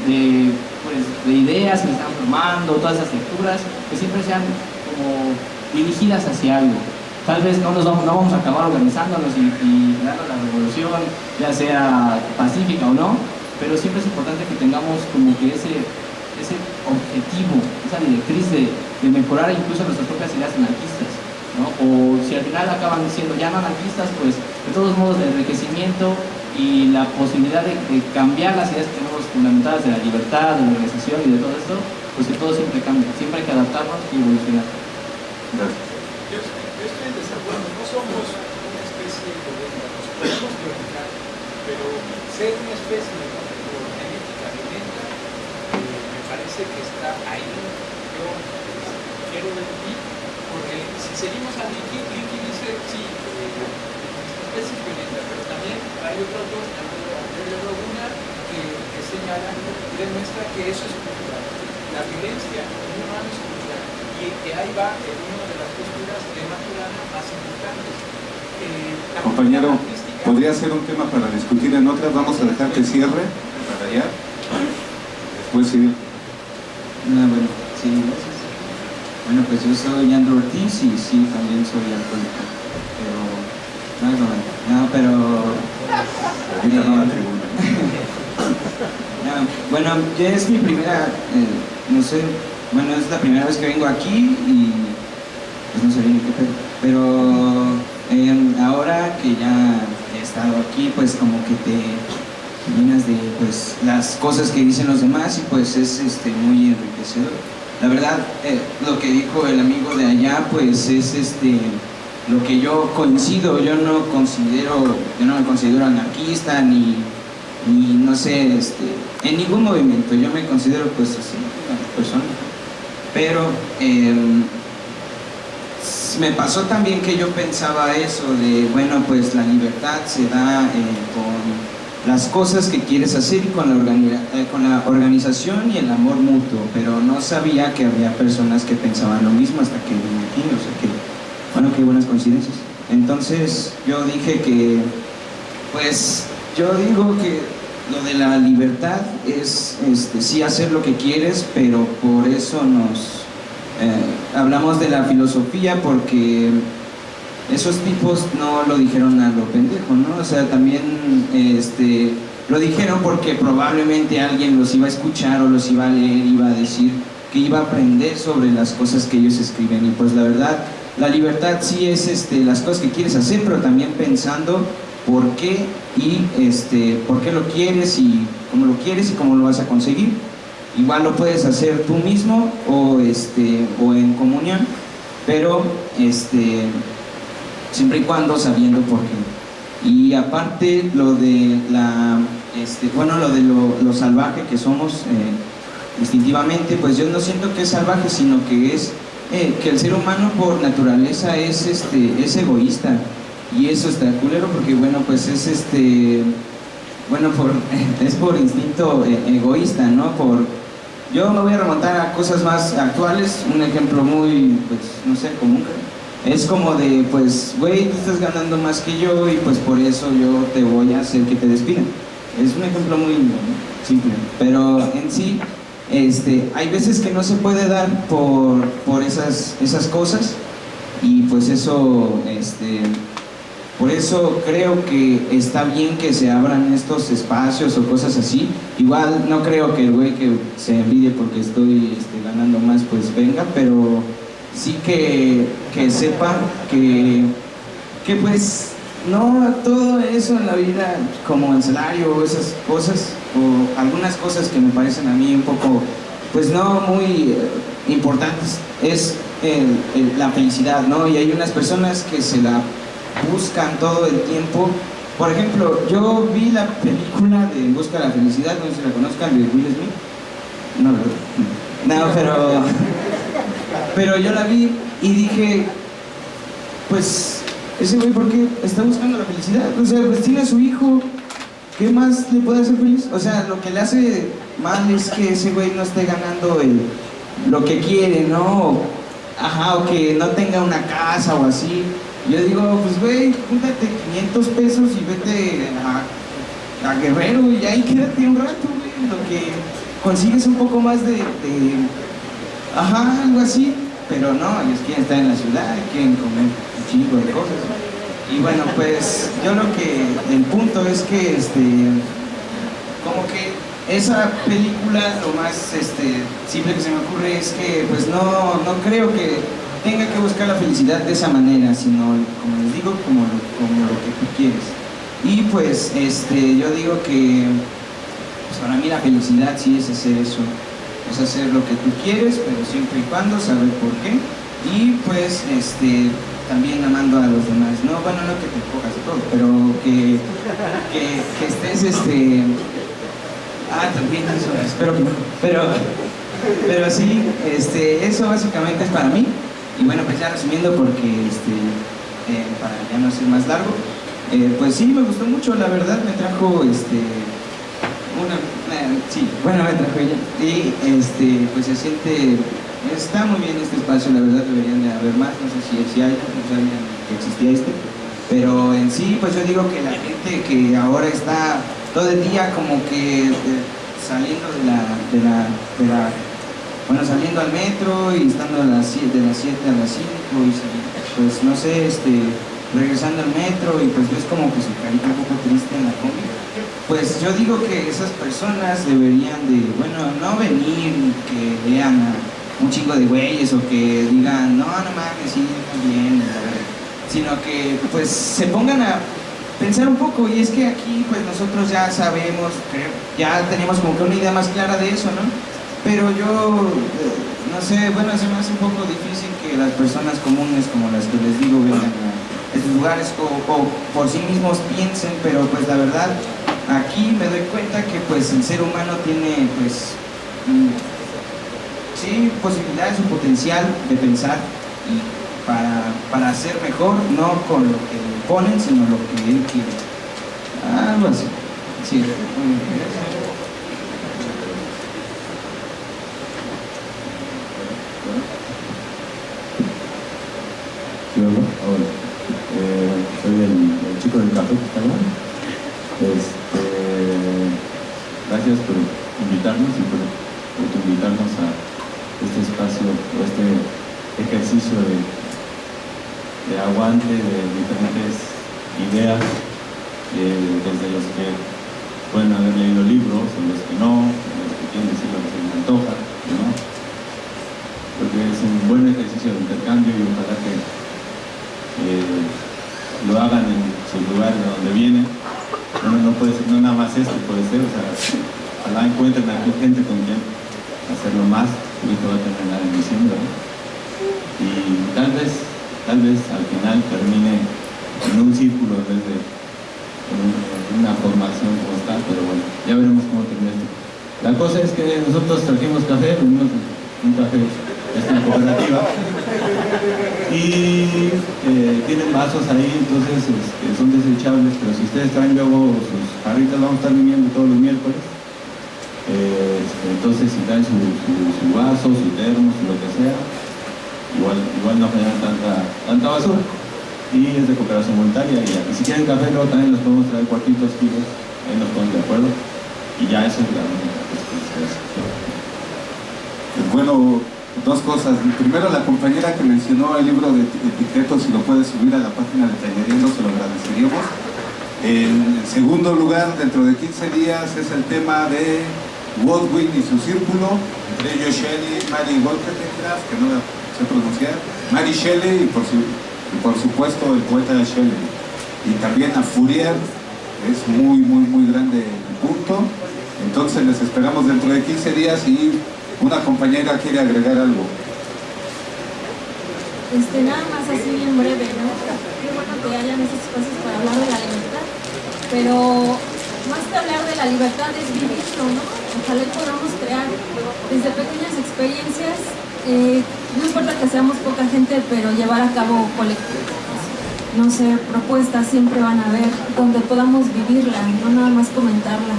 de, pues, de ideas que están formando, todas esas lecturas, que siempre sean dirigidas hacia algo. Tal vez no, nos vamos, no vamos a acabar organizándonos y, y la revolución, ya sea pacífica o no, pero siempre es importante que tengamos como que ese, objetivo, esa directriz de, de mejorar incluso nuestras propias ideas anarquistas. ¿no? O si al final acaban siendo ya no anarquistas, pues de todos modos el enriquecimiento y la posibilidad de, cambiar las ideas que tenemos fundamentadas de la libertad, de la organización y de todo esto, pues que todo siempre cambia, siempre hay que adaptarnos y evolucionar. Yo, estoy en desacuerdo, no somos una especie de nos podemos biológica, pero ser una especie que está ahí. Yo quiero decir, porque si seguimos a Licky, Licky dice, sí, eh, es violenta, pero también hay otros dos, Andrés Laguna, que, que señalan, demuestra que eso es cultural. La violencia es. Y que ahí va en una de las posturas de Maturana más importantes. Eh, Compañero, podría ser un tema para discutir en otras, vamos a dejar que cierre para allá. Después sí. No, bueno, sí, gracias. Bueno, pues yo soy Andrew Ortiz y sí, también soy alcohólico. Pero, no, no, no pero... no, bueno, ya es mi primera, eh, no sé, bueno, es la primera vez que vengo aquí y pues no sé bien qué pedo. Pero eh, ahora que ya he estado aquí, pues como que te llenas de pues, las cosas que dicen los demás y pues es este, muy enriquecedor. La verdad, eh, lo que dijo el amigo de allá, pues es este, lo que yo coincido, yo no considero, yo no me considero anarquista ni, ni no sé, este, en ningún movimiento, yo me considero pues así, una persona. Pero em, me pasó también que yo pensaba eso de, bueno, pues la libertad se da eh, con las cosas que quieres hacer y con la, eh, con la organización y el amor mutuo, pero no sabía que había personas que pensaban lo mismo hasta que vine aquí, o sea que, bueno, qué buenas coincidencias. Entonces yo dije que, pues, yo digo que lo de la libertad es, este, sí hacer lo que quieres, pero por eso nos, eh, hablamos de la filosofía porque esos tipos no lo dijeron a lo pendejo, ¿no? O sea, también este, lo dijeron porque probablemente alguien los iba a escuchar o los iba a leer, iba a decir que iba a aprender sobre las cosas que ellos escriben y pues la verdad la libertad sí es este, las cosas que quieres hacer, pero también pensando por qué y este, por qué lo quieres y cómo lo quieres y cómo lo vas a conseguir. Igual lo puedes hacer tú mismo o, este, o en comunión, pero este, siempre y cuando sabiendo por qué. Y aparte lo de la, este, bueno, lo de lo, salvaje que somos eh, instintivamente, pues yo no siento que es salvaje, sino que es eh, que el ser humano por naturaleza es, este, es egoísta. Y eso está culero porque, bueno, pues es este, bueno, por, es por instinto eh, egoísta, ¿no? Por, yo me voy a remontar a cosas más actuales, un ejemplo muy, pues, no sé, común. Es como de, pues, güey, tú estás ganando más que yo y pues por eso yo te voy a hacer que te despidan. Es un ejemplo muy simple, pero en sí, este, hay veces que no se puede dar por, por esas, esas cosas y pues eso, este, por eso creo que está bien que se abran estos espacios o cosas así. Igual no creo que el güey que se envidie porque estoy este, ganando más, pues venga, pero sí que, que sepa que, que pues no todo eso en la vida como el salario o esas cosas o algunas cosas que me parecen a mí un poco pues no muy eh, importantes es el- la felicidad no y hay unas personas que se la buscan todo el tiempo por ejemplo yo vi la película de busca de la felicidad no sé si la conozcan de Will Smith no ¿verdad? no pero pero yo la vi y dije pues ese güey, ¿por qué está buscando la felicidad? O sea, pues tiene a su hijo, ¿qué más le puede hacer feliz? O sea, lo que le hace mal es que ese güey no esté ganando el, lo que quiere, ¿no? Ajá, o que no tenga una casa o así. Yo digo, pues güey, júntate 500 pesos y vete a, Guerrero y ahí quédate un rato, güey. Lo que consigues un poco más de, de Ajá, algo así, pero no, ellos quieren estar en la ciudad, quieren comer un chingo de cosas. Y bueno, pues yo lo que, el punto es que, este, como que esa película, lo más este, simple que se me ocurre es que, pues no, no creo que tenga que buscar la felicidad de esa manera, sino, como les digo, como, lo- como lo que tú quieres. Y pues, este, yo digo que, pues para mí la felicidad sí es hacer eso, es hacer lo que tú quieres, pero siempre y cuando saber por qué. Y pues este también amando a los demás. No, bueno, no que te cojas todo, pero que, que, estés este. Ah, también eso, espero que. Pero, pero sí, este, eso básicamente es para mí. Y bueno, pues ya resumiendo porque este, eh, para ya no ser más largo, eh, pues sí, me gustó mucho, la verdad, me trajo este, una, sí, bueno, me trajo ella. Y este, pues se siente, está muy bien este espacio, la verdad deberían de haber más, no sé si, si hay, no sabían que existía este. Pero en sí, pues yo digo que la gente que ahora está todo el día como que eh, saliendo de la, de la bueno, saliendo al metro y estando a las 7, de las 7 a las 5 y pues no sé, este, regresando al metro y pues ves como que su carita un poco triste en la combi. Pues yo digo que esas personas deberían de, bueno, no venir que vean a un chingo de güeyes o que digan, no, no mames, sí, está bien, la verdad", sino que pues se pongan a pensar un poco y es que aquí pues nosotros ya sabemos, creo, ya tenemos como que una idea más clara de eso, ¿no? Pero yo, eh, no sé, bueno, se me hace un poco difícil que las personas comunes como las que les digo vengan a estos lugares o, por sí mismos piensen, pero pues la verdad, aquí me doy cuenta que pues el ser humano tiene pues, mm, sí, posibilidades o potencial de pensar y para, para ser mejor, no con lo que ponen, sino lo que él quiere. Algo así. Sí. Sí, hola. Hola. Eh, soy el, el chico del café que está allá. Este, gracias por invitarnos y por, por invitarnos a este espacio, o este ejercicio de, de diferentes ideas, eh, desde los que pueden haber leído libros, o los que no, los que quieren decir lo que se les antoja, ¿no? porque es un buen ejercicio de intercambio y ojalá que eh, lo hagan en su lugar de donde vienen. Bueno, no puede ser, no nada más esto puede ser, o sea, ojalá encuentren aquí gente con quien hacerlo más, y va a terminar en diciembre. Y tal vez, tal vez al final termine en un círculo en vez de en un- en una formación como está, pero bueno, ya veremos cómo termina esto. La cosa es que nosotros trajimos café, un café de esta cooperativa y eh, tienen vasos ahí, entonces este, son desechables, pero si ustedes traen luego sus jarritas, vamos a estar viniendo todos los miércoles. Eh, este, entonces si traen su, su, su vaso, su termo, su lo que sea, igual, igual no generan tanta, tanta basura. Y es de cooperación voluntaria y, si quieren café luego también los podemos traer cuartitos kilos, ahí nos ponemos de acuerdo. Y ya eso es la hace. Bueno, dos cosas. Primero, la compañera que mencionó el libro de eti- etiquetos, si lo puede subir a la página de Tallereando, se lo agradeceríamos. En segundo lugar, dentro de 15 días, es el tema de Godwin y su círculo, entre ellos Shelley, Mary Wollstonecraft, que no la sé pronunciar, Mary Shelley y por, su- por supuesto el poeta Shelley. Y también a Fourier, es muy, muy, muy grande el punto. Entonces les esperamos dentro de 15 días y una compañera quiere agregar algo. Este, nada más así bien breve, ¿no? Qué bueno que hayan esos espacios para hablar de la libertad, pero más que hablar de la libertad es vivirlo, ¿no? Ojalá podamos crear desde pequeñas experiencias, eh, no importa que seamos poca gente, pero llevar a cabo colectivos. No sé, propuestas siempre van a haber donde podamos vivirla, no nada más comentarla,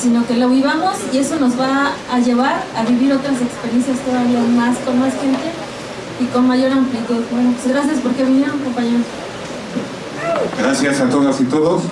sino que lo vivamos y eso nos va a llevar a vivir otras experiencias todavía más, con más gente y con mayor amplitud. Bueno, pues gracias porque vinieron, compañeros. Gracias a todas y todos.